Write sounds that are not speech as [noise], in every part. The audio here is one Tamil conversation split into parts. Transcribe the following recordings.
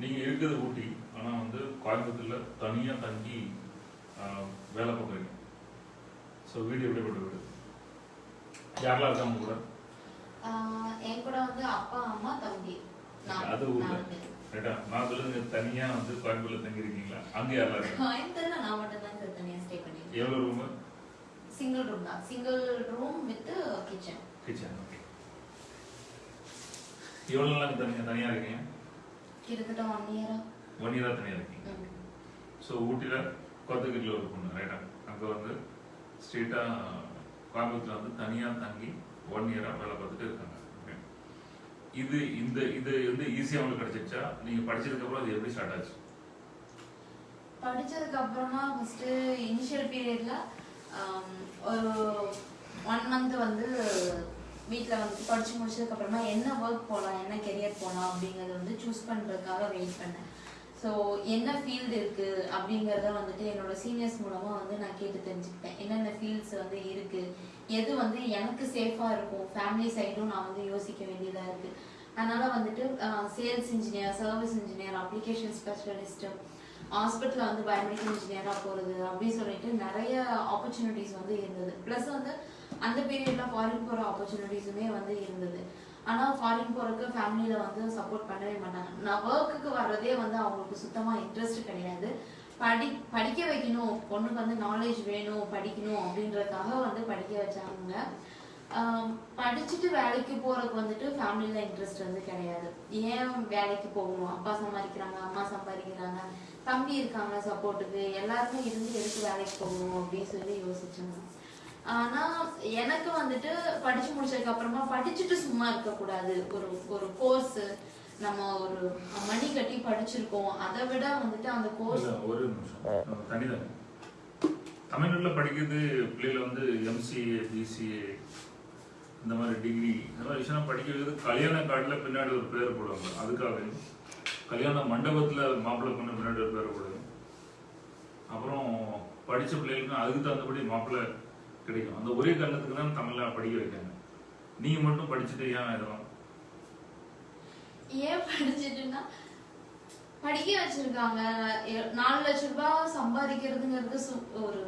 நீங்க இருக்கிறது ஊட்டி. ஆனா வந்து கோயம்புத்தூர்ல தனியா தங்கி வேலை பார்க்குறீங்க. ஸோ வீடு எப்படிப்பட்ட வீடு யாரெல்லாம் இருக்காங்க கூட? என் கூட வந்து அப்பா அம்மா தம்பி. அது ஊர்ல. ரைட்டா? நான் சொல்லுங்க தனியா வந்து கோயம்புத்தூர்ல தங்கி இருக்கீங்களா அங்க யாரெல்லாம் இருக்காங்க? கோயம்புத்தூர்ல நான் மட்டும் தான் சார் தனியா ஸ்டே பண்ணிருக்கேன் எவ்வளவு ரூம் சிங்கிள் ரூம் தான். Single room with kitchen kitchen okay எவ்வளவு நாள் தனியா தனியா இருக்கீங்க? கிட்டத்தட்ட ஒன் இயரா ஒன் இயரா தனியா இருக்கீங்க. ஸோ ஊட்டியில் கோத்தகிரியில் ஒரு பொண்ணு ரைட்டா அங்கே வந்து ஸ்ட்ரெயிட்டாக கோயம்புத்தூர்ல வந்து தனியாக தங்கி ஒன் இயராக வேலை பார்த்துட்டு இருக்காங்க. இது இந்த இது வந்து ஈஸியாக உங்களுக்கு கிடைச்சிருச்சா? நீங்கள் படிச்சதுக்கப்புறம் அது எப்படி ஸ்டார்ட் ஆச்சு? படிச்சதுக்கு அப்புறமா ஃபர்ஸ்ட் இனிஷியல் பீரியட்ல ஒரு ஒன் மந்த் வந்து வீட்டில் வந்து படித்து முடிச்சதுக்கப்புறமா என்ன ஒர்க் போகலாம் என்ன கெரியர் போகலாம் அப்படிங்கறத வந்து சூஸ் பண்ணுறதுக்காக வெயிட் பண்ணேன். ஸோ என்ன ஃபீல்டு இருக்குது அப்படிங்கிறத வந்துட்டு என்னோடய சீனியர்ஸ் மூலமாக வந்து நான் கேட்டு தெரிஞ்சுக்கிட்டேன். என்னென்ன ஃபீல்ட்ஸ் வந்து இருக்குது எது வந்து எனக்கு சேஃபாக இருக்கும் ஃபேமிலி சைடும் நான் வந்து யோசிக்க வேண்டியதாக இருக்குது அதனால் வந்துட்டு sales engineer service engineer application specialist ஹாஸ்பிட்டலில் வந்து பயோமெடிக்கல் இன்ஜினியராக போகிறது அப்படின்னு சொல்லிட்டு நிறைய ஆப்பர்ச்சுனிட்டிஸ் வந்து இருந்தது. ப்ளஸ் வந்து அந்த பீரியடில் ஃபாரின் போகிற ஆப்பர்ச்சுனிட்டிஸுமே வந்து இருந்தது. ஆனால் ஃபாரின் போகிறதுக்கு ஃபேமிலியில் வந்து சப்போர்ட் பண்ணவே மாட்டாங்க. நான் ஒர்க்குக்கு வர்றதே வந்து அவங்களுக்கு சுத்தமாக இன்ட்ரெஸ்ட் கிடையாது. படி படிக்க வைக்கணும். பொண்ணுக்கு வந்து நாலேஜ் வேணும் படிக்கணும் அப்படின்றதுக்காக வந்து படிக்க வச்சாங்க. படிச்சுட்டு வேலைக்கு போறதுக்கு வந்துட்டு ஃபேமிலியில இன்ட்ரெஸ்ட் வந்து கிடையாது. ஏன் வேலைக்கு போகணும்? அப்பா சம்பாதிக்கிறாங்க அம்மா சம்பாதிக்கிறாங்க தம்பி இருக்காங்க சப்போர்ட்டுக்கு எல்லாருமே இருந்து எதுக்கு வேலைக்கு போகணும் அப்படின்னு சொல்லி யோசிச்சாங்க. ஆனா எனக்கு வந்துட்டு படிச்சு முடிச்சதுக்கு அப்புறமா படிச்சுட்டு சும்மா இருக்க கூடாது ஒரு ஒரு கோர்ஸ் நம்ம ஒரு மணி கட்டி படிச்சிருக்கோம். அதை விட வந்துட்டு அந்த கோர்ஸ் ஒரு நிமிஷம். தனிதான் தமிழ்நாட்டில் படிக்கிறது பிள்ளைகள் வந்து எம்சிஏ பிசிஏ இந்த மாதிரி டிகிரி இந்த மாதிரி விஷயம் படிக்க வைக்கிறது கல்யாண காட்டில் பின்னாடி ஒரு பேர் போடுவாங்க. அதுக்காக கல்யாண மண்டபத்தில் மாப்பிள்ளை பொண்ணு பின்னாடி ஒரு பேர் போடுவாங்க. அப்புறம் படித்த பிள்ளைகளுக்கு அதுக்கு தகுந்தபடி மாப்பிள்ளை கிடைக்கும். அந்த ஒரே காரணத்துக்கு தான் தமிழ்ல படிக்க வைக்காங்க நீங்க மட்டும் படிச்சுட்டு ஏன் இதெல்லாம்? ஏன் படிச்சுட்டுன்னா படிக்க வச்சிருக்காங்க. நாலு லட்ச ரூபாய் சம்பாதிக்கிறதுங்கிறது ஒரு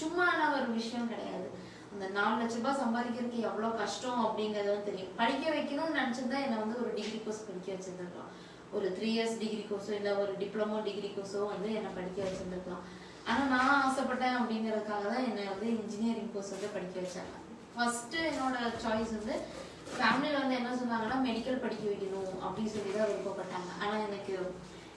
சும்மான ஒரு விஷயம் கிடையாது. அந்த நாலு லட்ச ரூபாய் சம்பாதிக்கிறதுக்கு எவ்வளவு கஷ்டம் அப்படிங்கறதும் தெரியும். படிக்க வைக்கணும்னு நினைச்சிருந்தா என்ன வந்து ஒரு டிகிரி கோர்ஸ் படிக்க வச்சிருந்துருக்கலாம். ஒரு த்ரீ இயர்ஸ் டிகிரி கோர்ஸோ இல்ல ஒரு டிப்ளமோ டிகிரி கோர்ஸோ வந்து என்ன படிக்க வச்சிருந்துருக்கலாம். ஆனால் நான் ஆசைப்பட்டேன் அப்படிங்கிறதுக்காக தான் என்னை வந்து இன்ஜினியரிங் கோர்ஸ் வந்து படிக்க வச்சாங்க. ஃபஸ்ட்டு என்னோட சாய்ஸ் வந்து ஃபேமிலியில் வந்து என்ன சொன்னாங்கன்னா மெடிக்கல் படிக்க வைக்கணும் அப்படின்னு சொல்லி தான் விருப்பப்பட்டாங்க. ஆனால் எனக்கு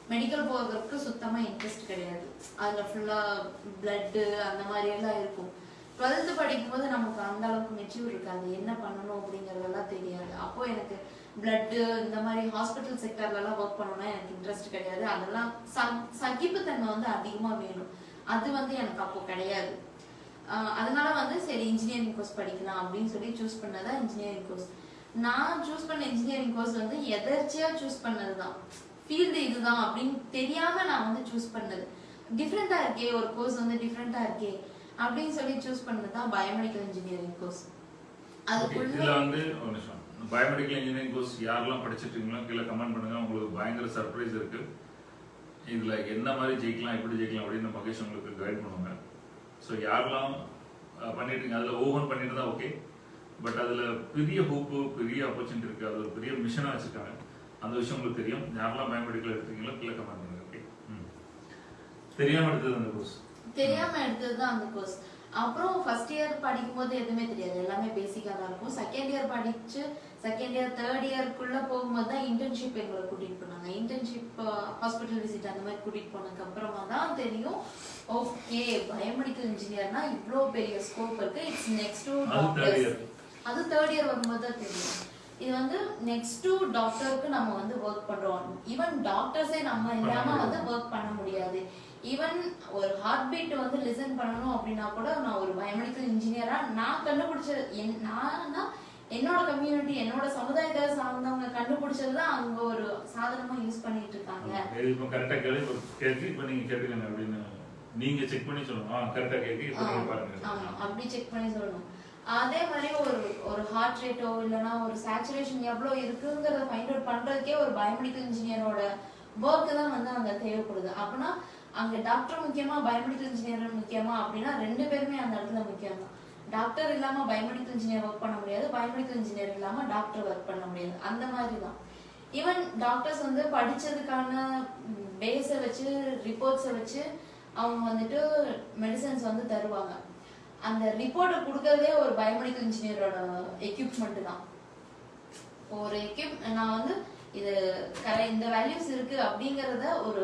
மெடிக்கல் போகிறதுக்கு சுத்தமாக இன்ட்ரெஸ்ட் கிடையாது. அதில் ஃபுல்லாக பிளட்டு அந்த மாதிரி எல்லாம் இருக்கும். டுவெல்த்து படிக்கும்போது நமக்கு அந்த அளவுக்கு மெச்சூர் இருக்காது. என்ன பண்ணணும் அப்படிங்கிறதெல்லாம் தெரியாது. அப்போ எனக்கு பிளட்டு இந்த மாதிரி ஹாஸ்பிட்டல் செக்டர்லலாம் ஒர்க் பண்ணணும்னா எனக்கு இன்ட்ரெஸ்ட் கிடையாது. அதெல்லாம் ச- சகிப்புத்தன்மை வந்து அதிகமாக வேணும். அது வந்து எனக்கு அப்போ கிடையாது. அதனால வந்து சரி இன்ஜினியரிங் கோர்ஸ் படிக்கலாம் அப்படின்னு சொல்லி சூஸ் பண்ணதா இன்ஜினியரிங் கோர்ஸ் நான் சூஸ் பண்ண இன்ஜினியரிங் கோர்ஸ் வந்து எதர்ச்சியா சூஸ் பண்ணதுதான். ஃபீல்டு இதுதான் அப்படின்னு தெரியாம நான் வந்து சூஸ் பண்ணது. டிஃப்ரெண்டா இருக்கே ஒரு கோர்ஸ் வந்து டிஃப்ரெண்டா இருக்கே அப்படின்னு சொல்லி சூஸ் பண்ணது தான் பயோமெடிக்கல் இன்ஜினியரிங் கோர்ஸ் அதுக்குள்ள வந்து பயோமெடிக்கல் இன்ஜினியரிங் கோர்ஸ் யாரெல்லாம் படிச்சிருக்கீங்களோ கீழே கமெண்ட் பண்ணுங்க. உங்களுக்கு பயங்கர சர்ப்ரைஸ் இருக்கு. இதில் என்ன மாதிரி ஜெயிக்கலாம் எப்படி ஜெயிக்கலாம் அப்படின்னு மகேஷ் உங்களுக்கு கைட் பண்ணுவாங்க ஸோ யாரெல்லாம் பண்ணிட்டு அதில் ஓவன் பண்ணிட்டு தான் ஓகே பட் அதில் பெரிய ஹோப்பு பெரிய ஆப்பர்ச்சுனிட்டி இருக்குது அது ஒரு பெரிய மிஷனாக வச்சுருக்காங்க. அந்த விஷயம் உங்களுக்கு தெரியும். யாரெல்லாம் பயோமெடிக்கல் எடுத்துருக்கீங்களோ கீழே கமெண்ட் பண்ணுங்க ஓகே தெரியாமல் எடுத்தது அந்த கோர்ஸ் தெரியாம எடுத்தது தான் அந்த கோர்ஸ் அப்புறம் ஃபர்ஸ்ட் இயர் படிக்கும்போது எதுவுமே தெரியாது. எல்லாமே பேசிக்காக தான் இருக்கும். செகண்ட் இயர் படிச்சு செகண்ட் இயர் தேர்ட் இயர்க்குள்ள போகும்போது தான் இன்டர்ன்ஷிப் எங்களை கூட்டிட்டு போனாங்க. இன்டர்ன்ஷிப் ஹாஸ்பிட்டல் விசிட் அந்த மாதிரி கூட்டிட்டு போனதுக்கு அப்புறமா தான் தெரியும் ஓகே பயோமெடிக்கல் இன்ஜினியர்னா இவ்வளோ பெரிய ஸ்கோப் இருக்கு. It's next to year. அது தேர்ட் இயர் வரும்போது தான் தெரியும். இது வந்து நெக்ஸ்ட் டு டாக்டருக்கு நம்ம வந்து ஒர்க் பண்றோம். ஈவன் டாக்டர்ஸே நம்ம இல்லாம வந்து ஒர்க் பண்ண முடியாது. ஈவன் ஒரு ஹார்ட் பீட் வந்து லிசன் பண்ணணும் அப்படின்னா கூட நான் ஒரு பயோமெடிக்கல் இன்ஜினியரா நான் கண்டுபிடிச்ச என் நான்னா என்னோட கம்யூனிட்டி என்னோட சமுதாயத்தை சார்ந்தவங்க கண்டுபிடிச்சது தான் அவங்க ஒரு சாதனமா யூஸ் பண்ணிட்டு இருக்காங்க. இப்போ கரெக்டாக கேள்வி ஒரு கேள்வி இப்போ நீங்கள் கேட்டுக்கங்க அப்படின்னு நீங்க செக் பண்ணி சொல்லணும். ஆ கரெக்டாக கேள்வி பாருங்க. ஆமா அப்படி செக் பண்ணி சொல்லணும். அதே மாதிரி ஒரு ஒரு ஹார்ட் ரேட்டோ இல்லைன்னா ஒரு சேச்சுரேஷன் எவ்வளோ இருக்குங்கிறத ஃபைண்ட் அவுட் பண்றதுக்கே ஒரு பயோமெடிக்கல் இன்ஜினியரோட ஒர்க்கு தான் வந்து அங்க தேவைப்படுது. அப்படின்னா அங்க டாக்டர் முக்கியமா பயோமெடிக்கல் இன்ஜினியர் முக்கியமா அப்படின்னா ரெண்டு பேருமே அந்த இடத்துல முக்கியம் தான் டாக்டர் இல்லாம பயோமெடிக்கல் இன்ஜினியர் ஒர்க் பண்ண முடியாது பயோமெடிக்கல் இன்ஜினியர் இல்லாம டாக்டர் ஒர்க் பண்ண முடியாது. அந்த மாதிரி தான் ஈவன் டாக்டர்ஸ் வந்து படிச்சதுக்கான பேஸை வச்சு ரிப்போர்ட்ஸை வச்சு அவங்க வந்துட்டு மெடிசன்ஸ் வந்து தருவாங்க. அந்த ரிப்போர்ட்டை கொடுக்கறதே ஒரு பயோமெடிக்கல் இன்ஜினியரோட எக்யூப்மெண்ட் தான். ஒரு எக்யூப் நான் வந்து இது கரெக்ட் இந்த வேல்யூஸ் இருக்கு அப்படிங்கறத ஒரு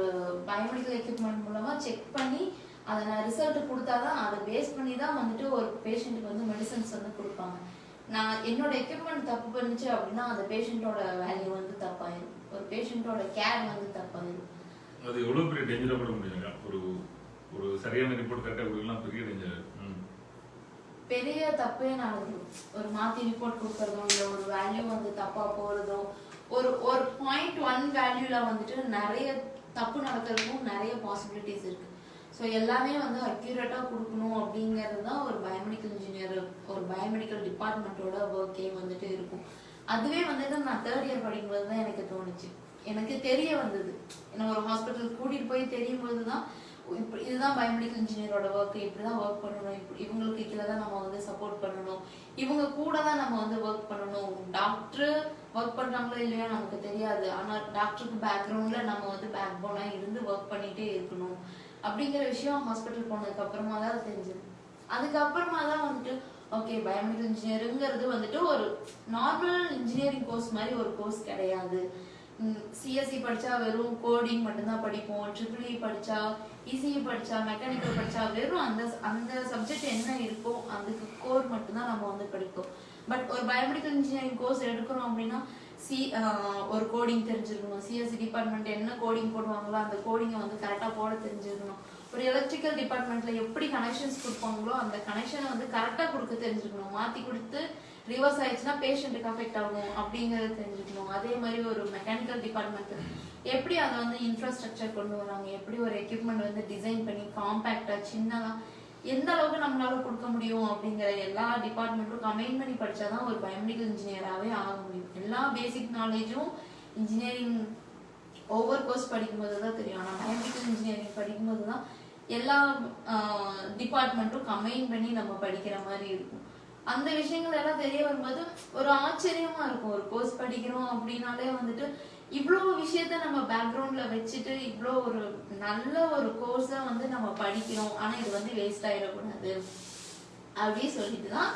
பயோமெடிக்கல் எக்யூப்மெண்ட் மூலமா செக் பண்ணி அதை நான் ரிசல்ட் கொடுத்தாதான் அதை பேஸ் பண்ணி தான் வந்துட்டு ஒரு பேஷண்ட்டுக்கு வந்து மெடிசன்ஸ் வந்து கொடுப்பாங்க. நான் என்னோட எக்யூப்மெண்ட் தப்பு பண்ணுச்சு அப்படின்னா அந்த பேஷண்ட்டோட வேல்யூ வந்து தப்பாயிரும். ஒரு பேஷண்ட்டோட கேர் வந்து தப்பாயிரும். அது எவ்வளவு பெரிய டேஞ்சரா கூட முடியுங்க ஒரு ஒரு சரியான ரிப்போர்ட் கரெக்டாக கொடுக்கலாம் பெரிய டேஞ்சர் பெரிய தப்பே நடக்கும். ஒரு மாத்தி ரிப்போர்ட் கொடுக்கறதோ இல்ல ஒரு வேல்யூ வந்து தப்பா போறதோ ஒரு ஒரு பாயிண்ட் ஒன் வேல்யூல வந்துட்டு நிறைய தப்பு நடக்கிறதுக்கும் நிறைய பாசிபிலிட்டிஸ் இருக்கு. ஸோ எல்லாமே வந்து அக்யூரேட்டாக கொடுக்கணும் அப்படிங்கிறது தான் ஒரு பயோமெடிக்கல் இன்ஜினியர் ஒரு பயோமெடிக்கல் டிபார்ட்மெண்ட்டோட ஒர்க்கே வந்துட்டு இருக்கும். அதுவே வந்துட்டு நான் தேர்ட் இயர் படிக்கும்போது தான் எனக்கு தோணுச்சு. எனக்கு தெரிய வந்தது. என்ன ஒரு ஹாஸ்பிட்டல் கூட்டிகிட்டு போய் தெரியும் போது தான் இப்படி இதுதான் பயோமெடிக்கல் இன்ஜினியரோட ஒர்க் இப்படிதான் ஒர்க் பண்ணணும். இப்படி இவங்களுக்கு கீழே தான் நம்ம வந்து சப்போர்ட் பண்ணணும். இவங்க கூட தான் நம்ம வந்து ஒர்க் பண்ணணும். டாக்டர் ஒர்க் பண்ணுறாங்களோ இல்லையோ நமக்கு தெரியாது. ஆனால் டாக்டருக்கு பேக்ரவுண்டில் நம்ம வந்து பேக் போனாக இருந்து ஒர்க் பண்ணிகிட்டே இருக்கணும். அப்படிங்கிற விஷயம் ஹாஸ்பிட்டல் போனதுக்கு அப்புறமா தான் தெரிஞ்சது. அதுக்கப்புறமா தான் வந்துட்டு ஓகே பயோமெடிக்கல் இன்ஜினியருங்கிறது வந்துட்டு ஒரு நார்மல் இன்ஜினியரிங் கோர்ஸ் மாதிரி ஒரு கோர்ஸ் கிடையாது. சிஎஸ்சி படிச்சா வெறும் கோடிங் மட்டும்தான் படிப்போம் ட்ரிபிள் இ e படிச்சா இசிஇ படிச்சா மெக்கானிக்கல் படிச்சா வெறும் அந்த அந்த சப்ஜெக்ட் என்ன இருக்கோ அதுக்கு கோர் மட்டும்தான் நம்ம வந்து படிப்போம். பட் ஒரு பயோமெடிக்கல் இன்ஜினியரிங் கோர்ஸ் எடுக்கிறோம் அப்படின்னா சி ஒரு கோடிங் தெரிஞ்சிருக்கணும். சிஎஸ்சி டிபார்ட்மெண்ட் என்ன கோடிங் போடுவாங்களோ அந்த கோடிங்கை வந்து கரெக்டாக போட தெரிஞ்சிருக்கணும். ஒரு எலக்ட்ரிக்கல் டிபார்ட்மெண்ட்டில் எப்படி கனெக்ஷன்ஸ் கொடுப்பாங்களோ அந்த கனெக்ஷனை வந்து கரெக்டாக கொடுக்க தெரிஞ்சுக்கணும் மாற்றி கொடுத்து ரிவர்ஸ் ஆயிடுச்சுன்னா பேஷண்ட்டுக்கு அஃபெக்ட் ஆகும் அப்படிங்கிறத தெரிஞ்சுக்கணும் அதே மாதிரி ஒரு மெக்கானிக்கல் டிபார்ட்மெண்ட் எப்படி அதை வந்து இன்ஃப்ராஸ்ட்ரக்சர் கொண்டு வராங்க? எப்படி ஒரு எக்யூப்மெண்ட் வந்து டிசைன் பண்ணி காம்பேக்டாக சின்னதாக எந்த அளவுக்கு நம்மளால கொடுக்க முடியும் அப்படிங்கிற எல்லா டிபார்ட்மெண்ட்டும் கம்பைன் பண்ணி படிச்சாதான் ஒரு பயோமெடிக்கல் இன்ஜினியராகவே ஆக முடியும். எல்லா பேசிக் நாலேஜும் இன்ஜினியரிங் ஒவ்வொரு கோர்ஸ் படிக்கும்போது தான் தெரியும். ஆனால் பயோமெடிக்கல் இன்ஜினியரிங் படிக்கும்போது தான் எல்லா டிபார்ட்மெண்ட்டும் கம்பைன் பண்ணி நம்ம படிக்கிற மாதிரி இருக்கும். அந்த விஷயங்கள் எல்லாம் தெரிய வரும்போது ஒரு ஆச்சரியமா இருக்கும். ஒரு கோர்ஸ் படிக்கிறோம் அப்படின்னாலே வந்துட்டு இவ்வளோ விஷயத்த நம்ம பேக்ரவுண்ட்ல வச்சுட்டு இவ்வளோ ஒரு நல்ல ஒரு கோர்ஸை வந்து நம்ம படிக்கிறோம். ஆனா இது வந்து வேஸ்ட் ஆயிடக்கூடாது. அப்படின்னு சொல்லிட்டு தான்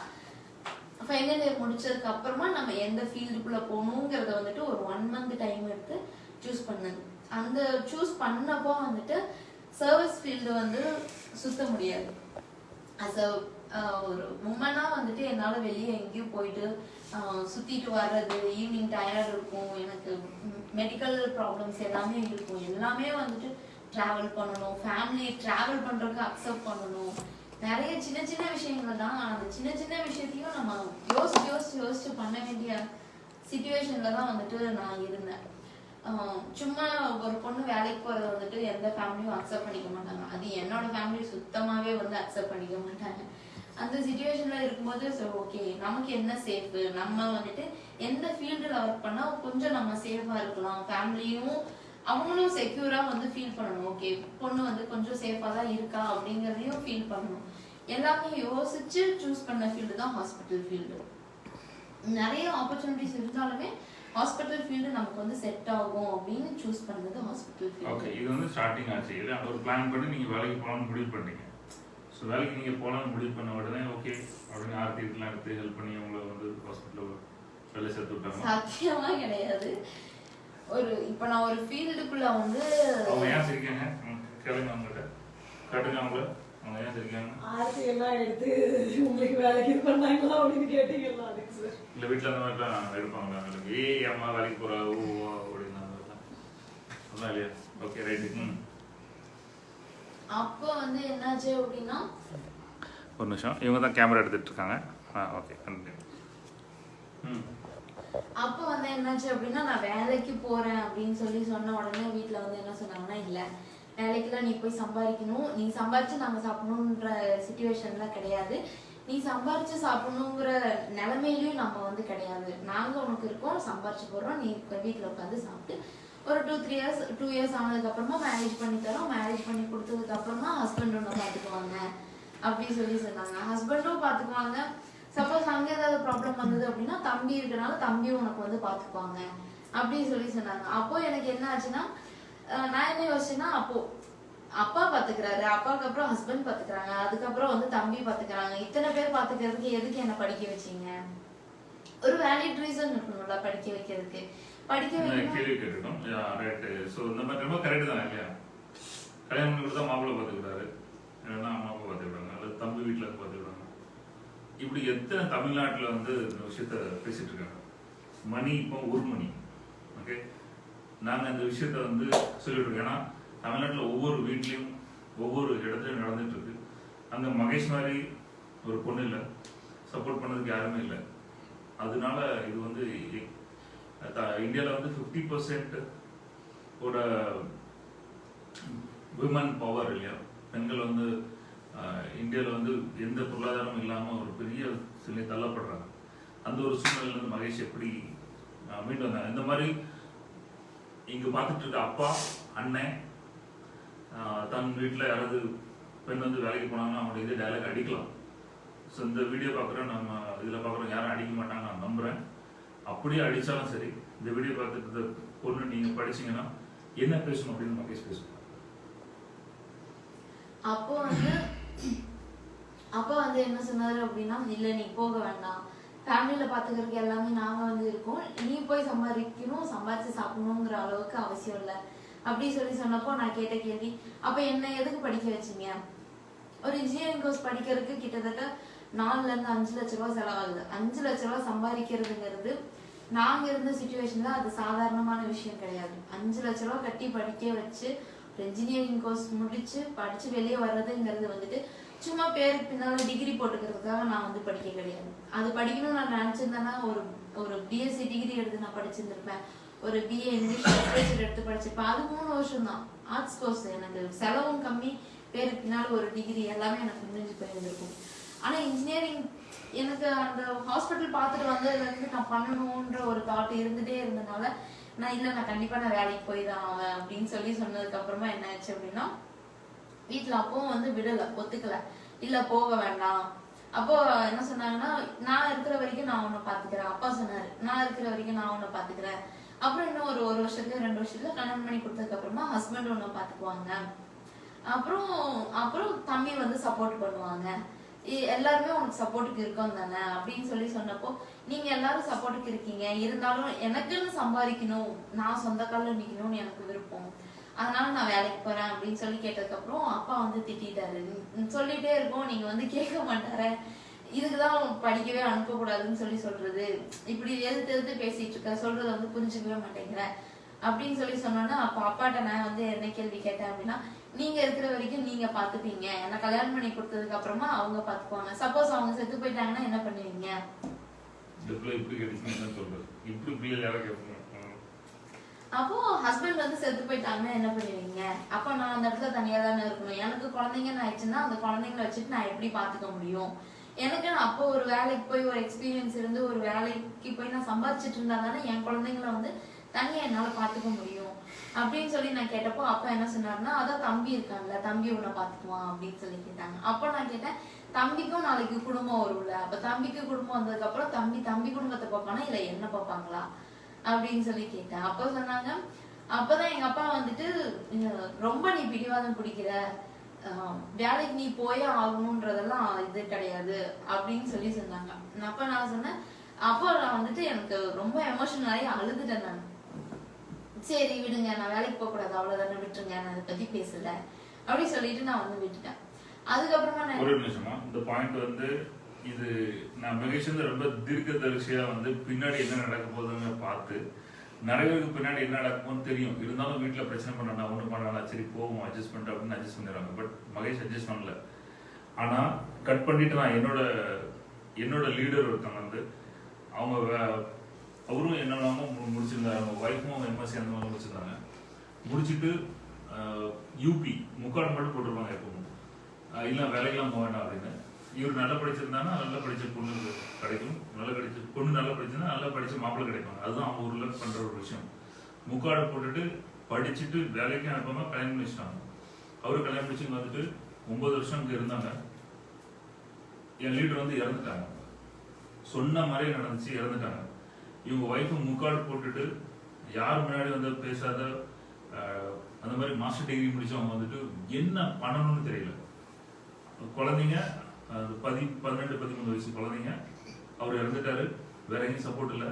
ஃபைனல் இயர் முடிச்சதுக்கு அப்புறமா நம்ம எந்த ஃபீல்டுக்குள்ள போகணுங்கிறத வந்துட்டு ஒரு ஒன் மந்த் டைம் எடுத்து சூஸ் பண்ணது. அந்த சூஸ் பண்ணப்போ வந்துட்டு சர்வீஸ் ஃபீல்டு வந்து சுத்த முடியாது. அஸ் அ ஒரு உமனா வந்துட்டு என்னால் வெளியே எங்கேயும் போயிட்டு சுற்றிட்டு சுத்திட்டு வர்றது ஈவினிங் டயர்ட் இருக்கும் எனக்கு மெடிக்கல் ப்ராப்ளம்ஸ் எல்லாமே இருக்கும். எல்லாமே வந்துட்டு ட்ராவல் பண்ணணும். ஃபேமிலி ட்ராவல் பண்ணுறதுக்கு அக்செப்ட் பண்ணணும். நிறைய சின்ன சின்ன விஷயங்கள் தான். அந்த சின்ன சின்ன விஷயத்தையும் நம்ம யோசிச்சு யோசிச்சு யோசிச்சு பண்ண வேண்டிய சுச்சுவேஷனில் தான் வந்துட்டு நான் இருந்தேன். சும்மா ஒரு பொண்ணு வேலைக்கு போகிறத வந்துட்டு எந்த ஃபேமிலியும் அக்செப்ட் பண்ணிக்க மாட்டாங்க. அது என்னோட ஃபேமிலி சுத்தமாகவே வந்து அக்செப்ட் பண்ணிக்க மாட்டாங்க. அந்த சுச்சுவேஷன்ல இருக்கும்போது சரி ஓகே நமக்கு என்ன சேஃப் நம்ம வந்துட்டு எந்த ஃபீல்டில் ஒர்க் பண்ணா கொஞ்சம் நம்ம சேஃபா இருக்கலாம். ஃபேமிலியும் அவங்களும் செக்யூரா வந்து ஃபீல் பண்ணணும். ஓகே பொண்ணு வந்து கொஞ்சம் சேஃபா தான் இருக்கா அப்படிங்கறதையும் ஃபீல் பண்ணணும். எல்லாமே யோசிச்சு சூஸ் பண்ண ஃபீல்டு தான் ஹாஸ்பிட்டல் ஃபீல்டு நிறைய ஆப்பர்ச்சுனிட்டிஸ் இருந்தாலுமே ஹாஸ்பிட்டல் ஃபீல்டு நமக்கு வந்து செட் ஆகும் அப்படின்னு சூஸ் பண்ணது ஹாஸ்பிட்டல் ஓகே ஃபீல்டு இது வந்து ஸ்டார்டிங் ஆச்சு. இது ஒரு பிளான் பண்ணி நீங்க வேலைக்கு போகலாம்னு முடிவு பண்ணீங்க ஸோ வேலைக்கு நீங்கள் போகலாம்னு முடிவு பண்ண உடனே ஓகே அப்படின்னு ஆர்த்தி இதெல்லாம் எடுத்து ஹெல்ப் பண்ணி உங்களை வந்து ஹாஸ்பிட்டலில் வேலை சேர்த்து விட்டாங்க. சத்தியமா கிடையாது. ஒரு இப்ப நான் ஒரு ஃபீல்டுக்குள்ள வந்து அவங்க ஏன் சிரிக்காங்க கேளுங்க அவங்ககிட்ட காட்டுங்க அவங்கள. அவங்க ஏன் சிரிக்காங்க ஆர்த்தி எல்லாம் எடுத்து உங்களுக்கு வேலைக்கு இது பண்ணாங்களா அப்படின்னு கேட்டீங்களா அதுக்கு சார் இல்லை வீட்டில் அந்த மாதிரிலாம் எடுப்பாங்களா ஏய் அம்மா வேலைக்கு போகிறா ஓ ஓ அப்படின்னு அதான் இல்லையா? ஓகே ரைட்டு ம். அப்போ வந்து என்னாச்சு அப்படின்னா? ஒரு நிமிஷம். இவங்க தான் கேமரா எடுத்துட்டு இருக்காங்க ஆ ஓகே அப்போ வந்து என்னாச்சு அப்படின்னா நான் வேலைக்கு போறேன் அப்படின்னு சொல்லி சொன்ன உடனே வீட்ல வந்து என்ன சொன்னாங்கன்னா இல்ல வேலைக்குலாம் நீ போய் சம்பாதிக்கணும். நீ சம்பாரிச்சு நாங்க சாப்பிடணுன்ற சுச்சுவேஷன்ல கிடையாது. நீ சம்பாரிச்சு சாப்பிடணுங்கிற நிலைமையிலயும் நம்ம வந்து கிடையாது. நாங்க உனக்கு இருக்கோம் சம்பாரிச்சு போறோம் நீ இப்ப வீட்ல உட்காந்து சாப்பிட்டு ஒரு two three years two years ஆனதுக்கு அப்புறமா மேரேஜ் பண்ணி தரோம். மேரேஜ் பண்ணி கொடுத்ததுக்கு அப்புறமா ஹஸ்பண்ட் ஒன்று பார்த்துக்குவாங்க. அப்படி சொல்லி சொன்னாங்க. ஹஸ்பண்டும் பார்த்துக்குவாங்க. சப்போஸ் அங்கே ஏதாவது ப்ராப்ளம் வந்தது அப்படின்னா தம்பி இருக்கனால தம்பி உனக்கு வந்து பார்த்துக்குவாங்க. அப்படின்னு சொல்லி சொன்னாங்க. அப்போ எனக்கு என்ன ஆச்சுன்னா நான் என்ன யோசிச்சேன்னா அப்போ அப்பா பாத்துக்கிறாரு அப்பாவுக்கு அப்புறம் ஹஸ்பண்ட் பாத்துக்கிறாங்க அதுக்கப்புறம் வந்து தம்பி பாத்துக்கிறாங்க இத்தனை பேர் பாத்துக்கிறதுக்கு எதுக்கு என்ன படிக்க வச்சீங்க? ஒரு வேலிட் ரீசன் இருக்கணும்ல படிக்க வைக்கிறதுக்கு. படிக்க கேள்வி கேட்டுட்டோம் ரைட்டு ஸோ இந்த மாதிரி ரொம்ப கரெக்டு தான் இல்லையா கல்யாணம் பண்ணி கொடுத்தா மாப்பிள்ளை பார்த்துக்கிட்டாரு இல்லைன்னா அம்மா அப்பா பார்த்துக்கிட்டாங்க அல்லது தம்பி வீட்டில் பார்த்துக்கிட்டாங்க இப்படி எத்தனை தமிழ்நாட்டில் வந்து இந்த விஷயத்த பேசிட்டு இருக்காங்க மணி இப்போ ஒரு மணி ஓகே நாங்கள் இந்த விஷயத்த வந்து சொல்லிட்டு இருக்கோம் ஏன்னா தமிழ்நாட்டில் ஒவ்வொரு வீட்லேயும் ஒவ்வொரு இடத்துலையும் நடந்துட்டு இருக்கு அங்கே மகேஷ் மாதிரி ஒரு பொண்ணு இல்லை சப்போர்ட் பண்ணதுக்கு யாருமே இல்லை அதனால இது வந்து இந்தியாவில் வந்து ஃபிஃப்டி பர்சன்ட் ஓட விமன் பவர் இல்லையா? பெண்கள் வந்து இந்தியாவில் வந்து எந்த பொருளாதாரமும் இல்லாமல் ஒரு பெரிய சிலை தள்ளப்படுறாங்க. அந்த ஒரு சூழ்நிலையிலேருந்து மகேஷ் எப்படி மீண்டு வந்தாங்க? இந்த மாதிரி இங்கே பார்த்துட்டு இருக்க அப்பா அண்ணன் தன் வீட்டில் யாராவது பெண் வந்து வேலைக்கு போனாங்கன்னா அவங்க இது டைலாக் அடிக்கலாம். ஸோ இந்த வீடியோ பார்க்குறோம் நம்ம இதில் பார்க்குறோம் யாரும் அடிக்க மாட்டாங்க நான் நம்புகிறேன் அப்படியே அடித்தாலும் சரி இந்த வீடியோ பார்த்துட்டு பொண்ணு நீங்கள் படிச்சீங்கன்னா என்ன பேசணும் அப்படின்னு மகேஷ் பேசணும் அப்போ வந்து அப்பா வந்து என்ன சொன்னாரு அப்படின்னா இல்ல நீ போக வேண்டாம். ஃபேமிலியில பாத்துக்கிறதுக்கு எல்லாமே நாங்க வந்து இருக்கோம். நீ போய் சம்பாதிக்கணும் சம்பாதிச்சு சாப்பிடணுங்கிற அளவுக்கு அவசியம் இல்லை. அப்படி சொல்லி சொன்னப்போ நான் கேட்ட கேள்வி அப்ப என்ன எதுக்கு படிக்க வச்சீங்க? ஒரு இன்ஜினியரிங் கோர்ஸ் படிக்கிறதுக்கு கிட்டத்தட்ட நாலுல இருந்து அஞ்சு லட்ச ரூபா செலவாகுது. அஞ்சு லட்ச ரூபா சம்பாதிக்கிறதுங்கிறது நாங்க இருந்த சுச்சுவேஷன்ல அது சாதாரணமான விஷயம் கிடையாது. அஞ்சு லட்ச ரூபா கட்டி படிக்க வச்சு ஒரு இன்ஜினியரிங் கோர்ஸ் முடிச்சு படிச்சு வெளியே வர்றதுங்கிறது வந்துட்டு சும்மா பேருக்கு பின்னால டிகிரி போட்டுக்கிறதுக்காக நான் வந்து படிக்க கிடையாது. அது படிக்கணும்னு நான் நினைச்சிருந்தேன்னா ஒரு ஒரு பிஎஸ்சி டிகிரி எடுத்து நான் படிச்சிருந்திருப்பேன். ஒரு பிஏ இங்கிலீஷ் லிட்ரேச்சர் எடுத்து படிச்சிருப்பேன். அது மூணு வருஷம் தான் ஆர்ட்ஸ் கோர்ஸ் எனக்கு செலவும் கம்மி பேருக்கு பின்னால ஒரு டிகிரி எல்லாமே எனக்கு முடிஞ்சு போயிருந்திருக்கும். ஆனால் இன்ஜினியரிங் எனக்கு அந்த ஹாஸ்பிட்டல் பார்த்துட்டு வந்ததுலேருந்து நான் பண்ணணுன்ற ஒரு தாட் இருந்துட்டே இருந்தனால நான் இல்லை நான் கண்டிப்பாக நான் வேலைக்கு போய் தான் ஆவேன் அப்படின்னு சொல்லி சொன்னதுக்கப்புறமா என்ன ஆச்சு அப்படின்னா வீட்டில் அப்பவும் வந்து விடலை ஒத்துக்கலை. இல்லை போக வேண்டாம். அப்போ என்ன சொன்னாங்கன்னா நான் இருக்கிற வரைக்கும் நான் உன்னை பார்த்துக்கிறேன். அப்பா சொன்னார் நான் இருக்கிற வரைக்கும் நான் உன்னை பார்த்துக்கிறேன். அப்புறம் இன்னும் ஒரு ஒரு வருஷத்துல ரெண்டு வருஷத்துல கல்யாணம் பண்ணி கொடுத்ததுக்கு அப்புறமா ஹஸ்பண்ட் உன்னை பார்த்துக்குவாங்க. அப்புறம் அப்புறம் தம்பி வந்து சப்போர்ட் பண்ணுவாங்க. எல்லாருமே உனக்கு சப்போர்ட்டுக்கு இருக்கோம் தானே? அப்படின்னு சொல்லி சொன்னப்போ நீங்க எல்லாரும் சப்போர்ட்டுக்கு இருக்கீங்க. இருந்தாலும் எனக்குன்னு சம்பாதிக்கணும். நான் சொந்த காலில் நிக்கணும்னு எனக்கு விருப்பம். அதனால நான் வேலைக்கு போறேன் அப்படின்னு சொல்லி கேட்டதுக்கப்புறம் அப்பா வந்து திட்டாரு சொல்லிட்டே இருக்கோம். நீங்க வந்து கேட்க மாட்டாரு. இதுக்குதான் படிக்கவே அனுப்பக்கூடாதுன்னு சொல்லி சொல்றது. இப்படி எதிர்த்து எதிர்த்து பேசிட்டு இருக்க சொல்றத வந்து புரிஞ்சுக்கவே மாட்டேங்கிற. அப்படின்னு சொல்லி சொன்னோன்னா அப்ப அப்பாட்ட நான் வந்து என்ன கேள்வி கேட்டேன் அப்படின்னா நீங்க இருக்கிற வரைக்கும் நீங்க பாத்துப்பீங்க. என்ன கல்யாணம் பண்ணி கொடுத்ததுக்கு அப்புறமா அவங்க பாத்துக்குவாங்க. சப்போஸ் அவங்க செத்து போயிட்டாங்கன்னா என்ன பண்ணுவீங்க? அப்போ ஹஸ்பண்ட் வந்து செத்து போயிட்டாங்கன்னா என்ன பண்ணுவீங்க? அப்போ நான் அந்த இடத்துல தனியா தானே இருக்கணும். எனக்கு குழந்தைங்கன்னு ஆயிடுச்சுன்னா அந்த குழந்தைங்களை வச்சுட்டு நான் எப்படி பாத்துக்க முடியும்? எனக்கு நான் அப்போ ஒரு வேலைக்கு போய் ஒரு எக்ஸ்பீரியன்ஸ் இருந்து ஒரு வேலைக்கு போய் நான் சம்பாதிச்சிட்டு இருந்தா தானே என் குழந்தைங்களை வந்து தனியா என்னால பாத்துக்க முடியும். அப்படின்னு சொல்லி நான் கேட்டப்போ அப்பா என்ன சொன்னாருன்னா அதான் தம்பி இருக்காங்கல்ல தம்பி உன்னை பாத்துக்குவான் அப்படின்னு சொல்லி கேட்டாங்க. அப்போ நான் கேட்டேன் தம்பிக்கும் நாளைக்கு குடும்பம் வரும்ல அப்ப தம்பிக்கு குடும்பம் வந்ததுக்கு அப்புறம் தம்பி தம்பி குடும்பத்தை பார்ப்பானா இல்ல என்ன பார்ப்பாங்களா? அப்படின்னு சொல்லி கேட்டேன். அப்போ சொன்னாங்க அப்பதான் எங்க அப்பா வந்துட்டு ரொம்ப நீ பிடிவாதம் பிடிக்கிற வேலைக்கு நீ போயே ஆகணுன்றதெல்லாம் இது கிடையாது அப்படின்னு சொல்லி சொன்னாங்க. அப்ப நான் சொன்னேன் அப்போ நான் வந்துட்டு எனக்கு ரொம்ப எமோஷனலாகி அழுதுட்டேன் நான். சரி விடுங்க நான் வேலைக்கு போக கூடாது அவ்வளவுதானே விட்டுருங்க நான் அதை பத்தி பேசல. அப்படின்னு சொல்லிட்டு நான் வந்து விட்டுட்டேன். அதுக்கப்புறமா நான் ஒரு நிமிஷமா இந்த பாயிண்ட் வந்து இது நான் மகேஷ் வந்து ரொம்ப தீர்க்க தரிசியா வந்து பின்னாடி என்ன நடக்க போகுதுன்னு பார்த்து நிறைய பேருக்கு பின்னாடி என்ன நடக்கும்னு தெரியும். இருந்தாலும் வீட்டில் பிரச்சனை பண்ணா ஒன்றும் பண்ணா சரி போவோம் அட்ஜஸ்ட் பண்ணிட்டு அப்படின்னு அட்ஜஸ்ட் பண்ணிடுறாங்க. பட் மகேஷ் அட்ஜஸ்ட் பண்ணல. ஆனால் கட் பண்ணிட்டு நான் என்னோட என்னோட லீடர் ஒருத்தவங்க வந்து அவங்க வே- அவரும் என்னெல்லாமோ மு- முடிச்சிருந்தாரு. அவங்க ஒய்ஃபும் எம்எஸ்சி அந்த மாதிரி முடிச்சிருந்தாங்க. முடிச்சுட்டு யூபி முக்காடு மட்டும் போட்டிருப்பாங்க எப்பவும். இல்லை வேலைக்கெல்லாம் போக வேண்டாம் அப்படின்னு. இவர் நல்லா படிச்சிருந்தாங்கன்னா நல்லா படித்த பொண்ணு கிடைக்கும். நல்லா கிடைச்சி பொண்ணு நல்லா படிச்சிருந்தா நல்லா படித்த மாப்பிள்ளை கிடைப்பாங்க அதுதான் அவங்க ஊரில் பண்ணுற ஒரு விஷயம். முக்காடு போட்டுட்டு படிச்சுட்டு வேலைக்கு அனுப்பாமல் கல்யாணம் பண்ணி வச்சிட்டாங்க. அவரு கல்யாணம் முடிச்சு வந்துட்டு ஒன்பது வருஷம் இங்கே இருந்தாங்க. என் லீடர் வந்து இறந்துட்டாங்க. சொன்ன மாதிரி நடந்துச்சு இறந்துட்டாங்க. இவங்க ஒய்ஃபு முக்காடு போட்டுட்டு யார் முன்னாடி வந்து பேசாத அந்த மாதிரி மாஸ்டர் டிகிரி முடிச்சவங்க வந்துட்டு என்ன பண்ணணும்னு தெரியல. குழந்தைங்க பதி பதினெட்டு பதிமூணு வயசு குழந்தைங்க அவர் இறந்துட்டாரு வேற எங்கேயும் சப்போர்ட் இல்லை.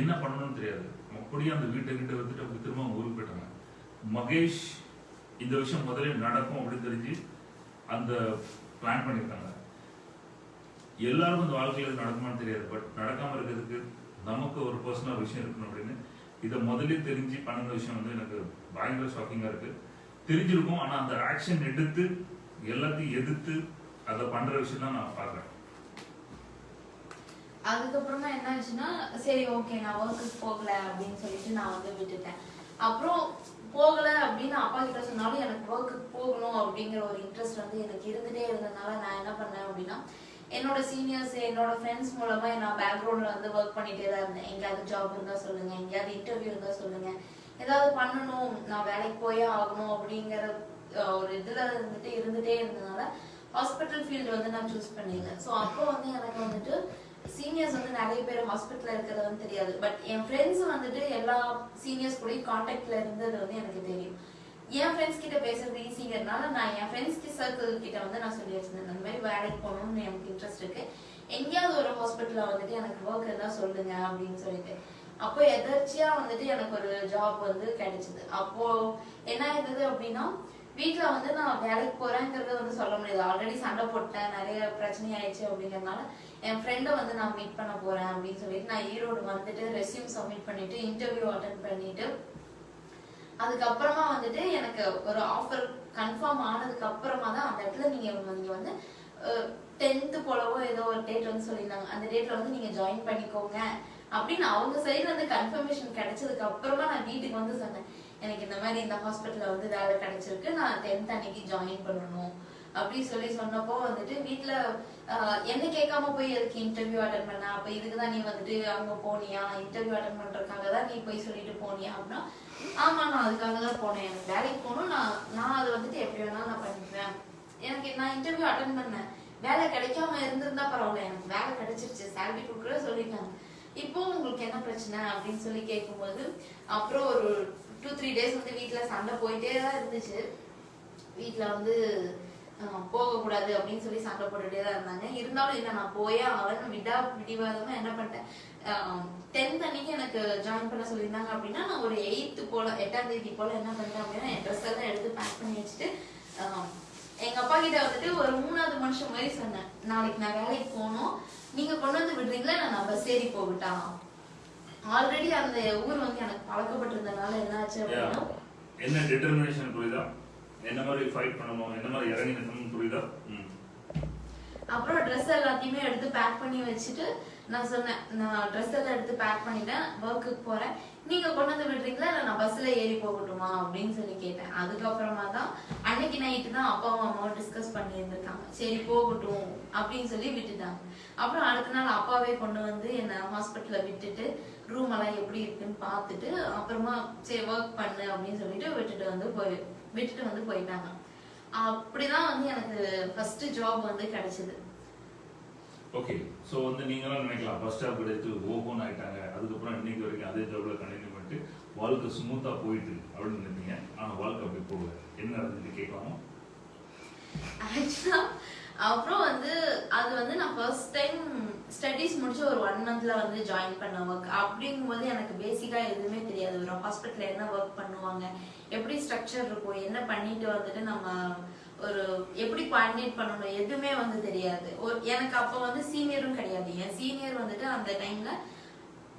என்ன பண்ணணும்னு தெரியாது. அப்படியே அந்த வீட்டை கிட்ட வந்துட்டு அவங்க திரும்ப ஊருக்கு போயிட்டாங்க. மகேஷ் இந்த விஷயம் முதல்ல நடக்கும் அப்படின்னு தெரிஞ்சு அந்த பிளான் பண்ணியிருக்காங்க எல்லாருக்கும் இந்த வாழ்க்கையில் நடக்குமான்னு தெரியாது. பட் நடக்காமல் இருக்கிறதுக்கு நமக்கு ஒரு பர்சனல் விஷயம் இருக்கணும் அப்படின்னு. இதை முதல்ல தெரிஞ்சு பண்ணுற விஷயம் வந்து எனக்கு பயங்கர ஷாக்கிங்காக இருக்குது தெரிஞ்சிருக்கும் ஆனா அந்த ஆக்ஷன் எடுத்து எல்லாத்தையும் எதிர்த்து அதை பண்ற விஷயம் தான் நான் பார்க்குறேன். அதுக்கப்புறமா என்ன ஆச்சுன்னா சரி ஓகே நான் ஒர்க்குக்கு போகல அப்படின்னு சொல்லிட்டு நான் வந்து விட்டுட்டேன். அப்புறம் போகல அப்படின்னு அப்பா கிட்ட சொன்னாலும் எனக்கு ஒர்க்குக்கு போகணும் அப்படிங்கிற ஒரு இன்ட்ரெஸ்ட் வந்து எனக்கு இருந்துட்டே இருந்ததுனால நான் என்ன பண்ணேன் அப்படின்னா என்னோட சீனியர்ஸ் என்னோட ஃப்ரெண்ட்ஸ் மூலமா நான் பேக்ரவுண்ட்ல வந்து ஒர்க் பண்ணிட்டே தான் இருந்தேன். எங்கேயாவது ஜாப் இருந்தா சொல்லுங்க எங்கேயாவது இன்டர்வியூ இருந்தா சொல்லுங்க. ஏதாவது பண்ணணும் நான் வேலைக்கு போயே ஆகணும் அப்படிங்கிற ஒரு இதுல இருந்துட்டு இருந்துட்டே இருந்ததுனால ஹாஸ்பிட்டல் ஃபீல்டு வந்து நான் சூஸ் பண்ணியிருந்தேன். ஸோ அப்போ வந்து எனக்கு வந்துட்டு சீனியர்ஸ் வந்து நிறைய பேர் ஹாஸ்பிட்டல் இருக்கிறது வந்து தெரியாது. பட் என் ஃப்ரெண்ட்ஸ் வந்துட்டு எல்லா சீனியர்ஸ் கூடயும் கான்டாக்ட்ல இருந்தது வந்து எனக்கு தெரியும். என் ஃப்ரெண்ட்ஸ் கிட்ட பேசுறது ஈஸிங்கிறதுனால நான் என் ஃப்ரெண்ட்ஸ் சர்க்கிள் கிட்ட வந்து நான் சொல்லி வச்சிருந்தேன். அந்த மாதிரி வேலைக்கு போகணும்னு எனக்கு இன்ட்ரெஸ்ட் இருக்கு. எங்கேயாவது ஒரு ஹாஸ்பிட்டலில் வந்துட்டு எனக்கு ஒர்க் இருந்தா சொல்லுங்க அப்படின்னு சொல்லிட்டு. அப்போ எதர்ச்சியா வந்துட்டு எனக்கு ஒரு ஜாப் வந்து கிடைச்சது. அப்போ என்ன ஆயிருந்தது அப்படின்னா வீட்டுல வந்து நான் வேலைக்கு போறேங்கிறத வந்து சொல்ல முடியாது. ஆல்ரெடி சண்டை போட்டேன். நிறைய பிரச்சனை ஆயிடுச்சு அப்படிங்கறதுனால என் ஃப்ரெண்டை வந்து நான் மீட் பண்ண போறேன் அப்படின்னு சொல்லிட்டு நான் ஈரோடு வந்துட்டு ரெஸ்யூம் சப்மிட் பண்ணிட்டு இன்டர்வியூ அட்டன் பண்ணிட்டு அதுக்கப்புறமா வந்துட்டு எனக்கு ஒரு ஆஃபர் கன்ஃபார்ம் ஆனதுக்கு அப்புறமா தான் அந்த இடத்துல நீங்க நீங்க வந்து டென்த்து போலவோ ஏதோ ஒரு டேட் வந்து சொல்லியிருந்தாங்க. அந்த டேட்ல வந்து நீங்க ஜாயின் பண்ணிக்கோங்க அப்படின்னு அவங்க சைட்ல இருந்து கன்ஃபர்மேஷன் கிடைச்சதுக்கு அப்புறமா நான் வீட்டுக்கு வந்து சொன்னேன். எனக்கு இந்த மாதிரி இந்த ஹாஸ்பிட்டல்ல வந்து வேலை கிடைச்சிருக்கு. நான் டென்த் அன்னைக்கு ஜாயின் பண்ணணும் அப்படி சொல்லி சொன்னப்போ வந்துட்டு வீட்டுல என்ன கேட்காம போய் எதுக்கு இன்டர்வியூ அட்டன் பண்ண? அப்ப இதுக்கு தான் நீ வந்துட்டு அங்க போனியா? இன்டர்வியூ அட்டன் பண்றதுக்காக தான் நீ போய் சொல்லிட்டு போனியா? அப்படின்னா ஆமா நான் அதுக்காக தான் போனேன். எனக்கு வேலைக்கு போகணும். நான் நான் அதை வந்துட்டு எப்படி வேணாலும் நான் பண்ணிக்குவேன் எனக்கு நான் இன்டர்வியூ அட்டன் பண்ணேன். வேலை கிடைக்காம இருந்திருந்தா பரவாயில்ல. எனக்கு வேலை கிடைச்சிருச்சு. சேலரி கொடுக்குற சொல்லிட்டாங்க. இப்போ உங்களுக்கு என்ன பிரச்சனை அப்படின்னு சொல்லி கேட்கும்போது அப்புறம் ஒரு டூ த்ரீ டேஸ் வந்து வீட்டில் சண்டை போயிட்டே தான் இருந்துச்சு. வீட்டில் வந்து போகக்கூடாது அப்படின்னு சொல்லி சண்டை போட்டுட்டே தான் இருந்தாங்க. இருந்தாலும் இல்லை நான் போயே அவன் விடா விடிவாதமா என்ன பண்ணிட்டேன்? டென்த் அன்னைக்கு எனக்கு ஜாயின் பண்ண சொல்லியிருந்தாங்க அப்படின்னா நான் ஒரு எயித்து போல எட்டாம் தேதி போல என்ன பண்ணிட்டேன் அப்படின்னா என் ட்ரெஸ் எல்லாம் எடுத்து பேக் பண்ணி வச்சுட்டு எங்க அப்பா கிட்ட வந்துட்டு ஒரு மூணாவது மனுஷன் மாதிரி சொன்னேன். நாளைக்கு நான் வேலைக்கு போகணும். நீங்க கொண்டு வந்து விடுறீங்களா? நான் பஸ் ஏறி போகட்டா? ஆல்ரெடி அந்த ஊர் வந்து எனக்கு பழக்கப்பட்டிருந்தனால என்ன ஆச்சு அப்படின்னா என்ன டிட்டர்மினேஷன் புரியுதா? என்ன மாதிரி ஃபைட் பண்ணணும் என்ன மாதிரி இறங்கி நிற்கணும் புரியுதா? ம். அப்புறம் ட்ரெஸ் எல்லாத்தையுமே எடுத்து பேக் பண்ணி வச்சுட்டு நான் சொன்னேன் நான் ட்ரெஸ் எல்லாம் எடுத்து பேக் பண்ணிட்டேன் ஒர்க்குக்கு போறேன். நீங்க கொண்டு வந்து விடுறீங்களா? இல்ல நான் பஸ்ல ஏறி போகட்டுமா? அப்படின்னு சொல்லி கேட்டேன். அதுக்கப்புறமா தான் அன்னைக்கு நைட்டு தான் அப்பாவும் அம்மாவும் டிஸ்கஸ் பண்ணி இருந்திருக்காங்க சரி போகட்டும் அப்படின்னு சொல்லி விட்டுட்டாங்க. அப்புறம் அடுத்த நாள் அப்பாவே கொண்டு வந்து என்ன ஹாஸ்பிட்டல்ல விட்டுட்டு ரூம் எல்லாம் எப்படி இருக்குன்னு பார்த்துட்டு அப்புறமா சரி ஒர்க் பண்ணு அப்படின்னு சொல்லிட்டு விட்டுட்டு வந்து போய் விட்டுட்டு வந்து போயிட்டாங்க. அப்படிதான் வந்து எனக்கு ஃபர்ஸ்ட் ஜாப் வந்து கிடைச்சது. ஓகே ஸோ வந்து நீங்களாம் நினைக்கலாம் ஃபர்ஸ்ட் ஸ்டாப் கிடைத்து ஓப்பன் ஆயிட்டாங்க. அதுக்கப்புறம் இன்னைக்கு வரைக்கும் அதே ஜாப்ல கண்டினியூ பண்ணிட்டு வாழ்க்கை ஸ்மூத்தா போயிட்டு அப்படின்னு நினைப்பீங்க. ஆனா வாழ்க்கை அப்படி போகல. என்ன நடந்துட்டு கேட்கலாமா? ஆக்சுவலா அப்புறம் வந்து அது வந்து நான் ஃபர்ஸ்ட் டைம் ஸ்டடீஸ் முடிச்சு ஒரு ஒன் மந்த்ல வந்து ஜாயின் பண்ண ஒர்க் அப்படிங்கும்போது எனக்கு பேசிக்கா எதுவுமே தெரியாது. ஒரு ஹாஸ்பிட்டல்ல என்ன ஒர்க் பண்ணுவாங்க எப்படி ஸ்ட்ரக்சர் இருக்கும் என்ன பண்ணிட்டு வந்துட்டு நம்ம ஒரு எப்படி கோஆர்டினேட் பண்ணணும் எதுவுமே வந்து தெரியாது. ஒரு எனக்கு அப்போ வந்து சீனியரும் கிடையாது. என் சீனியர் வந்துட்டு அந்த டைம்ல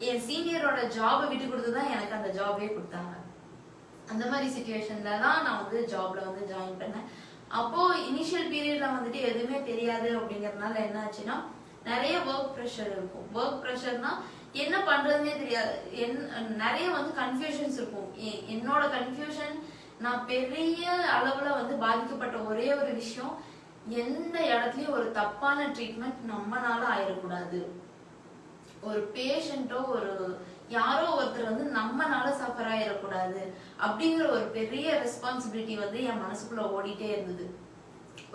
என் சீனியரோட ஜாபை விட்டு கொடுத்து தான் எனக்கு அந்த ஜாபே கொடுத்தாங்க. அந்த மாதிரி சுச்சுவேஷன்ல தான் நான் வந்து ஜாப்ல வந்து ஜாயின் பண்ணேன். அப்போ இனிஷியல் பீரியட்ல வந்துட்டு எதுவுமே தெரியாது அப்படிங்கறதுனால என்ன ஆச்சுன்னா நிறைய ஒர்க் ப்ரெஷர் இருக்கும். ஒர்க் ப்ரெஷர்னா என்ன பண்றதுன்னே தெரியாது. என் நிறைய வந்து கன்ஃபியூஷன்ஸ் இருக்கும். என்னோட கன்ஃபியூஷன் நான் பெரிய அளவுல வந்து பாதிக்கப்பட்ட ஒரே ஒரு விஷயம் எந்த இடத்துலயும் ஒரு தப்பான ட்ரீட்மெண்ட் நம்மனால ஆயிடக்கூடாது ஒரு பேஷண்ட்டோ ஒரு யாரோ ஒருத்தர் வந்து நம்மனால சஃபர் ஆயிடக்கூடாது அப்படிங்கிற ஒரு பெரிய ரெஸ்பான்சிபிலிட்டி வந்து என் மனசுக்குள்ள ஓடிட்டே இருந்தது.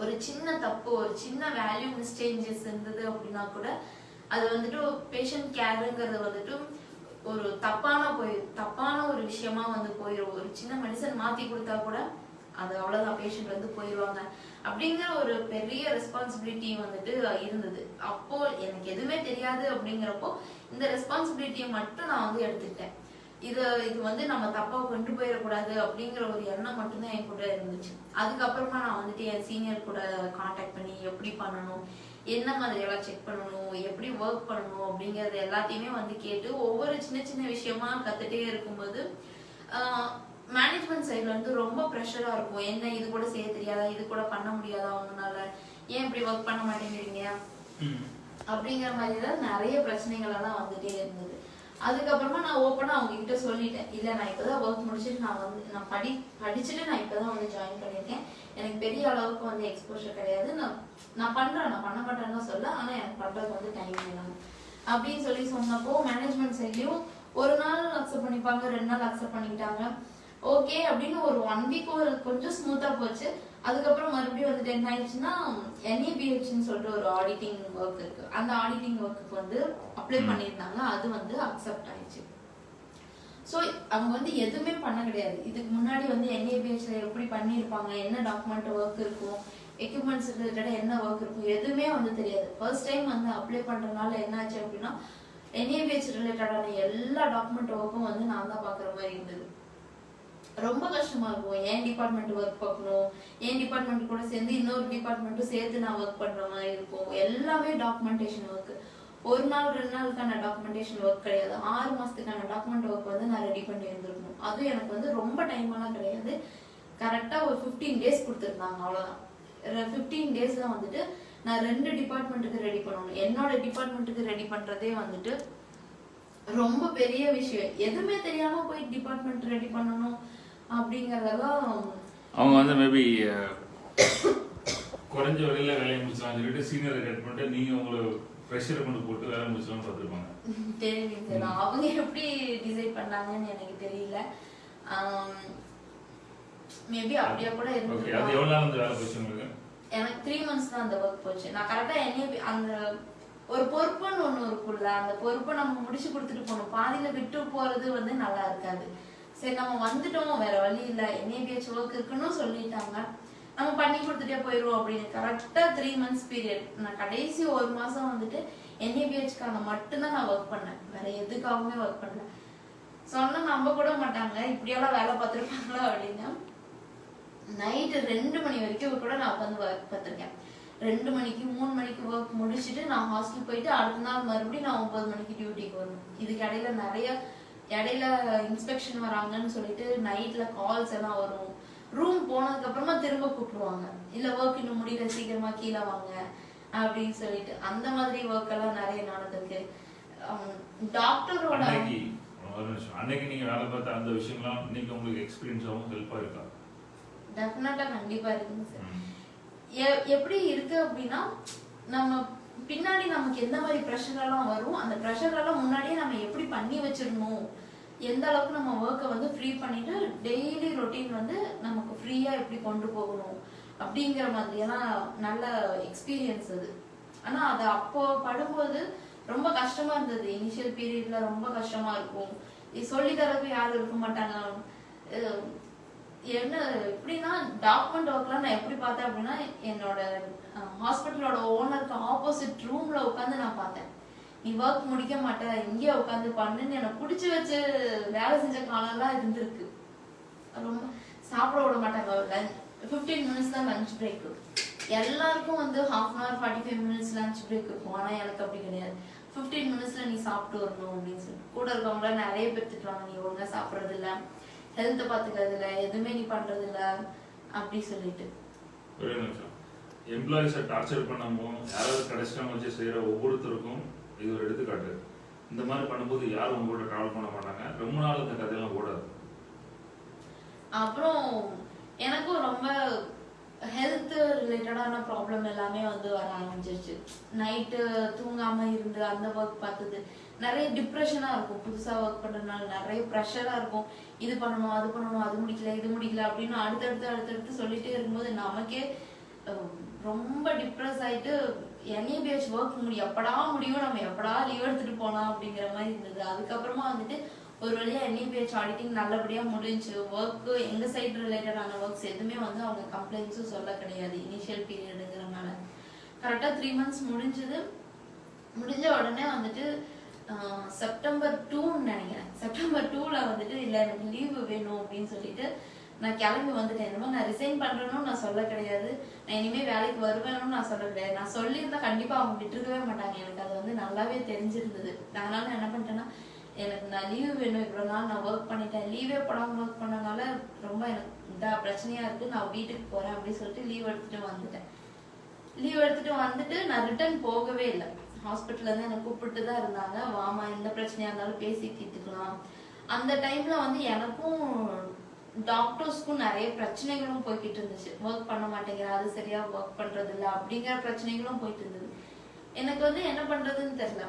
ஒரு சின்ன தப்பு ஒரு சின்ன வேல்யூ மிஸ்டேஞ்சஸ் இருந்தது அப்படின்னா கூட அது வந்துட்டு பேஷண்ட் கேருங்கிறது வந்துட்டு ஒரு தப்பான போய் தப்பான ஒரு விஷயமா வந்து போயிடும் ஒரு சின்ன மெடிசன் மாத்தி கொடுத்தா கூட அது அவ்வளவுதான் பேஷண்ட் வந்து போயிடுவாங்க அப்படிங்கிற ஒரு பெரிய ரெஸ்பான்சிபிலிட்டி வந்துட்டு இருந்தது. அப்போ எனக்கு எதுவுமே தெரியாது அப்படிங்கிறப்போ இந்த ரெஸ்பான்சிபிலிட்டியை மட்டும் நான் வந்து எடுத்துக்கிட்டேன். இது இது வந்து நம்ம தப்பா கொண்டு போயிடக்கூடாது அப்படிங்கிற ஒரு எண்ணம் மட்டும்தான் என் கூட இருந்துச்சு. அதுக்கப்புறமா நான் வந்துட்டு என் சீனியர் கூட காண்டாக்ட் பண்ணி எப்படி பண்ணணும் என்ன மாதிரி எல்லாம் செக் பண்ணணும் எப்படி ஒர்க் பண்ணணும் அப்படிங்கறது எல்லாத்தையுமே வந்து கேட்டு ஒவ்வொரு சின்ன சின்ன விஷயமா கத்துட்டே இருக்கும்போது மேனேஜ்மெண்ட் சைட்ல இருந்து ரொம்ப ப்ரெஷரா இருக்கும். என்ன இது கூட செய்ய தெரியாதா? இது கூட பண்ண முடியாதா அவங்கனால ஏன் இப்படி ஒர்க் பண்ண மாட்டேங்கிறீங்க? அப்படிங்கிற மாதிரி தான் நிறைய பிரச்சனைகள் எல்லாம் வந்துட்டே இருந்தது. அதுக்கப்புறமா நான் ஓப்பனாக அவங்க கிட்ட சொல்லிட்டேன். இல்லை நான் இப்பதான் ஒர்க் முடிச்சுட்டு நான் வந்து நான் படி படிச்சுட்டு நான் இப்பதான் வந்து ஜாயின் பண்ணியிருக்கேன். எனக்கு பெரிய அளவுக்கு வந்து எக்ஸ்போஷர் கிடையாது. நான் நான் பண்ணுறேன் நான் பண்ண மாட்டேன்னு சொல்ல ஆனால் எனக்கு பண்ணுறதுக்கு வந்து டைம் வேணும். அப்படின்னு சொல்லி சொன்னப்போ மேனேஜ்மெண்ட் சைட்லயும் ஒரு நாள் அக்செப்ட் பண்ணிப்பாங்க ரெண்டு நாள் அக்செப்ட் பண்ணிக்கிட்டாங்க. ஓகே அப்படின்னு ஒரு ஒன் வீக் கொஞ்சம் ஸ்மூத்தாக போச்சு. அதுக்கப்புறம் மறுபடியும் வந்துட்டு என்ன ஆயிடுச்சுன்னா என்இபிஹெச்னு சொல்லிட்டு ஒரு ஆடிட்டிங் ஒர்க் இருக்கு. அந்த ஆடிட்டிங் ஒர்க்குக்கு வந்து அப்ளை பண்ணியிருந்தாங்க. அது வந்து அக்செப்ட் ஆயிடுச்சு. ஸோ அவங்க வந்து எதுவுமே பண்ண கிடையாது. இதுக்கு முன்னாடி வந்து என்ஏபிஎஸ்ல எப்படி பண்ணியிருப்பாங்க? என்ன டாக்குமெண்ட் ஒர்க் இருக்கும்? எக்யூப்மெண்ட்ஸ் ரிலேட்டடாக என்ன ஒர்க் இருக்கும்? எதுவுமே வந்து தெரியாது. ஃபர்ஸ்ட் டைம் வந்து அப்ளை பண்றதுனால என்னாச்சு அப்படின்னா என்ஏபிஎஸ் ரிலேட்டடான எல்லா டாக்குமெண்ட் ஒர்க்கும் வந்து நான் தான் பார்க்குற மாதிரி இருந்தது. ரொம்ப கஷ்டமா இருக்கும். என் டிபார்ட்மெண்ட் ஒர்க் பார்க்கணும்? என் டிபார்ட்மெண்ட் கூட சேர்ந்து இன்னொரு டிபார்ட்மெண்ட்டும் சேர்த்து நான் ஒர்க் பண்ற மாதிரி இருக்கும். எல்லாமே டாக்குமெண்டேஷன் ஒர்க் ஒரு நாள் ரெண்டு நாளுக்கான டாக்குமெண்டேஷன் ஒர்க் கிடையாது. ஆறு மாசத்துக்கான டாக்குமெண்ட் ஒர்க் வந்து நான் ரெடி பண்ணி இருந்திருக்கணும். அதுவும் எனக்கு வந்து ரொம்ப டைம் எல்லாம் கிடையாது. கரெக்டாக ஒரு ஃபிஃப்டீன் டேஸ் கொடுத்துருந்தாங்க. அவ்வளோதான் ஃபிஃப்டீன் டேஸ்ல வந்துட்டு நான் ரெண்டு டிபார்ட்மெண்ட்டுக்கு ரெடி பண்ணணும். என்னோட டிபார்ட்மெண்ட்டுக்கு ரெடி பண்ணுறதே வந்துட்டு ரொம்ப பெரிய விஷயம். எதுவுமே தெரியாமல் போய் டிபார்ட்மெண்ட் ரெடி பண்ணணும். அப்படிங்கறதெல்லாம் அவங்க வந்து மேபி குறைஞ்ச விலையில வேலையை முடிச்சலாம் சொல்லிட்டு சீனியரை கட் பண்ணிட்டு நீங்க உங்களை ப்ரெஷரை கொண்டு போட்டு வேலை முடிச்சலாம்னு பார்த்துருப்பாங்க. [laughs] தெரியல சார் அவங்க எப்படி டிசைட் பண்ணாங்கன்னு எனக்கு தெரியல. மேபி அப்படியே கூட ஓகே அது எவ்வளவு நாள் அந்த வேலை போச்சு உங்களுக்கு? எனக்கு த்ரீ மந்த்ஸ் தான் அந்த ஒர்க் போச்சு. நான் கரெக்டா என்னைய அந்த ஒரு பொறுப்புன்னு ஒண்ணு இருக்குல்ல அந்த பொறுப்பை நம்ம முடிச்சு கொடுத்துட்டு போகணும். பாதியில விட்டு போறது வந்து நல்லா இருக்காது. சரி நம்ம வந்துட்டோம் வேற வழி இல்ல. என்ஏபிஹெச் ஒர்க் இருக்குன்னு சொல்லிட்டாங்க. நம்ம பண்ணி கொடுத்துட்டே போயிடுவோம் அப்படின்னு. கரெக்டா த்ரீ மந்த்ஸ் பீரியட் நான் கடைசி ஒரு மாசம் வந்துட்டு என்ஏபிஹெச்க்காக மட்டும்தான் நான் ஒர்க் பண்ணேன். வேற எதுக்காகவுமே ஒர்க் பண்ணல. சொன்னா நம்ப கூட மாட்டாங்க. இப்படியெல்லாம் வேலை பார்த்துருப்பாங்களா அப்படின்னா. நைட்டு ரெண்டு மணி வரைக்கும் கூட நான் உட்காந்து ஒர்க் பார்த்துருக்கேன். ரெண்டு மணிக்கு மூணு மணிக்கு ஒர்க் முடிச்சுட்டு நான் ஹாஸ்டல் போயிட்டு அடுத்த நாள் மறுபடியும் நான் ஒன்பது மணிக்கு டியூட்டிக்கு வரணும். இதுக்கு இடையில நிறைய இடையில இன்ஸ்பெக்ஷன் வராங்கன்னு சொல்லிட்டு நைட்ல கால்ஸ் எல்லாம் வரும். ரூம் போனதுக்கு அப்புறமா திரும்ப கூப்பிடுவாங்க. இல்ல ஒர்க் இன்னும் முடியல சீக்கிரமா கீழே வாங்க. அப்படின்னு சொல்லிட்டு அந்த மாதிரி ஒர்க் எல்லாம் நிறைய நடந்திருக்கு. டாக்டரோட அன்னைக்கு நீங்க வேலை பார்த்த அந்த விஷயம்லாம் இன்னைக்கு உங்களுக்கு எக்ஸ்பீரியன்ஸ் ஆகும் ஹெல்ப்பா இருக்கா? டெஃபினட்டா கண்டிப்பா இருக்குங்க சார் எப்படி இருக்கு அப்படின்னா நம்ம பின்னாடி நமக்கு எந்த மாதிரி ப்ரெஷர் எல்லாம் வரும் அந்த ப்ரெஷர் எல்லாம் முன்னாடியே நம்ம எப்படி பண்ணி வச்சிடணும்? எந்த அளவுக்கு நம்ம ஒர்க்கை வந்து ஃப்ரீ பண்ணிட்டு டெய்லி ரொட்டீன் வந்து நமக்கு ஃப்ரீயா எப்படி கொண்டு போகணும்? அப்படிங்கிற மாதிரியெல்லாம் நல்ல எக்ஸ்பீரியன்ஸ் அது. ஆனா அது அப்போ படும்போது ரொம்ப கஷ்டமா இருந்தது. இனிஷியல் பீரியட்ல ரொம்ப கஷ்டமா இருக்கும். இது சொல்லி தரக்கு யாரும் இருக்க மாட்டாங்க. என்ன எப்படின்னா டாக்குமெண்ட் ஒர்க்லாம் நான் எப்படி பார்த்தேன் அப்படின்னா என்னோட ஹாஸ்பிட்டலோட ஓனருக்கு ஆப்போசிட் ரூம்ல உட்காந்து நான் பார்த்தேன். நீ ஒர்க் முடிக்க மாட்ட இங்கே உட்காந்து பண்ணுன்னு எனக்கு பிடிச்சி வச்சு வேலை செஞ்ச காலம்லாம் இருந்திருக்கு. ரொம்ப சாப்பிட விட மாட்டாங்க ஃபிஃப்டீன் மினிட்ஸ் தான் லஞ்ச் பிரேக் எல்லாருக்கும் வந்து half an hour forty five minutes lunch break இருக்கும். ஆனால் எனக்கு அப்படி கிடையாது. ஃபிஃப்டீன் மினிட்ஸ்ல நீ சாப்பிட்டு வரணும் அப்படின்னு சொல்லி. கூட இருக்கவங்கள நிறைய பேர் திட்டுவாங்க நீ ஒழுங்காக சாப்பிட்றது இல்லை. ஹெல்த்தை பாத்துக்கிறது இல்ல எதுவுமே நீ பண்றது இல்ல அப்படி சொல்லிட்டு. ஒரே நிமிஷம். எம்ப்ளாயிஸை டார்ச்சர் பண்ணாமோ யாராவது கடைசியாக வச்சு செய்யற ஒவ்வொருத்தருக்கும் இது ஒரு எடுத்துக்காட்டு. இந்த மாதிரி பண்ணும்போது யாரும் உங்க கூட ட்ராவல் பண்ண மாட்டாங்க? ரொம்ப நாள் இந்த கதையெல்லாம் ஓடாது. அப்புறம் எனக்கும் ரொம்ப ஹெல்த் ரிலேட்டடான ப்ராப்ளம் எல்லாமே வந்து வர ஆரம்பிச்சிருச்சு. நைட்டு தூங்காம இருந்து அந்த ஒர்க் பார்த்தது. நிறைய டிப்ரெஷனாக இருக்கும். புதுசாக ஒர்க் பண்ணுறதுனால நிறைய ப்ரெஷராக இருக்கும். இது பண்ணணும் அது பண்ணணும் அது முடிக்கல இது முடிக்கல அப்படின்னு அடுத்தடுத்து அடுத்தடுத்து சொல்லிட்டே இருக்கும்போது நமக்கே ரொம்ப டிப்ரெஸ் ஆயிட்டு என்ஏபிஹெச் ஒர்க் முடியும் எப்படா முடியும் நம்ம எப்படா லீவ் எடுத்துகிட்டு போகலாம் அப்படிங்கிற மாதிரி இருந்தது. அதுக்கப்புறமா வந்துட்டு ஒரு வழியாக என்இபிஹெச் ஆடிட்டிங் நல்லபடியாக முடிஞ்சு ஒர்க்கு எங்கள் சைட் ரிலேட்டடான ஒர்க்ஸ் எதுவுமே வந்து அவங்க கம்ப்ளைண்ட்ஸும் சொல்ல கிடையாது. இனிஷியல் பீரியடுங்கிறனால கரெக்டாக த்ரீ மந்த்ஸ் முடிஞ்சது. முடிஞ்ச உடனே வந்துட்டு செப்டம்பர் டூன்னு நினைக்கிறேன். செப்டம்பர் டூல வந்துட்டு இல்ல எனக்கு லீவு வேணும் அப்படின்னு சொல்லிட்டு நான் கிளம்பி வந்துட்டேன். என்னமோ நான் ரிசைன் பண்றேன்னு நான் சொல்ல கிடையாது. நான் இனிமே வேலைக்கு வருவேன்னு நான் சொல்ல கிடையாது. நான் சொல்லியிருந்தா கண்டிப்பா அவங்க விட்டுருக்கவே மாட்டாங்க. எனக்கு அது வந்து நல்லாவே தெரிஞ்சிருந்தது. அதனால நான் என்ன பண்ணிட்டேன்னா எனக்கு நான் லீவு வேணும். இவ்வளவு நாள் நான் ஒர்க் பண்ணிட்டேன். லீவே போடாம ஒர்க் பண்ணனால ரொம்ப எனக்கு இதா பிரச்சனையா இருக்கு. நான் வீட்டுக்கு போறேன் அப்படின்னு சொல்லிட்டு லீவ் எடுத்துட்டு வந்துட்டேன். லீவ் எடுத்துட்டு வந்துட்டு நான் ரிட்டர்ன் போகவே இல்லை. ஹாஸ்பிட்டல்ல இருந்து என்னை கூப்பிட்டு தான் இருந்தாங்க. வாமா எந்த பிரச்சனையா இருந்தாலும் பேசி தீர்த்துக்கலாம். அந்த டைம்ல வந்து எனக்கும் டாக்டர்ஸ்க்கும் நிறைய பிரச்சனைகளும் போய்கிட்டு இருந்துச்சு. ஒர்க் பண்ண மாட்டேங்கிற அது சரியா ஒர்க் பண்றது இல்ல அப்படிங்கிற பிரச்சனைகளும் போயிட்டு இருந்தது. எனக்கு வந்து என்ன பண்றதுன்னு தெரியல.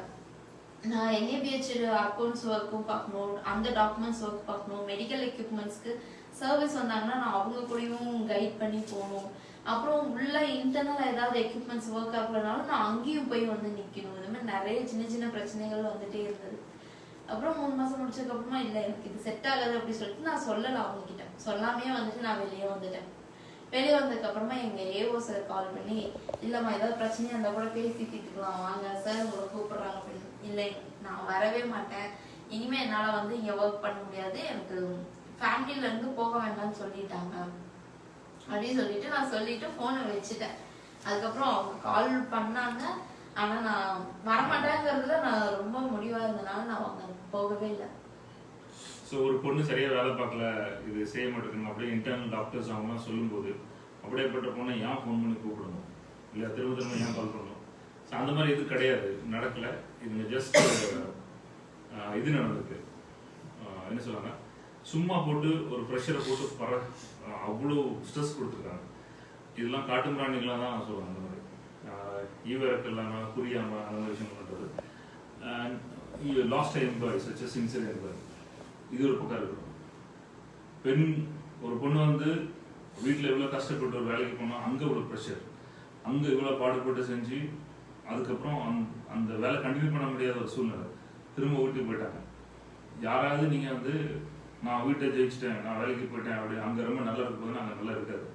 நான் என்ஏபிஹெச் அக்கௌண்ட்ஸ் ஒர்க்கும் பார்க்கணும் அந்த டாக்குமெண்ட்ஸ் ஒர்க் பார்க்கணும் மெடிக்கல் எக்யூப்மெண்ட்ஸ்க்கு சர்வீஸ் வந்தாங்கன்னா நான் அவங்க கூடயும் கைட் பண்ணி போகணும். அப்புறம் உள்ள இன்டர்னல் ஏதாவது எக்யூப்மெண்ட்ஸ் ஒர்க் ஆகலனாலும் நான் அங்கேயும் போய் வந்து நிற்கணும் இது மாதிரி நிறைய சின்ன சின்ன பிரச்சனைகள் வந்துட்டே இருந்தது. அப்புறம் மூணு மாசம் முடிச்சதுக்கு அப்புறமா இல்ல எனக்கு இது செட் ஆகாது அப்படின்னு சொல்லிட்டு நான் சொல்லல அவங்க கிட்ட சொல்லாமே வந்துட்டு நான் வெளியே வந்துட்டேன். வெளியே வந்ததுக்கு அப்புறமா எங்க ஏஓ சார் கால் பண்ணி இல்லம்மா ஏதாவது பிரச்சனையா இருந்தா கூட பேசி தீர்த்துக்கலாம். வாங்க சார் உங்களை கூப்பிடுறாங்க அப்படின்னு. இல்லை நான் வரவே மாட்டேன். இனிமே என்னால வந்து இங்க ஒர்க் பண்ண முடியாது. எனக்கு ஃபேமிலியிலேருந்து போக வேண்டாம்னு சொல்லிட்டாங்க. அப்படின்னு சொல்லிட்டு நான் சொல்லிட்டு போனை வச்சுட்டேன். அதுக்கப்புறம் அவங்க கால் பண்ணாங்க. ஆனா நான் வரமாட்டேங்கிறதுல நான் ரொம்ப முடிவா இருந்தனால நான் அவங்க போகவே இல்லை. ஸோ ஒரு பொண்ணு சரியா வேலை பார்க்கல இது செய்ய மாட்டேங்குது அப்படியே இன்டர்னல் டாக்டர்ஸ் அவங்கலாம் சொல்லும்போது அப்படியேப்பட்ட பொண்ணை ஏன் ஃபோன் பண்ணி கூப்பிடணும்? இல்லை திரும்ப திரும்ப ஏன் கால் பண்ணணும்? ஸோ அந்த மாதிரி இது கிடையாது. நடக்கல. இதுங்க ஜஸ்ட் இது நடந்திருக்கு. என்ன சொல்லுவாங்க? சும்மா போட்டு ஒரு ப்ரெஷரை போட்டு பர அவ்வளோ ஸ்ட்ரெஸ் கொடுத்துருக்காங்க. இதெல்லாம் காட்டு பிராணிகளாக தான் சொல்லுவாங்க அந்த மாதிரி. ஈவரக்கு இல்லாமல் புரியாமல் அந்த மாதிரி விஷயம் பண்ணுறது last employee such sincere employee இது ஒரு பக்கம் இருக்கணும் பெண் ஒரு பொண்ணு வந்து வீட்டில் எவ்வளோ கஷ்டப்பட்டு ஒரு வேலைக்கு போனால் அங்கே இவ்வளோ ப்ரெஷர் அங்கே இவ்வளோ பாடுபட்டு செஞ்சு அதுக்கப்புறம் அந் அந்த வேலை கண்டினியூ பண்ண முடியாத ஒரு சூழ்நிலை. திரும்ப வீட்டுக்கு போயிட்டாங்க. யாராவது நீங்கள் வந்து நான் வீட்டை ஜெயிச்சிட்டேன் நான் வேலைக்கு போயிட்டேன் அப்படி அங்கே ரொம்ப நல்லா இருக்கும் அங்கே நல்லா இருக்காது.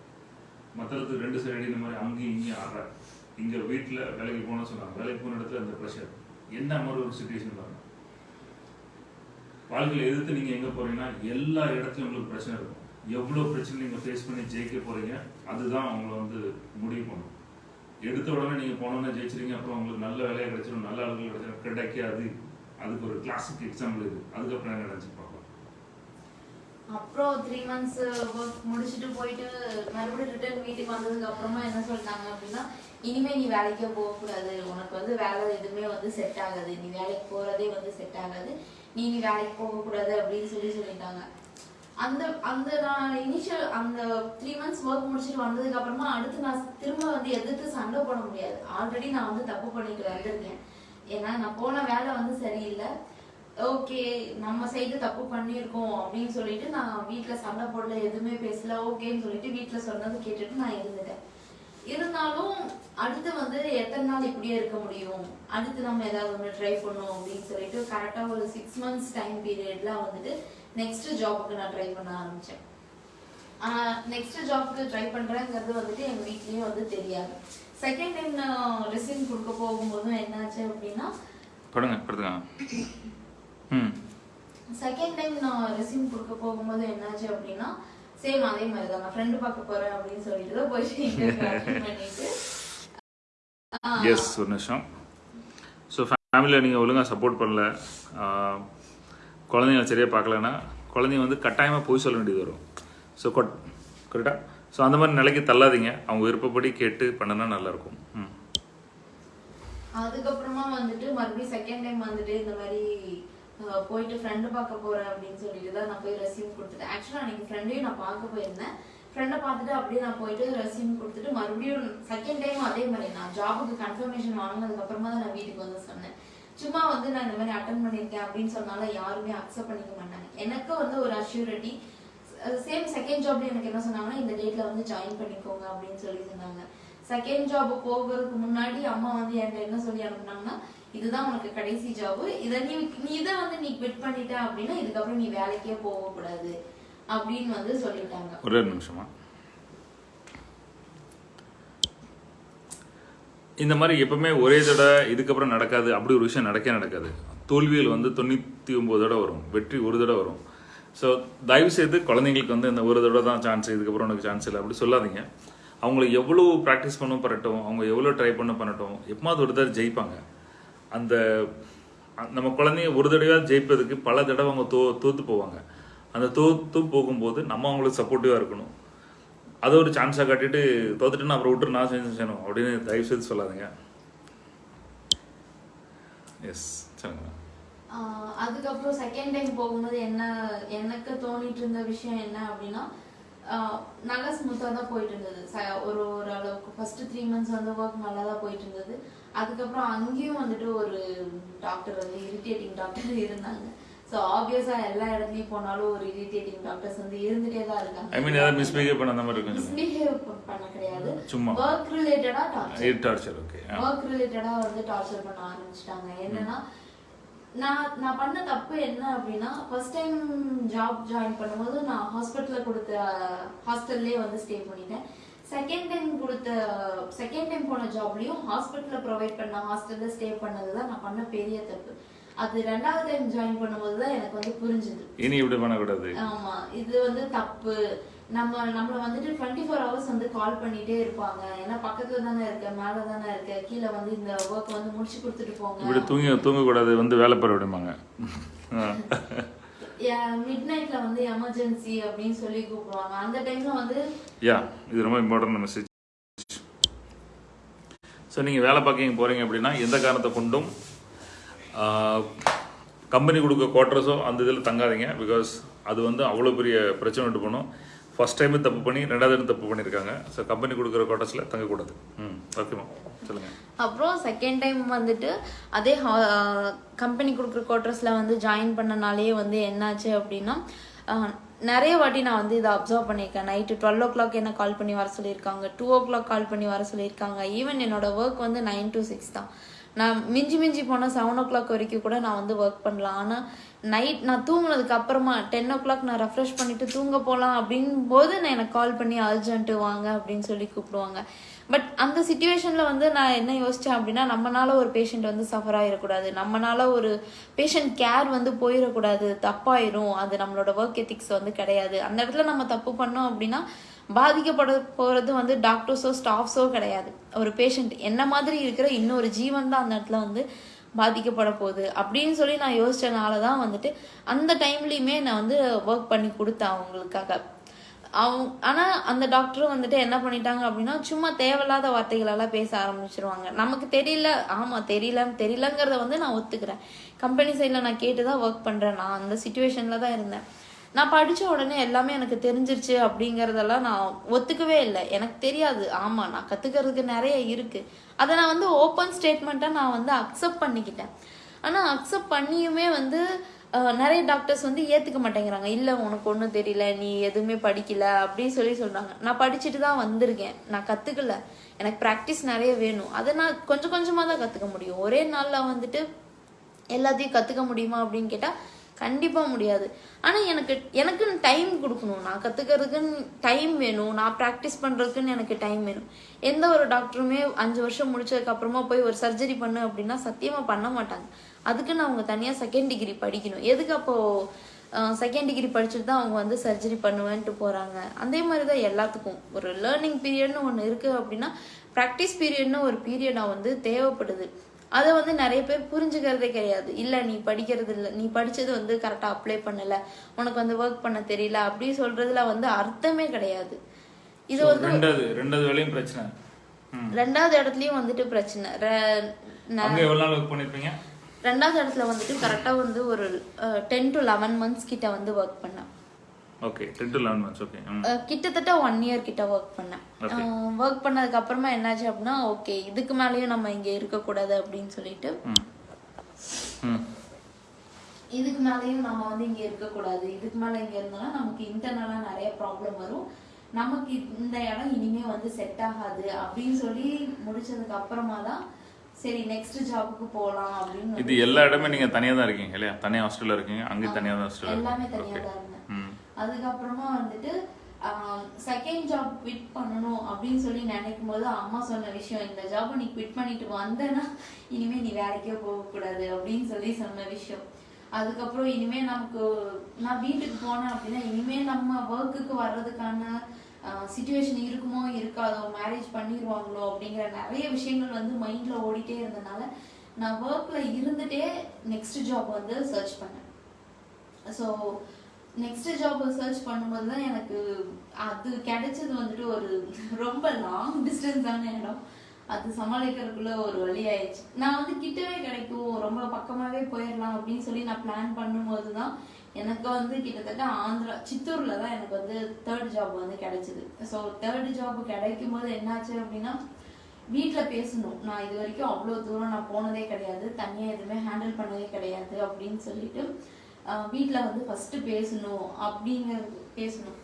மற்றதுக்கு ரெண்டு சைடு இந்த மாதிரி அங்கேயும் இங்கேயும் ஆடுற. இங்கே வீட்டில் வேலைக்கு போகணும்னு சொன்னாங்க. வேலைக்கு போன இடத்துல அந்த ப்ரெஷர் என்ன மாதிரி ஒரு சுச்சுவேஷன் பாருங்க. வாழ்க்கையில் எதிர்த்து நீங்கள் எங்கே போறீங்கன்னா எல்லா இடத்துலையும் உங்களுக்கு பிரச்சனை இருக்கும். எவ்வளோ பிரச்சனை நீங்கள் ஃபேஸ் பண்ணி ஜெயிக்க போறீங்க அதுதான் அவங்கள வந்து முடிவு பண்ணும். எடுத்த உடனே நீங்கள் போனோன்னே ஜெயிச்சிருங்க அப்புறம் உங்களுக்கு நல்ல வேலையை கிடைச்சிடும் நல்ல ஆளுகள் கிடைச்சிடும் கிடைக்காது. அதுக்கு ஒரு கிளாசிக் எக்ஸாம்பிள் இது. அதுக்கப்புறம் என்ன நினச்சி அப்புறம் த்ரீ மந்த்ஸ் ஒர்க் முடிச்சுட்டு போயிட்டு மறுபடியும் ரிட்டர்ன் வீட்டுக்கு வந்ததுக்கு அப்புறமா என்ன சொல்லிட்டாங்க அப்படின்னா இனிமே நீ வேலைக்கே போகக்கூடாது. உனக்கு வந்து வேலை எதுவுமே வந்து செட் ஆகாது. நீ வேலைக்கு போகிறதே வந்து செட் ஆகாது. நீ நீ வேலைக்கு போகக்கூடாது அப்படின்னு சொல்லி சொல்லிட்டாங்க. அந்த அந்த நான் இனிஷியல் அந்த த்ரீ மந்த்ஸ் ஒர்க் முடிச்சுட்டு வந்ததுக்கு அப்புறமா அடுத்து நான் திரும்ப வந்து எதிர்த்து சண்டை போட முடியாது. ஆல்ரெடி நான் வந்து தப்பு பண்ணிட்டு வந்திருக்கேன். ஏன்னா நான் போன வேலை வந்து சரியில்லை. ஓகே நம்ம சைடு தப்பு பண்ணியிருக்கோம் அப்படின்னு சொல்லிட்டு நான் வீட்டில் சண்டை போடல எதுவுமே பேசல ஓகேன்னு சொல்லிட்டு வீட்டில் சொன்னது கேட்டுட்டு நான் இருந்துட்டேன். இருந்தாலும் அடுத்து வந்து எத்தனை நாள் இப்படியே இருக்க முடியும்? அடுத்து நம்ம ஏதாவது ஒன்று ட்ரை பண்ணோம் அப்படின்னு சொல்லிட்டு கரெக்டாக ஒரு சிக்ஸ் மந்த்ஸ் டைம் பீரியட்ல வந்துட்டு நெக்ஸ்ட் ஜாபுக்கு நான் ட்ரை பண்ண ஆரம்பிச்சேன். நெக்ஸ்ட் ஜாப்க்கு ட்ரை பண்றேங்கிறது வந்துட்டு எங்க வீட்லயும் வந்து தெரியாது. செகண்ட் டைம் நான் ரெசியூம் கொடுக்க போகும்போதும் என்னாச்சு அப்படின்னா கொடுங்க படுத்துங்க செகண்ட் டைம் நான் ரெசியூம் கொடுக்க போகும்போது என்னாச்சு அப்படின்னா சேம் அதே மாதிரி தான் நான் ஃப்ரெண்டு பார்க்க போறேன் அப்படின்னு சொல்லிட்டு தான் போயிட்டு ஆஹ், எஸ் ஒரு நிமிஷம். ஸோ ஃபேமிலியில் நீங்கள் ஒழுங்காக சப்போர்ட் பண்ணல. குழந்தைங்கள சரியாக பார்க்கலன்னா குழந்தைங்க வந்து கட்டாயமாக போய் சொல்ல வேண்டியது வரும். ஸோ கொட் கரெக்டாக ஸோ அந்த மாதிரி நிலைக்கு தள்ளாதீங்க. அவங்க விருப்பப்படி கேட்டு பண்ணுனா நல்லாயிருக்கும். ம். அதுக்கப்புறமா வந்துட்டு மறுபடியும் செகண்ட் டைம் வந்துட்டு இந்த மாதிரி போயிட்டு ஃப்ரெண்டு பார்க்க போறேன் அப்படின்னு சொல்லிட்டு தான் நான் போய் ரெசியூம் கொடுத்துட்டேன் ஆக்சுவலாக அன்னைக்கு ஃப்ரெண்டையும் நான் பார்க்க போயிருந்தேன். ஃப்ரெண்டை பார்த்துட்டு அப்படியே நான் போயிட்டு ரெசியூம் கொடுத்துட்டு மறுபடியும் செகண்ட் டைம் அதே மாதிரி நான் ஜாபுக்கு கன்ஃபர்மேஷன் வாங்கினதுக்கப்புறமா தான் நான் வீட்டுக்கு வந்து சொன்னேன். சும்மா வந்து நான் இந்த மாதிரி அட்டன் பண்ணியிருக்கேன் அப்படின்னு சொன்னால யாருமே அக்செப்ட் பண்ணிக்க மாட்டாங்க. எனக்கு வந்து ஒரு அஷ்யூரிட்டி சேம் செகண்ட் ஜாப்ல எனக்கு என்ன சொன்னாங்கன்னா இந்த டேட்ல வந்து ஜாயின் பண்ணிக்கோங்க அப்படின்னு சொல்லி சொன்னாங்க செகண்ட் ஜாப் போகிறதுக்கு முன்னாடி அம்மா வந்து என்கிட்ட என்ன சொல்லி அனுப்புனாங்கன்னா இதுதான் உனக்கு கடைசி ஜாபு இதை நீ நீ இதை வந்து நீ குவிட் பண்ணிட்ட அப்படின்னா இதுக்கப்புறம் நீ வேலைக்கே போகக்கூடாது அப்படின்னு வந்து சொல்லிட்டாங்க. ஒரே ஒரு நிமிஷமா இந்த மாதிரி எப்பவுமே ஒரே தடவை இதுக்கப்புறம் நடக்காது அப்படி ஒரு விஷயம் நடக்கவே நடக்காது. தோல்வியில் வந்து தொண்ணூற்றி ஒம்பது தடவை வரும் வெற்றி ஒரு தடவை வரும். ஸோ தயவு செய்து குழந்தைங்களுக்கு வந்து இந்த ஒரு தடவை தான் சான்ஸ் இதுக்கப்புறம் உனக்கு சான்ஸ் இல்லை அப்படி சொல்லாதீங்க. அவங்கள எவ்வளோ ப்ராக்டிஸ் பண்ண பண்ணட்டும் அவங்க எவ்வளோ ட்ரை பண்ண பண்ணட்டும் எப்பமாவது ஒரு தடவை ஜெயிப்பாங்க. அந்த நம்ம குழந்தைங்க ஒரு தடவையாக ஜெயிப்பதுக்கு பல தடவை அவங்க தோ தோற்று போவாங்க. அந்த தோத்து போகும்போது நம்ம அவங்களுக்கு சப்போர்ட்டிவாக இருக்கணும். அதை ஒரு சான்ஸாக காட்டிட்டு தோத்துட்டுன்னு அப்புறம் விட்டு நான் செஞ்சு செய்யணும் அப்படின்னு தயவு செய்து சொல்லாதீங்க. எஸ் சொல்லுங்க. அதுக்கப்புறம் செகண்ட் டைம் போகும்போது என்ன எனக்கு தோணிட்டு இருந்த விஷயம் என்ன அப்படின்னா நல்லா ஸ்மூத்தாக தான் போயிட்டு இருந்தது ஒரு ஒரு அளவுக்கு ஃபர்ஸ்ட் த்ரீ மந்த்ஸ் வந்து ஒர்க் நல்லா தான் போயிட்டு இருந்தது அதுக்கப்புறம் அங்கேயும் வந்துட்டு ஒரு டாக்டர் வந்து இரிட்டேட்டிங் டாக்டர் இருந்தாங்க. ஸோ ஆப்வியஸாக எல்லா இடத்துலையும் போனாலும் ஒரு இரிட்டேட்டிங் டாக்டர்ஸ் வந்து இருந்துட்டே தான் இருக்காங்க. ஐ மீன் ஏதாவது மிஸ்பிஹேவ் பண்ண அந்த மாதிரி மிஸ்பிஹேவ் பண்ண கிடையாது. சும்மா. ஒர்க் ரிலேட்டடா டார்ச்சர் டார்ச்சர் ஓகே ஒர்க் ரிலேட்டடா வந்து டார்ச்சர் பண்ண ஆரம்பிச்சிட்டாங்க. என்னன்னா நான் நான் பண்ண தப்பு என்ன அப்படின்னா ஃபர்ஸ்ட் டைம் ஜாப் ஜாயின் பண்ணும்போது நான் ஹாஸ்பிட்டல்ல கொடுத்த ஹாஸ்டல்லே வந்து ஸ்டே பண்ணிட்டேன். செகண்ட் டைம் கொடுத்த செகண்ட் டைம் போன ஜாப்லயும் ஹாஸ்பிட்டல்ல ப்ரொவைட் பண்ண ஹாஸ்டல்ல ஸ்டே பண்ணது தான் நான் பண்ண பெரிய தப்பு. அது ரெண்டாவது டைம் ஜாயின் பண்ணும்போது தான் எனக்கு வந்து புரிஞ்சுது. இனி இப்படி பண்ணக்கூடாது. ஆமா இது வந்து தப்பு. நம்ம நம்மள வந்துட்டு டுவெண்ட்டி ஃபோர் ஹவர்ஸ் வந்து கால் பண்ணிட்டே இருப்பாங்க. ஏன்னா பக்கத்துல தானே இருக்க மேல தானே இருக்க கீழே வந்து இந்த ஒர்க் வந்து முடிச்சு கொடுத்துட்டு இப்படி போங்க தூங்கி தூங்கக்கூடாது வந்து வேலை பெற விடுமாங்க. மிட் நைட்ல வந்து எமர்ஜென்சி அப்படின்னு சொல்லி கூப்பிடுவாங்க. அந்த டைம்ல வந்து யா இது ரொம்ப இம்பார்ட்டன்ட் மெசேஜ் ஸோ நீங்கள் வேலை பார்க்க போகிறீங்க அப்படின்னா எந்த காரணத்தை கொண்டும் கம்பெனி கொடுக்க குவார்ட்டர்ஸோ அந்த இதில் தங்காதீங்க. பிகாஸ் அது வந்து அவ்வளோ பெரிய பிரச்சனை உண்டு பண்ணும் ஃபர்ஸ்ட் டைமு தப்பு பண்ணி ரெண்டாவது time தப்பு பண்ணியிருக்காங்க. ஸோ கம்பெனி கொடுக்குற குவார்ட்டர்ஸில் தங்கக்கூடாது ம். ஓகேமா சொல்லுங்கள் அப்புறம் செகண்ட் டைம் வந்துட்டு அதே கம்பெனி கொடுக்குற குவார்ட்டர்ஸில் வந்து ஜாயின் பண்ணனாலேயே வந்து என்னாச்சு அப்படின்னா நிறைய வாட்டி நான் வந்து இதை அப்சர்வ் பண்ணியிருக்கேன். நைட்டு டுவெல் ஓ கிளாக் என்ன கால் பண்ணி வர சொல்லியிருக்காங்க டூ ஓ கிளாக் கால் பண்ணி வர சொல்லியிருக்காங்க. ஈவன் என்னோட ஒர்க் வந்து நைன் to சிக்ஸ் தான். நான் மிஞ்சி மிஞ்சி போனால் செவன் ஓ கிளாக் வரைக்கும் கூட நான் வந்து ஒர்க் பண்ணலாம். ஆனால் நைட் நான் தூங்கினதுக்கு அப்புறமா டென் ஓ கிளாக் நான் ரெஃப்ரெஷ் பண்ணிட்டு தூங்க போகலாம் அப்படின் போது நான் எனக்கு கால் பண்ணி அர்ஜென்ட்டு வாங்க அப்படின்னு சொல்லி கூப்பிடுவாங்க. பட் அந்த சுச்சுவேஷனில் வந்து நான் என்ன யோசித்தேன் அப்படின்னா நம்மளால ஒரு பேஷண்ட் வந்து சஃபர் ஆகிடக்கூடாது நம்மளால ஒரு பேஷண்ட் கேர் வந்து போயிடக்கூடாது. தப்பாயிரும். அது நம்மளோட ஒர்க் எத்திக்ஸ் வந்து கிடையாது. அந்த இடத்துல நம்ம தப்பு பண்ணோம் அப்படின்னா பாதிக்கப்பட போகிறது வந்து டாக்டர்ஸோ ஸ்டாஃப்ஸோ கிடையாது. ஒரு பேஷண்ட் என்ன மாதிரி இருக்கிற இன்னொரு ஜீவன் தான் அந்த இடத்துல வந்து பாதிக்கப்பட போகுது. அப்படின்னு சொல்லி நான் யோசிச்சனால தான் வந்துட்டு அந்த டைம்லேயுமே நான் வந்து ஒர்க் பண்ணி கொடுத்தேன் அவங்களுக்காக. அவங்க ஆனால் அந்த டாக்டரும் வந்துட்டு என்ன பண்ணிட்டாங்க அப்படின்னா சும்மா தேவையில்லாத வார்த்தைகளெல்லாம் பேச ஆரம்பிச்சிருவாங்க. நமக்கு தெரியல ஆமாம் தெரியலன்னு தெரியலங்கிறத வந்து நான் ஒத்துக்கிறேன். கம்பெனி சைடில் நான் கேட்டு தான் ஒர்க் பண்ணுறேன் நான் அந்த சுச்சுவேஷனில் தான் இருந்தேன். நான் படித்த உடனே எல்லாமே எனக்கு தெரிஞ்சிருச்சு அப்படிங்கிறதெல்லாம் நான் ஒத்துக்கவே இல்லை. எனக்கு தெரியாது. ஆமாம் நான் கற்றுக்கிறதுக்கு நிறைய இருக்குது அதை நான் வந்து ஓப்பன் ஸ்டேட்மெண்ட்டாக நான் வந்து அக்செப்ட் பண்ணிக்கிட்டேன். ஆனால் அக்செப்ட் பண்ணியுமே வந்து நிறைய டாக்டர்ஸ் வந்து ஏற்றுக்க மாட்டேங்கிறாங்க. இல்லை உனக்கு ஒன்றும் தெரியல நீ எதுவுமே படிக்கல அப்படின்னு சொல்லி சொல்கிறாங்க நான் படிச்சுட்டு தான் வந்திருக்கேன். நான் கற்றுக்கல எனக்கு ப்ராக்டிஸ் நிறைய வேணும். அதை நான் கொஞ்சம் கொஞ்சமாக தான் கற்றுக்க முடியும். ஒரே நாளில் வந்துட்டு எல்லாத்தையும் கற்றுக்க முடியுமா அப்படின்னு கேட்டால் கண்டிப்பாக முடியாது. ஆனால் எனக்கு எனக்குன்னு டைம் கொடுக்கணும். நான் கற்றுக்கிறதுக்குன்னு டைம் வேணும். நான் ப்ராக்டிஸ் பண்ணுறதுக்குன்னு எனக்கு டைம் வேணும். எந்த ஒரு டாக்டருமே அஞ்சு வருஷம் முடிச்சதுக்கப்புறமா போய் ஒரு சர்ஜரி பண்ணு அப்படின்னா சத்தியமாக பண்ண மாட்டாங்க. அதுக்குன்னு அவங்க தனியாக செகண்ட் டிகிரி படிக்கணும். எதுக்கு அப்போது செகண்ட் டிகிரி படிச்சுட்டு தான் அவங்க வந்து சர்ஜரி பண்ணுவேன்ட்டு போகிறாங்க அதே மாதிரி தான் எல்லாத்துக்கும். ஒரு லேர்னிங் பீரியட்னு ஒன்று இருக்குது அப்படின்னா ப்ராக்டிஸ் பீரியட்னு ஒரு பீரியடாக வந்து தேவைப்படுது. அதை வந்து நிறைய பேர் புரிஞ்சுக்கிறதே கிடையாது. இல்லை நீ படிக்கிறது இல்லை நீ படிச்சது வந்து கரெக்டாக அப்ளை பண்ணல உனக்கு வந்து ஒர்க் பண்ண தெரியல அப்படி சொல்றதுல வந்து அர்த்தமே கிடையாது. இது வந்து ரெண்டாவது ரெண்டாவது வேலையும் பிரச்சனை. ரெண்டாவது இடத்துலயும் வந்துட்டு பிரச்சனை. ரெண்டாவது இடத்துல வந்துட்டு கரெக்டாக வந்து ஒரு டென் டு லெவன் மந்த்ஸ் கிட்ட வந்து ஒர்க் பண்ணேன். Okay to okay hmm ah கிட்டத்தட்ட ஒன் இயர் கிட்ட ஒர்க் பண்ணேன். ஒர்க் பண்ணதுக்கு அப்புறமா என்னாச்சு அப்படின்னா ஓகே இதுக்கு மேலேயும் நம்ம இங்க இருக்கக்கூடாது அப்படின்னு சொல்லிட்டு ம் ம் இதுக்கு மேலேயும் நம்ம வந்து இங்க இருக்கக்கூடாது. இதுக்கு மேல இங்க இருந்தோம்னா நமக்கு இன்டர்னலா நிறைய ப்ராப்ளம் வரும். நமக்கு இந்த இடம் இனிமே வந்து செட் ஆகாது அப்படின்னு சொல்லி முடிச்சதுக்கு அப்புறமா தான் சரி நெக்ஸ்ட் ஜாபுக்கு போகலாம் அப்படின்னு இது எல்லா இடமே நீங்க தனியா தான் இருக்கீங்க இல்லையா? தனியா ஹாஸ்டல்ல இருக்கீங்க அங்கேயும் தனியா தான் எல்லாமே தனியா தான் இருந்தேன். அதுக்கப்புறமா வந்துட்டு செகண்ட் ஜாப் குவிட் பண்ணணும் அப்படின்னு சொல்லி நினைக்கும் போது அம்மா சொன்ன விஷயம் இந்த ஜாப்பை நீ குவிட் பண்ணிட்டு வந்தேன்னா இனிமே நீ வேலைக்கே போகக்கூடாது அப்படின்னு சொல்லி சொன்ன விஷயம். அதுக்கப்புறம் இனிமே நமக்கு நான் வீட்டுக்கு போனேன் அப்படின்னா இனிமே நம்ம ஒர்க்குக்கு வர்றதுக்கான சுச்சுவேஷன் இருக்குமோ இருக்காதோ மேரேஜ் பண்ணிடுவாங்களோ அப்படிங்கிற நிறைய விஷயங்கள் வந்து மைண்டில் ஓடிட்டே இருந்தனால நான் ஒர்க்கில் இருந்துட்டே நெக்ஸ்ட் ஜாப் வந்து சர்ச் பண்ணேன். ஸோ நெக்ஸ்ட் ஜாப் சர்ச் பண்ணும்போது தான் எனக்கு அது கிடைச்சது வந்துட்டு ஒரு ரொம்ப லாங் டிஸ்டன்ஸான இடம். அது சமாளிக்கிறதுக்குள்ள ஒரு வழி ஆயிடுச்சு. நான் வந்து கிட்டவே கிடைக்கும். ரொம்ப பக்கமாகவே போயிடலாம் அப்படின்னு சொல்லி நான் பிளான் பண்ணும்போது தான் எனக்கு வந்து கிட்டத்தட்ட ஆந்திரா சித்தூரில் தான் எனக்கு வந்து தேர்ட் ஜாப் வந்து கிடைச்சிது. ஸோ தேர்ட் ஜாப் கிடைக்கும் போது என்னாச்சு அப்படின்னா வீட்டில் பேசணும். நான் இது வரைக்கும் அவ்வளோ தூரம் நான் போனதே கிடையாது. தனியாக எதுவுமே ஹேண்டில் பண்ணதே கிடையாது அப்படின்னு சொல்லிட்டு வீட்டில் வந்து ஃபர்ஸ்ட் பேசணும் அப்படிங்கிறது பேசணும்.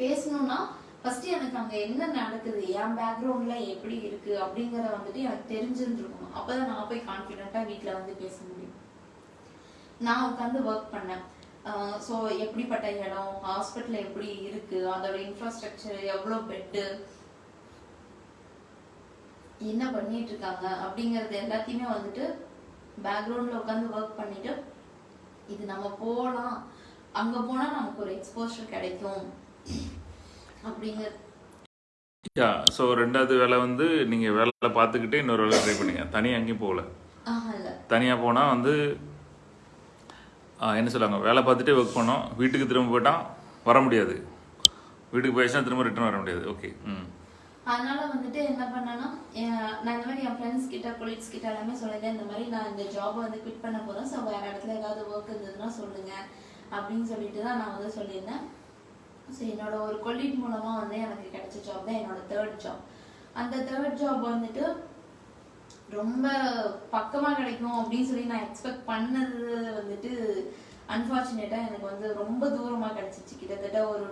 பேசணும்னா ஃபர்ஸ்ட் எனக்கு அங்கே என்ன நடக்குது என் பேக்ரவுண்ட்ல எப்படி இருக்கு அப்படிங்கிறத வந்துட்டு எனக்கு தெரிஞ்சிருந்துருக்கணும். அப்பதான் நான் போய் கான்ஃபிடென்ட்டாக வீட்டில் வந்து பேச முடியும். நான் உட்காந்து ஒர்க் பண்ணேன். ஸோ எப்படிப்பட்ட இடம் ஹாஸ்பிட்டல் எப்படி இருக்கு அதோட இன்ஃப்ராஸ்ட்ரக்சர் எவ்வளோ பெட்டு என்ன பண்ணிட்டு இருக்காங்க அப்படிங்கறது எல்லாத்தையுமே வந்துட்டு பேக்ரவுண்ட்ல உட்காந்து ஒர்க் பண்ணிட்டு இது நம்ம போகலாம் அங்க போனா நமக்கு ஒரு எக்ஸ்போஷர் கிடைக்கும். அப்படிங்கிற யா ஸோ ரெண்டாவது வேலை வந்து நீங்க வேலை பார்த்துக்கிட்டே இன்னொரு வேலை ட்ரை பண்ணீங்க. தனியாக எங்கேயும் போகல. தனியாக போனால் வந்து என்ன சொல்லுவாங்க? வேலை பார்த்துட்டே ஒர்க் பண்ணோம். வீட்டுக்கு திரும்ப போயிட்டால் வர முடியாது. வீட்டுக்கு போயிடுச்சுன்னா திரும்ப ரிட்டர்ன் வர முடியாது. ஓகே ம். அதனால வந்துட்டு என்ன பண்ணேன்னா என்- நான் இந்த மாதிரி என் ஃப்ரெண்ட்ஸ் கிட்ட கொலீக்ஸ் கிட்ட எல்லாமே சொல்லிட்டேன் இந்த மாதிரி நான் இந்த ஜாப் வந்து குவிட் பண்ண போகிறேன் ஸோ வேறு இடத்துல ஏதாவது ஒர்க் இருந்ததுன்னா சொல்லுங்க அப்படின்னு சொல்லிட்டு தான் நான் வந்து சொல்லியிருந்தேன். ஸோ என்னோட ஒரு கொலீக் மூலமாக வந்து எனக்கு கிடைச்ச ஜாப் தான் என்னோட தேர்ட் ஜாப் அந்த தேர்ட் ஜாப் வந்துட்டு ரொம்ப பக்கமாக கிடைக்கும் அப்படின்னு சொல்லி நான் எக்ஸ்பெக்ட் பண்ணது வந்துட்டு அன்ஃபார்ச்சுனேட்டாக எனக்கு வந்து ரொம்ப தூரமாக கிடச்சிச்சு. கிட்டத்தட்ட ஒரு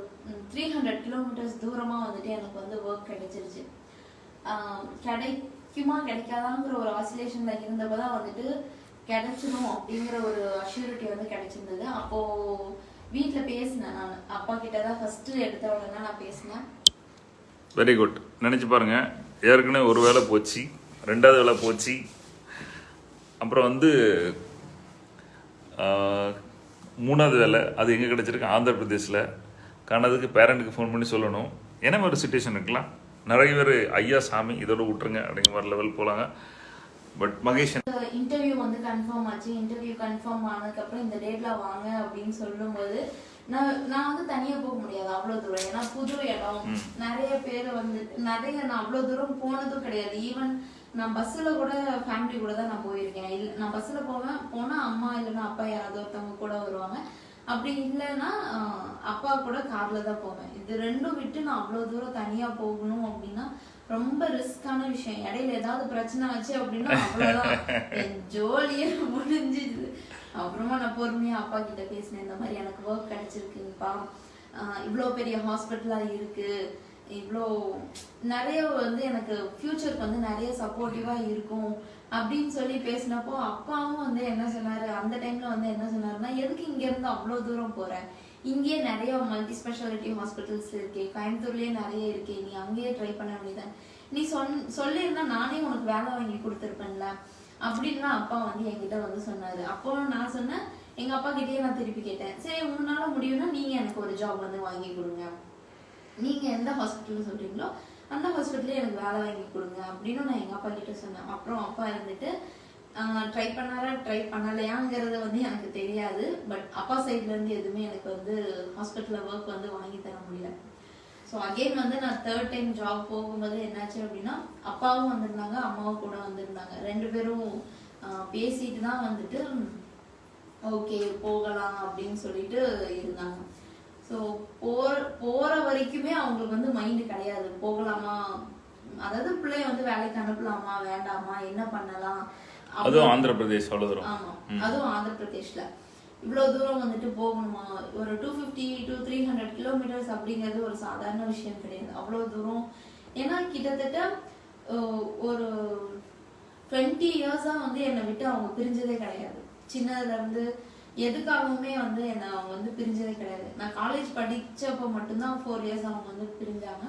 த்ரீ ஹண்ட்ரட் கிலோமீட்டர்ஸ் தூரமாக வந்துட்டு எனக்கு வந்து ஒர்க் கிடைச்சிருச்சு. கிடைக்குமா கிடைக்காதாங்கிற ஒரு ஆசிலேஷனில் இருந்தப்போ தான் வந்துட்டு கிடைச்சிடும் அப்படிங்கிற ஒரு அஷ்யூரிட்டி வந்து கிடைச்சிருந்தது. அப்போது வீட்டில் பேசினேன் நான். அப்பா கிட்ட தான் ஃபஸ்ட்டு எடுத்த உடனே நான் பேசினேன். வெரி குட் நினச்சி பாருங்க. ஏற்கனவே ஒரு வேலை போச்சு. ரெண்டாவது வேலை போச்சு. அப்புறம் வந்து மூணாவது வேலை அது எங்கே கிடச்சிருக்கு? ஆந்திர பிரதேசில் காணதுக்கு பேரண்ட்டுக்கு ஃபோன் பண்ணி சொல்லணும். என்ன மாதிரி சுச்சுவேஷன் இருக்கலாம்? நிறைய பேர் ஐயா சாமி இதோட விட்டுருங்க அப்படிங்கிற மாதிரி லெவல் போகலாங்க பட் மகேஷ் இன்டர்வியூ வந்து கன்ஃபார்ம் ஆச்சு. இன்டர்வியூ கன்ஃபார்ம் ஆனதுக்கப்புறம் இந்த டேட்ல வாங்க அப்படின்னு சொல்லும்போது நான் நான் வந்து தனியா போக முடியாது அவ்வளவு தூரம். ஏன்னா புது இடம். நிறைய பேர் வந்து நிறைய நான் அவ்வளவு தூரம் போனதும் கிடையாது. ஈவன் நான் பஸ்ஸில் கூட ஃபேமிலி கூட தான் நான் போயிருக்கேன். இல்லை நான் பஸ்ஸில் போவேன் போனால் அம்மா இல்லைன்னா அப்பா யாராவது ஒருத்தவங்க கூட வருவாங்க. அப்படி இல்லைன்னா ஆஹ், அப்பா கூட காரில் தான் போவேன். இது ரெண்டும் விட்டு நான் அவ்வளோ தூரம் தனியா போகணும் அப்படின்னா ரொம்ப ரிஸ்கான விஷயம். இடையில ஏதாவது பிரச்சனை ஆச்சு அப்படின்னா அவ்வளவுதான். என் ஜோலியே முடிஞ்சுது அப்புறமா நான் பொறுமையா அப்பா கிட்ட பேசினேன் இந்த மாதிரி எனக்கு ஒர்க் கிடைச்சிருக்குப்பா ஆஹ் இவ்வளோ பெரிய ஹாஸ்பிட்டலாக இருக்கு. இவ்வளோ நிறைய வந்து எனக்கு ஃப்யூச்சருக்கு வந்து நிறைய சப்போர்ட்டிவாக இருக்கும் அப்படின்னு சொல்லி பேசினப்போ அப்பாவும் வந்து என்ன சொன்னார்? அந்த டைமில் வந்து என்ன சொன்னார்னா எதுக்கு இங்கேருந்து அவ்வளோ தூரம் போகிறேன் இங்கேயே நிறைய மல்டி ஸ்பெஷாலிட்டி ஹாஸ்பிட்டல்ஸ் இருக்கே கோயம்புத்தூர்லேயே நிறைய இருக்கே நீ அங்கேயே ட்ரை பண்ண வேண்டியதான் நீ சொன் சொல்லியிருந்தா நானே உனக்கு வேலை வாங்கி கொடுத்துருப்பேன்ல அப்படின்லாம் அப்பா வந்து என்கிட்ட வந்து சொன்னார். அப்போ நான் சொன்னேன் எங்கள் அப்பா கிட்டேயே நான் திருப்பி கேட்டேன். சரி உங்களால் முடியும்னா நீங்கள் எனக்கு ஒரு ஜாப் வந்து வாங்கி கொடுங்க. நீங்கள் எந்த ஹாஸ்பிட்டல்னு சொல்கிறீங்களோ அந்த ஹாஸ்பிட்டலே எனக்கு வேலை வாங்கி கொடுங்க அப்படின்னு நான் எங்கள் அப்பா கிட்ட சொன்னேன். அப்புறம் அப்பா இருந்துட்டு ட்ரை பண்ணாரா? ட்ரை பண்ணலையாங்கிறது வந்து எனக்கு தெரியாது. பட் அப்பா சைட்லேருந்து எதுவுமே எனக்கு வந்து ஹாஸ்பிட்டலில் ஒர்க் வந்து வாங்கி தர முடியல. ஸோ அகைன் வந்து நான் தேர்ட் டைம் ஜாப் போகும்போது என்னாச்சு அப்படின்னா அப்பாவும் வந்திருந்தாங்க அம்மாவும் கூட வந்திருந்தாங்க. ரெண்டு பேரும் பேசிட்டு தான் வந்துட்டு ஓகே போகலாம் அப்படின்னு சொல்லிட்டு இருந்தாங்க. ஸோ அவங்களுக்கு வந்து மைண்டு கிடையாது. போகலாமா? அதாவது பிள்ளைய வந்து வேலைக்கு அனுப்பலாமா? வேண்டாமா? என்ன பண்ணலாம்? அதுவும் ஆந்திர பிரதேஷ் அவ்வளோ தூரம் ஆமா அதுவும் ஆந்திர பிரதேஷ்ல இவ்வளவு தூரம் வந்துட்டு போகணுமா? ஒரு two fifty to three hundred kilometers அப்படிங்கிறது ஒரு சாதாரண விஷயம் கிடையாது. அவ்வளவு தூரம். ஏன்னா கிட்டத்தட்ட ஒரு டுவெண்ட்டி இயர்ஸா வந்து என்னை விட்டு அவங்க பிரிஞ்சதே கிடையாது. சின்னதுல இருந்து எதுக்காகவுமே வந்து என்னை அவங்க வந்து பிரிஞ்சதே கிடையாது. நான் காலேஜ் படித்தப்போ மட்டும்தான் ஃபோர் இயர்ஸ் அவங்க வந்து பிரிஞ்சாங்க.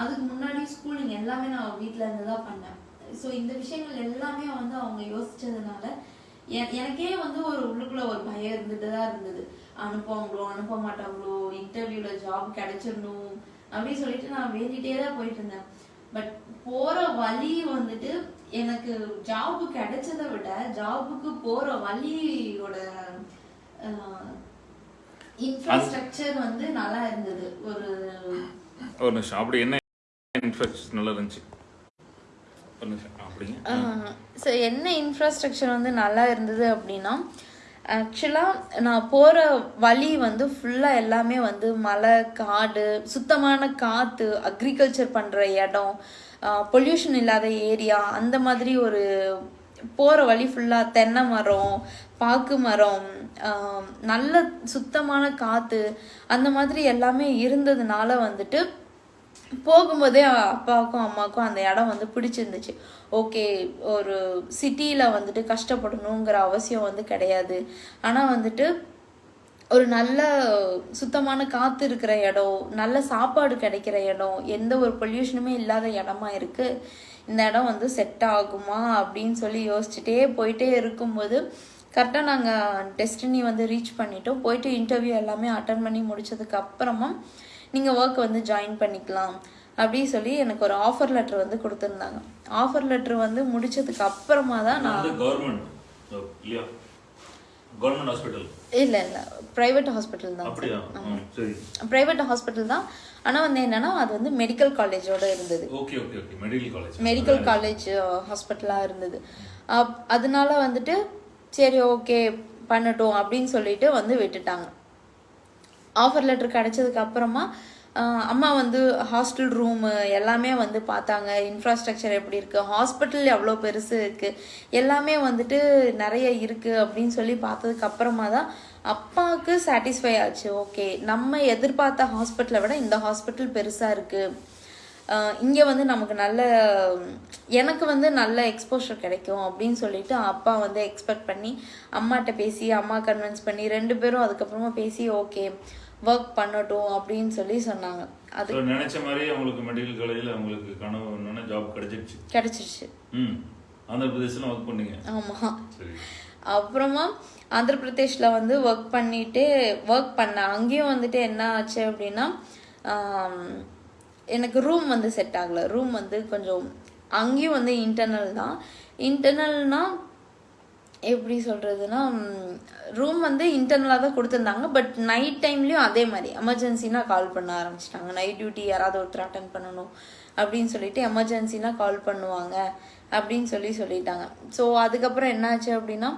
அதுக்கு முன்னாடி ஸ்கூலிங் எல்லாமே நான் வீட்டில் இருந்து தான் பண்ணேன். ஸோ இந்த விஷயங்கள் எல்லாமே வந்து அவங்க யோசிச்சதுனால எனக்கே வந்து ஒரு உள்ளுக்குள்ள ஒரு பயம் இருந்துட்டு தான் இருந்தது. அனுப்புவாங்களோ அனுப்ப மாட்டாங்களோ இன்டர்வியூல ஜாப் கிடைச்சிடணும் அப்படின்னு சொல்லிட்டு நான் வேண்டிகிட்டே தான் போயிட்டு இருந்தேன். பட் போற வழி வந்துட்டு எனக்கு ஜாப் கிடைச்சதை விட ஜாபுக்கு போற வழியோட இன்ஃப்ராஸ்ட்ரக்சர் வந்து நல்லா இருந்தது. ஒரு ஒரு நிமிஷம். அப்படி என்ன இன்ஃபெக்ஷன் நல்லா இருந்துச்சு? ஸோ என்ன? இன்ஃப்ராஸ்ட்ரக்சர் வந்து நல்லா இருந்தது அப்படின்னா ஆக்சுவலாக நான் போகிற வழி வந்து ஃபுல்லாக எல்லாமே வந்து மலை காடு சுத்தமான காற்று அக்ரிகல்ச்சர் பண்ணுற இடம் பொல்யூஷன் இல்லாத ஏரியா அந்த மாதிரி ஒரு போகிற வழி ஃபுல்லாக தென்னை மரம் பாக்கு மரம் நல்ல சுத்தமான காற்று அந்த மாதிரி எல்லாமே இருந்ததுனால வந்துட்டு போகும்போதே அப்பாவுக்கும் அம்மாவுக்கும் அந்த இடம் வந்து பிடிச்சிருந்துச்சு. ஓகே ஒரு சிட்டியில் வந்துட்டு கஷ்டப்படணுங்கிற அவசியம் வந்து கிடையாது. ஆனால் வந்துட்டு ஒரு நல்ல சுத்தமான காற்று இருக்கிற இடம் நல்ல சாப்பாடு கிடைக்கிற இடம் எந்த ஒரு பொல்யூஷனுமே இல்லாத இடமா இருக்கு. இந்த இடம் வந்து செட் ஆகுமா அப்படின்னு சொல்லி யோசிச்சுட்டே போயிட்டே இருக்கும்போது கரெக்டாக நாங்கள் டெஸ்டினி வந்து ரீச் பண்ணிட்டோம். போயிட்டு இன்டர்வியூ எல்லாமே அட்டன் பண்ணி முடிச்சதுக்கு அப்புறமா நீங்கள் ஒர்க் வந்து ஜாயின் பண்ணிக்கலாம் அப்படி சொல்லி எனக்கு ஒரு ஆஃபர் லெட்டர் வந்து கொடுத்துருந்தாங்க. ஆஃபர் லெட்டர் வந்து முடிச்சதுக்கு அப்புறமா தான் நான் கவர்மெண்ட் கவர்மெண்ட் ஹாஸ்பிட்டல் இல்லை இல்லை. ப்ரைவேட் ஹாஸ்பிட்டல் தான் ப்ரைவேட் ஹாஸ்பிட்டல் தான். ஆனால் வந்து என்னன்னா அது வந்து மெடிக்கல் காலேஜோட இருந்தது. Okay okay okay. Medical college medical college ஹாஸ்பிட்டலாக இருந்தது. அதனால வந்துட்டு சரி ஓகே பண்ணட்டும் அப்படின்னு சொல்லிட்டு வந்து விட்டுட்டாங்க. ஆஃபர் லெட்டர் கிடைச்சதுக்கு அப்புறமா அம்மா வந்து ஹாஸ்டல் ரூமு எல்லாமே வந்து பார்த்தாங்க. இன்ஃப்ராஸ்ட்ரக்சர் எப்படி இருக்குது ஹாஸ்பிட்டல் எவ்வளோ பெருசு இருக்குது எல்லாமே வந்துட்டு நிறைய இருக்குது அப்படின்னு சொல்லி பார்த்ததுக்கு அப்புறமா தான் அப்பாவுக்கு சாட்டிஸ்ஃபை ஆச்சு. ஓகே நம்ம எதிர்பார்த்த ஹாஸ்பிட்டலை விட இந்த ஹாஸ்பிட்டல் பெருசாக இருக்குது இங்கே வந்து நமக்கு நல்ல எனக்கு வந்து நல்ல எக்ஸ்போஷர் கிடைக்கும் அப்படின்னு சொல்லிட்டு அப்பா வந்து எக்ஸ்பெக்ட் பண்ணி அம்மாட்ட பேசி அம்மா கன்வின்ஸ் பண்ணி ரெண்டு பேரும் அதுக்கப்புறமா பேசி ஓகே ஒர்க் பண்ணட்டும் அப்படின்னு சொல்லி சொன்னாங்க. அது நினைச்ச மாதிரி அவங்களுக்கு மெடிக்கல் காலேஜில் அவங்களுக்கு கனவு என்னன்னா ஜாப் கிடைச்சிருச்சு. கிடைச்சிருச்சு. ம். ஆந்திர பிரதேசில் ஒர்க் பண்ணீங்க ஆமாம் அப்புறமா ஆந்திர பிரதேஷ்ல வந்து ஒர்க் பண்ணிட்டு ஒர்க் பண்ணேன் அங்கேயும் வந்துட்டு என்ன ஆச்சு அப்படின்னா எனக்கு ரூம் வந்து செட் ஆகல. ரூம் வந்து கொஞ்சம் அங்கேயும் வந்து இன்டர்னல் தான். இன்டர்னல்னா எப்படி சொல்கிறதுனா ரூம் வந்து இன்டர்னலாக தான் கொடுத்துருந்தாங்க பட் நைட் டைம்லேயும் அதே மாதிரி. எமர்ஜென்சினா கால் பண்ண ஆரம்பிச்சிட்டாங்க. நைட் டியூட்டி யாராவது ஒருத்தர் அட்டன் பண்ணணும் அப்படின்னு சொல்லிட்டு எமர்ஜென்சினா கால் பண்ணுவாங்க அப்படின்னு சொல்லி சொல்லிட்டாங்க. ஸோ அதுக்கப்புறம் என்னாச்சு அப்படின்னா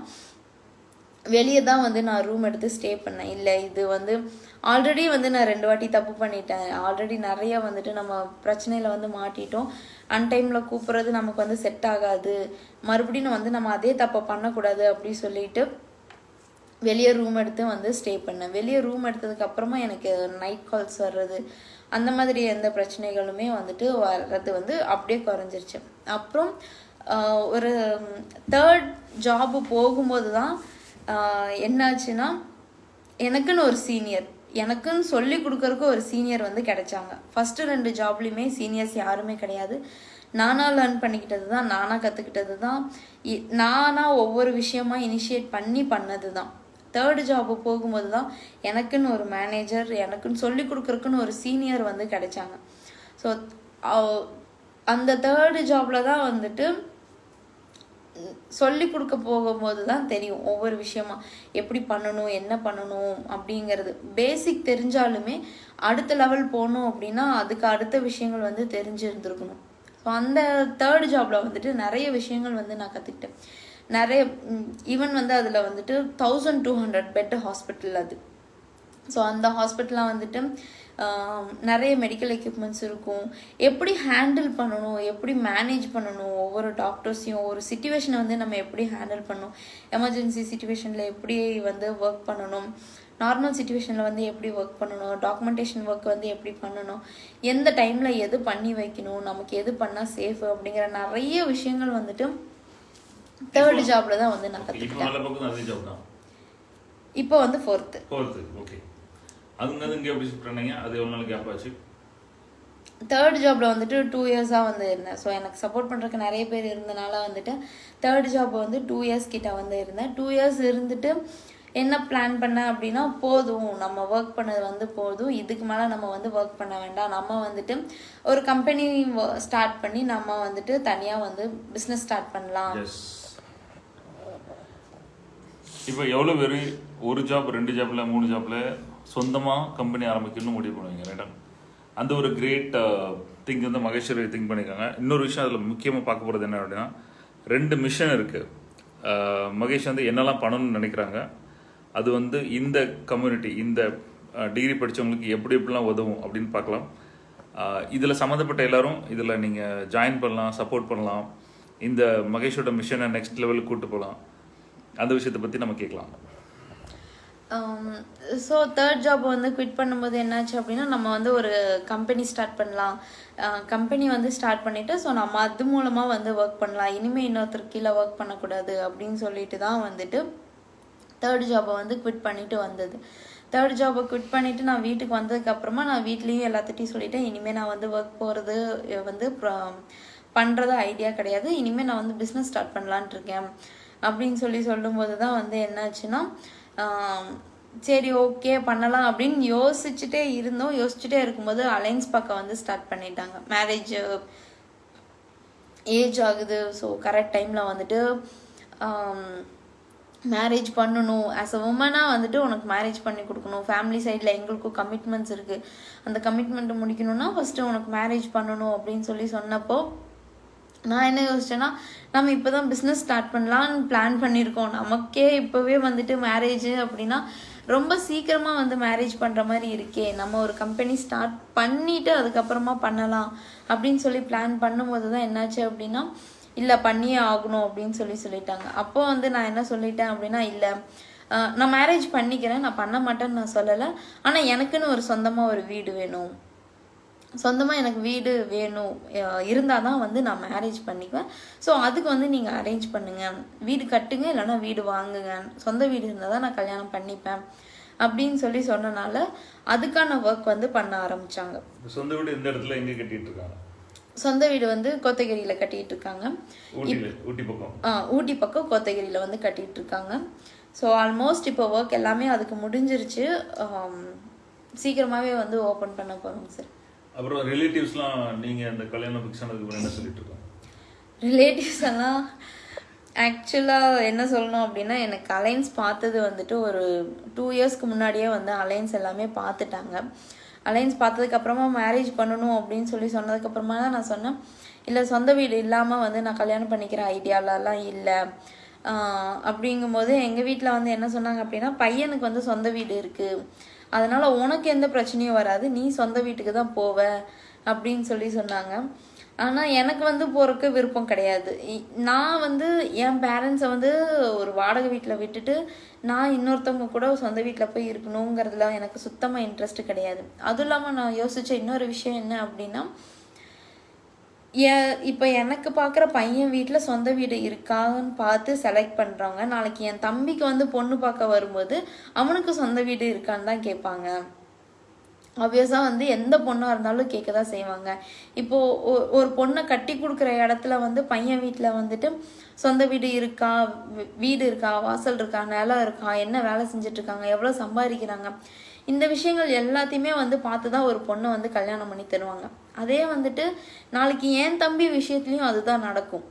வெளியே தான் வந்து நான் ரூம் எடுத்து ஸ்டே பண்ணேன். இல்லை இது வந்து ஆல்ரெடி வந்து நான் ரெண்டு வாட்டி தப்பு பண்ணிட்டேன். ஆல்ரெடி நிறைய வந்துட்டு நம்ம பிரச்சனையில் வந்து மாட்டிட்டோம். அன்டைமில் கூப்பிட்றது நமக்கு வந்து செட் ஆகாது. மறுபடியும் வந்து நம்ம அதே தப்பை பண்ணக்கூடாது அப்படி சொல்லிட்டு வெளியே ரூம் எடுத்து வந்து ஸ்டே பண்ணேன். வெளியே ரூம் எடுத்ததுக்கப்புறமா எனக்கு நைட் கால்ஸ் வர்றது அந்த மாதிரி எந்த பிரச்சனைகளுமே வந்துட்டு வர்றது வந்து அப்படியே குறைஞ்சிருச்சு. அப்புறம் ஒரு தேர்ட் ஜாப்பு போகும்போது தான் என்னாச்சுன்னா எனக்குன்னு ஒரு சீனியர் எனக்குன்னு சொல்லி கொடுக்குறக்கு ஒரு சீனியர் வந்து கிடைச்சாங்க. ஃபஸ்ட்டு ரெண்டு ஜாப்லேயுமே சீனியர்ஸ் யாருமே கிடையாது. நானாக லேர்ன் பண்ணிக்கிட்டது தான் நானாக கற்றுக்கிட்டது தான் இ- நானா ஒவ்வொரு விஷயமா இனிஷியேட் பண்ணி பண்ணது தான் தேர்டு ஜாப்பு போகும்போது தான் எனக்குன்னு ஒரு மேனேஜர் எனக்குன்னு சொல்லி கொடுக்குறக்குன்னு ஒரு சீனியர் வந்து கிடைச்சாங்க. ஸோ அந்த தேர்டு ஜாப்பில் தான் வந்துட்டு சொல்லி கொடுக்க போகும்போது தான் தெரியும் ஒவ்வொரு விஷயமா. எப்படி பண்ணணும் என்ன பண்ணணும் அப்படிங்கிறது. பேசிக் தெரிஞ்சாலுமே அடுத்த லெவல் போகணும் அப்படின்னா அதுக்கு அடுத்த விஷயங்கள் வந்து தெரிஞ்சிருந்துருக்கணும். ஸோ அந்த தேர்ட் ஜாப்ல வந்துட்டு நிறைய விஷயங்கள் வந்து நான் கற்றுக்கிட்டேன் நிறைய ஈவன் வந்து அதில் வந்துட்டு thousand two hundred bed hospital அது. ஸோ அந்த ஹாஸ்பிட்டலில் வந்துட்டு நிறைய மெடிக்கல் எக்யூப்மெண்ட்ஸ் இருக்கும். எப்படி ஹேண்டில் பண்ணணும்? எப்படி மேனேஜ் பண்ணணும்? ஒவ்வொரு டாக்டர்ஸையும் ஒரு சுச்சுவேஷனை வந்து நம்ம எப்படி ஹேண்டில் பண்ணணும்? எமர்ஜென்சி சுச்சுவேஷனில் எப்படி வந்து ஒர்க் பண்ணணும்? நார்மல் சுச்சுவேஷனில் வந்து எப்படி ஒர்க் பண்ணணும்? டாக்குமெண்டேஷன் ஒர்க் வந்து எப்படி பண்ணணும்? எந்த டைமில் எது பண்ணி வைக்கணும்? நமக்கு எது பண்ணால் சேஃப் அப்படிங்கிற நிறைய விஷயங்கள் வந்துட்டு தேர்ட் ஜாப்ல தான் வந்து நான் கற்றுக்கிட்டேன் இப்போ வந்து ஃபோர்த்து அதுங்க இங்கே எப்படி ஷிஃப்ட் பண்ணீங்க? அது எவ்வளோ நாள் கேப் ஆச்சு? தேர்ட் ஜாப்ல வந்துட்டு டூ இயர்ஸாக வந்து இருந்தேன். ஸோ எனக்கு சப்போர்ட் பண்ணுறதுக்கு நிறைய பேர் இருந்தனால வந்துட்டு தேர்ட் ஜாப் வந்து டூ இயர்ஸ் கிட்ட வந்து இருந்தேன். டூ இயர்ஸ் இருந்துட்டு என்ன பிளான் பண்ணேன் அப்படின்னா போதும். நம்ம ஒர்க் பண்ணது வந்து போதும். இதுக்கு மேலே நம்ம வந்து ஒர்க் பண்ண வேண்டாம். நம்ம வந்துட்டு ஒரு கம்பெனி ஸ்டார்ட் பண்ணி நம்ம வந்துட்டு தனியாக வந்து பிஸ்னஸ் ஸ்டார்ட் பண்ணலாம். இப்போ எவ்வளோ பேர்? ஒரு ஜாப் ரெண்டு ஜாப்ல மூணு ஜாப்ல சொந்தமாக கம்பெனி ஆரம்பிக்கணும்னு முடிவு பண்ணுவீங்க ரைட்டா அந்த ஒரு கிரேட் திங்க் uh, வந்து மகேஸ்வரி திங்க் பண்ணியிருக்காங்க இன்னொரு விஷயம் அதில் முக்கியமாக பார்க்க போகிறது என்ன அப்படின்னா ரெண்டு மிஷன் இருக்குது uh, மகேஷ் வந்து என்னெல்லாம் பண்ணணும்னு நினைக்கிறாங்க. அது வந்து இந்த கம்யூனிட்டி இந்த uh, டிகிரி படித்தவங்களுக்கு எப்படி எப்படிலாம் உதவும் அப்படின்னு பார்க்கலாம். இதில் சம்மந்தப்பட்ட எல்லோரும் இதில் நீங்கள் ஜாயின் பண்ணலாம் சப்போர்ட் பண்ணலாம். இந்த மகேஷோட மிஷனை நெக்ஸ்ட் லெவலுக்கு கூப்பிட்டு போகலாம். அந்த விஷயத்தை பற்றி நம்ம கேட்கலாம். ஸோ தேர்ட் ஜாப் வந்து குவிட் பண்ணும்போது என்னாச்சு அப்படின்னா நம்ம வந்து ஒரு கம்பெனி ஸ்டார்ட் பண்ணலாம். Uh, கம்பெனி வந்து ஸ்டார்ட் பண்ணிவிட்டு ஸோ நம்ம அது மூலமாக வந்து ஒர்க் பண்ணலாம். இனிமேல் இன்னொருத்தர் கீழே ஒர்க் பண்ணக்கூடாது அப்படின்னு சொல்லிட்டு தான் வந்துட்டு தேர்ட் ஜாபை வந்து குவிட் பண்ணிவிட்டு வந்தது. தேர்ட் ஜாபை குவிட் பண்ணிவிட்டு நான் வீட்டுக்கு வந்ததுக்கப்புறமா நான் வீட்லேயும் எல்லாத்திட்டையும் சொல்லிவிட்டேன் இனிமேல் நான் வந்து ஒர்க் போகிறது வந்து பண்ணுறது ஐடியா கிடையாது. இனிமேல் நான் வந்து பிஸ்னஸ் ஸ்டார்ட் பண்ணலான்ட்டு இருக்கேன். அப்படின்னு சொல்லி சொல்லும்போது தான் வந்து என்னாச்சுன்னா சரி ஓகே பண்ணலாம் அப்படின்னு யோசிச்சுட்டே இருந்தோம். யோசிச்சுட்டே இருக்கும்போது அலைன்ஸ் பார்க்க வந்து ஸ்டார்ட் பண்ணிட்டாங்க. மேரேஜ் ஏஜ் ஆகுது. ஸோ கரெக்ட் டைமில் வந்துட்டு மேரேஜ் பண்ணணும். ஆஸ் அ உமனாக வந்துட்டு உனக்கு மேரேஜ் பண்ணி கொடுக்கணும். ஃபேமிலி சைடில் எங்களுக்கும் கமிட்மெண்ட்ஸ் இருக்குது அந்த கமிட்மெண்ட்டை முடிக்கணும்னா ஃபஸ்ட்டு உனக்கு மேரேஜ் பண்ணணும் அப்படின்னு சொல்லி சொன்னப்போ நான் என்ன யோசிச்சேன்னா நம்ம இப்போ தான் பிஸ்னஸ் ஸ்டார்ட் பண்ணலான்னு பிளான் பண்ணியிருக்கோம். நமக்கே இப்போவே வந்துட்டு மேரேஜ் அப்படின்னா ரொம்ப சீக்கிரமாக வந்து மேரேஜ் பண்ணுற மாதிரி இருக்கே. நம்ம ஒரு கம்பெனி ஸ்டார்ட் பண்ணிவிட்டு அதுக்கப்புறமா பண்ணலாம் அப்படின்னு சொல்லி பிளான் பண்ணும்போது தான் என்னாச்சு அப்படின்னா இல்லை பண்ணியே ஆகணும் அப்படின்னு சொல்லி சொல்லிட்டாங்க. அப்போ வந்து நான் என்ன சொல்லிட்டேன் அப்படின்னா இல்லை நான் மேரேஜ் பண்ணிக்கிறேன் நான் பண்ண மாட்டேன்னு நான் சொல்லலை. ஆனால் எனக்குன்னு ஒரு சொந்தமாக ஒரு வீடு வேணும். சொந்தமாக எனக்கு வீடு வேணும் இருந்தால் தான் வந்து நான் மேரேஜ் பண்ணிக்குவேன். ஸோ அதுக்கு வந்து நீங்கள் அரேஞ்ச் பண்ணுங்கள் வீடு கட்டுங்க இல்லைன்னா வீடு வாங்குங்க. சொந்த வீடு இருந்தால் தான் நான் கல்யாணம் பண்ணிப்பேன். அப்படின்னு சொல்லி சொன்னனால அதுக்கான ஒர்க் வந்து பண்ண ஆரம்பிச்சாங்க. சொந்த வீடு இந்த இடத்துல எங்கே கட்டிட்டு இருக்காங்க சொந்த வீடு வந்து கோத்தகிரியில் கட்டிட்டு இருக்காங்க ஊட்டி பக்கம். ஆ, ஊட்டி பக்கம் கோத்தகிரியில் வந்து கட்டிட்டு இருக்காங்க ஸோ ஆல்மோஸ்ட் இப்போ ஒர்க் எல்லாமே அதுக்கு முடிஞ்சிருச்சு. சீக்கிரமாகவே வந்து ஓப்பன் பண்ண போகிறோம் சார் அப்புறம் ரிலேட்டிவ்ஸ்லாம் நீங்கள் அந்த கல்யாணம் ஃபிக்ஸ் ஆனதுக்கு அப்புறம் என்ன சொல்லிட்டு இருக்காங்க? ரிலேட்டிவ்ஸ் எல்லாம் ஆக்சுவலாக என்ன சொல்லணும் அப்படின்னா எனக்கு அலைன்ஸ் பார்த்தது வந்துட்டு ஒரு டூ இயர்ஸ்க்கு முன்னாடியே வந்து அலைன்ஸ் எல்லாமே பார்த்துட்டாங்க. அலைன்ஸ் பார்த்ததுக்கப்புறமா மேரேஜ் பண்ணணும் அப்படின்னு சொல்லி சொன்னதுக்கப்புறமா தான் நான் சொன்னேன். இல்லை சொந்த வீடு இல்லாமல் வந்து நான் கல்யாணம் பண்ணிக்கிற ஐடியாலலாம் இல்லை. அப்படிங்கும்போது எங்கள் வீட்டில் வந்து என்ன சொன்னாங்க அப்படின்னா பையனுக்கு வந்து சொந்த வீடு இருக்குது அதனால் உனக்கு எந்த பிரச்சனையும் வராது. நீ சொந்த வீட்டுக்கு தான் போவ அப்படின்னு சொல்லி சொன்னாங்க. ஆனால் எனக்கு வந்து போகிறக்கு விருப்பம் கிடையாது. நான் வந்து என் பேரண்ட்ஸை வந்து ஒரு வாடகை வீட்டில் விட்டுட்டு நான் இன்னொருத்தவங்க கூட சொந்த வீட்டில் போய் இருக்கணுங்கிறதுல எனக்கு சுத்தமாக இன்ட்ரெஸ்ட் கிடையாது. அதுவும் இல்லாமல் நான் யோசித்த இன்னொரு விஷயம் என்ன அப்படின்னா ஏ இப்போ எனக்கு பார்க்குற பையன் வீட்டில் சொந்த வீடு இருக்கான்னு பார்த்து செலக்ட் பண்ணுறவங்க நாளைக்கு என் தம்பிக்கு வந்து பொண்ணு பார்க்க வரும்போது அவனுக்கு சொந்த வீடு இருக்கான்னு தான் கேட்பாங்க. ஆப்வியஸாக வந்து எந்த பொண்ணாக இருந்தாலும் கேட்க தான் செய்வாங்க. இப்போது ஒரு பொண்ணை கட்டி கொடுக்குற இடத்துல வந்து பையன் வீட்டில் வந்துட்டு சொந்த வீடு இருக்கா வீடு இருக்கா வாசல் இருக்கா நிலம் இருக்கா என்ன வேலை செஞ்சிட்ருக்காங்க எவ்வளோ சம்பாதிக்கிறாங்க இந்த விஷயங்கள் எல்லாத்தையுமே வந்து பார்த்து தான் ஒரு பொண்ணை வந்து கல்யாணம் பண்ணி தருவாங்க. அதே வந்துட்டு நாளைக்கு என் தம்பி விஷயத்துலையும் அதுதான் நடக்கும்.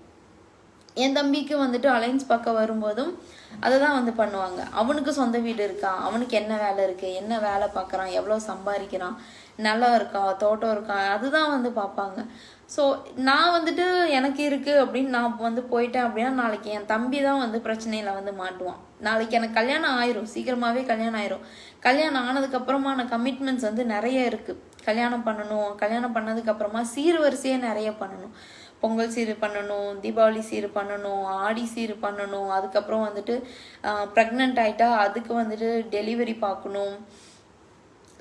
என் தம்பிக்கு வந்துட்டு அலைன்ஸ் பார்க்க வரும்போதும் அதை தான் வந்து பண்ணுவாங்க. அவனுக்கு சொந்த வீடு இருக்கா? அவனுக்கு என்ன வேலை இருக்குது என்ன வேலை பார்க்குறான்? எவ்வளோ சம்பாதிக்கிறான்? நிலம் இருக்கா? தோட்டம் இருக்கா? அதுதான் வந்து பார்ப்பாங்க. ஸோ நான் வந்துட்டு எனக்கு இருக்குது அப்படின்னு நான் வந்து போயிட்டேன் அப்படின்னா நாளைக்கு என் தம்பி தான் வந்து பிரச்சனையில் வந்து மாட்டுவான். நாளைக்கு எனக்கு கல்யாணம் ஆயிரும். சீக்கிரமாகவே கல்யாணம் ஆயிரும். கல்யாணம் ஆனதுக்கப்புறமான கமிட்மெண்ட்ஸ் வந்து நிறைய இருக்குது கல்யாணம் பண்ணணும். கல்யாணம் பண்ணதுக்கப்புறமா சீர்வரிசையே நிறைய பண்ணணும். பொங்கல் சீர் பண்ணணும் தீபாவளி சீர் பண்ணணும் ஆடி சீர் பண்ணணும். அதுக்கப்புறம் வந்துட்டு ப்ரெக்னென்ட் ஆகிட்டா அதுக்கு வந்துட்டு டெலிவரி பார்க்கணும்.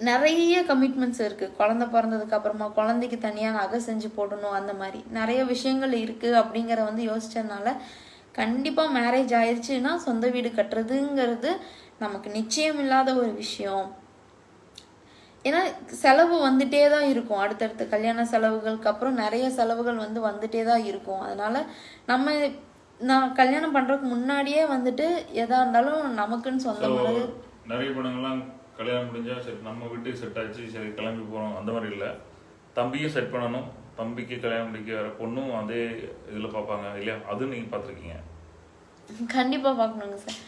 நிறைய கமிட்மெண்ட்ஸ் இருக்குது குழந்த பிறந்ததுக்கு அப்புறமா குழந்தைக்கு தனியாக நகை செஞ்சு போடணும் அந்த மாதிரி. நிறைய விஷயங்கள் இருக்குது அப்படிங்கிற வந்து யோசிச்சதுனால கண்டிப்பாக மேரேஜ் ஆயிடுச்சுன்னா சொந்த வீடு கட்டுறதுங்கிறது நமக்கு நிச்சயம் இல்லாத ஒரு விஷயம். ஏன்னா செலவு வந்துட்டே தான் இருக்கும். அடுத்தடுத்த கல்யாண செலவுகளுக்கு அப்புறம் நிறைய செலவுகள் வந்து வந்துட்டே தான் இருக்கும். அதனால நம்ம நான் கல்யாணம் பண்றதுக்கு முன்னாடியே வந்துட்டு எதா இருந்தாலும் நமக்குன்னு சொந்தமானது நிறைய படங்கள்லாம் கல்யாணம் முடிஞ்சா சரி நம்ம வீட்டுக்கு செட் ஆச்சு சரி கிளம்பி போகிறோம் அந்த மாதிரி இல்லை. தம்பியும் செட் பண்ணணும். தம்பிக்கு கல்யாணம் முடிக்க வர பொண்ணும் அதே இதில் பார்ப்பாங்க இல்லையா? அதுவும் நீங்கள் பார்த்துருக்கீங்க. கண்டிப்பா பார்க்கணுங்க சார்.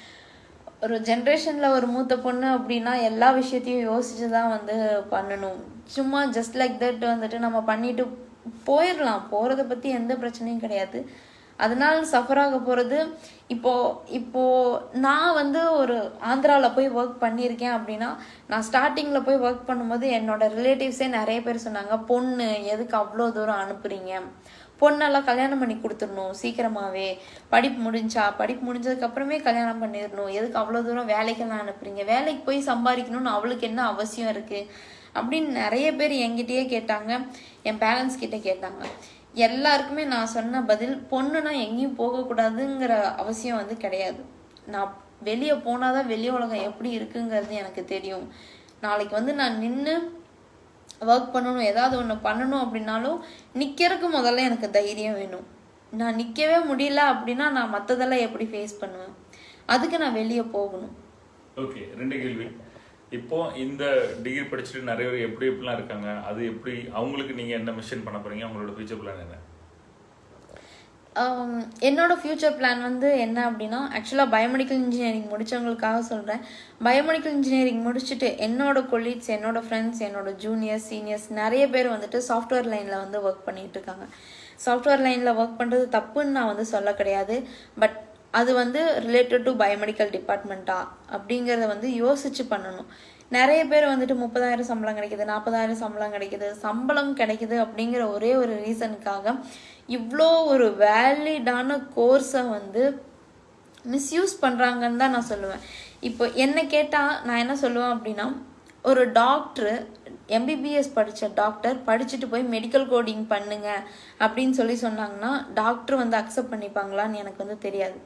ஒரு ஜென்ரேஷனில் ஒரு மூத்த பொண்ணு அப்படின்னா எல்லா விஷயத்தையும் யோசிச்சு தான் வந்து பண்ணணும். சும்மா ஜஸ்ட் லைக் தட் வந்துட்டு நம்ம பண்ணிட்டு போயிடலாம் போகிறத பற்றி எந்த பிரச்சனையும் கிடையாது. அதனால் சஃபர் ஆக போகிறது இப்போ இப்போ நான் வந்து ஒரு ஆந்திராவில் போய் ஒர்க் பண்ணியிருக்கேன் அப்படின்னா நான் ஸ்டார்டிங்கில் போய் ஒர்க் பண்ணும்போது என்னோட ரிலேட்டிவ்ஸே நிறைய பேர் சொன்னாங்க பொண்ணு எதுக்கு அவ்வளோ தூரம் அனுப்புறீங்க? பொண்ணெல்லாம் கல்யாணம் பண்ணி கொடுத்துடணும் சீக்கிரமாகவே படிப்பு முடிஞ்சா படிப்பு முடிஞ்சதுக்கப்புறமே கல்யாணம் பண்ணிடணும். எதுக்கு அவ்வளோ தூரம் வேலைக்கெல்லாம் அனுப்புறீங்க? வேலைக்கு போய் சம்பாதிக்கணும்னு அவளுக்கு என்ன அவசியம் இருக்குது அப்படின்னு நிறைய பேர் என்கிட்டயே கேட்டாங்க. என் பேரண்ட்ஸ் கிட்டே கேட்டாங்க. எல்லாருக்குமே நான் சொன்ன பதில் பொண்ணுனா எங்கேயும் போகக்கூடாதுங்கிற அவசியம் வந்து கிடையாது. நான் வெளியே போனாதான் வெளி உலகம் எப்படி இருக்குங்கிறது எனக்கு தெரியும். நாளைக்கு வந்து நான் நின்று ஒர்க் பண்ணணும் ஏதாவது ஒன்று பண்ணணும் அப்படின்னாலும் நிற்கிறதுக்கு முதல்ல எனக்கு தைரியம் வேணும். நான் நிற்கவே முடியல அப்படின்னா நான் மற்றதெல்லாம் எப்படி ஃபேஸ் பண்ணுவேன்? அதுக்கு நான் வெளியே போகணும். ஓகே ரெண்டு கேள்வி. இப்போ இந்த டிகிரி படிச்சுட்டு நிறைய பேர் எப்படி எப்படிலாம் இருக்காங்க? அது எப்படி அவங்களுக்கு நீங்கள் என்ன மிஷன் பண்ண போறீங்க? அவங்களோட ஃபியூச்சர் பிளான் என்ன? என்னோடய என்னோட ஃப்யூச்சர் பிளான் வந்து என்ன அப்படின்னா ஆக்சுவலாக பயோமெடிக்கல் இன்ஜினியரிங் முடிச்சவங்களுக்காக சொல்கிறேன் பயோமெடிக்கல் இன்ஜினியரிங் முடிச்சுட்டு என்னோட கொலீட்ஸ் என்னோட ஃப்ரெண்ட்ஸ் என்னோட ஜூனியர்ஸ் சீனியர்ஸ் நிறைய பேர் வந்துட்டு சாஃப்ட்வேர் லைனில் வந்து ஒர்க் பண்ணிட்டு இருக்காங்க. சாஃப்ட்வேர் லைனில் ஒர்க் பண்ணுறது தப்புன்னு நான் வந்து சொல்ல கிடையாது. பட் அது வந்து ரிலேட்டட் டு பயோமெடிக்கல் டிபார்ட்மெண்ட்டா அப்படிங்கிறத வந்து யோசிச்சு பண்ணணும். நிறைய பேர் வந்துட்டு முப்பதாயிரம் சம்பளம் கிடைக்குது நாற்பதாயிரம் சம்பளம் கிடைக்குது சம்பளம் கிடைக்குது அப்படிங்கிற ஒரே ஒரு ரீசனுக்காக இவ்வளோ ஒரு வேலிடான கோர்ஸை வந்து மிஸ்யூஸ் பண்ணுறாங்கன்னு தான் நான் சொல்லுவேன். இப்போ என்ன கேட்டால் நான் என்ன சொல்லுவேன் அப்படின்னா ஒரு டாக்டர் எம்பிபிஎஸ் படித்த டாக்டர் படிச்சுட்டு போய் மெடிக்கல் கோடிங் பண்ணுங்க அப்படின்னு சொல்லி சொன்னாங்கன்னா டாக்டர் வந்து அக்செப்ட் பண்ணிப்பாங்களான்னு எனக்கு வந்து தெரியாது.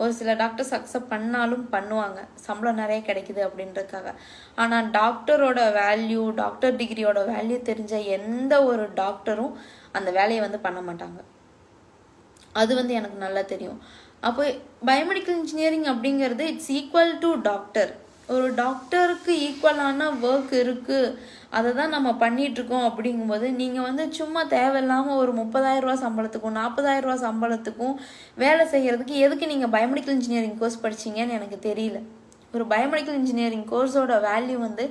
ஒரு சில டாக்டர்ஸ் அக்செப்ட் பண்ணாலும் பண்ணுவாங்க. சம்பளம் நிறைய கிடைக்குது அப்படின்றதுக்காக. ஆனால் டாக்டரோட வேல்யூ டாக்டர் டிகிரியோட வேல்யூ தெரிஞ்ச எந்த ஒரு டாக்டரும் அந்த வேலையை வந்து பண்ண மாட்டாங்க. அது வந்து எனக்கு நல்லா தெரியும். அப்போ பயோமெடிக்கல் இன்ஜினியரிங் அப்படிங்கிறது இட்ஸ் ஈக்குவல் டு டாக்டர் ஒரு டாக்டருக்கு ஈக்குவலான ஒர்க் இருக்குது அதை தான் நம்ம பண்ணிகிட்ருக்கோம் அப்படிங்கும்போது நீங்கள் வந்து சும்மா தேவையில்லாமல் ஒரு முப்பதாயிரரூவா சம்பளத்துக்கும் நாற்பதாயிரரூவா சம்பளத்துக்கும் வேலை செய்கிறதுக்கு எதுக்கு நீங்கள் பயோமெடிக்கல் இன்ஜினியரிங் கோர்ஸ் படிச்சீங்கன்னு எனக்கு தெரியல. ஒரு பயோமெடிக்கல் இன்ஜினியரிங் கோர்ஸோட வேல்யூ வந்து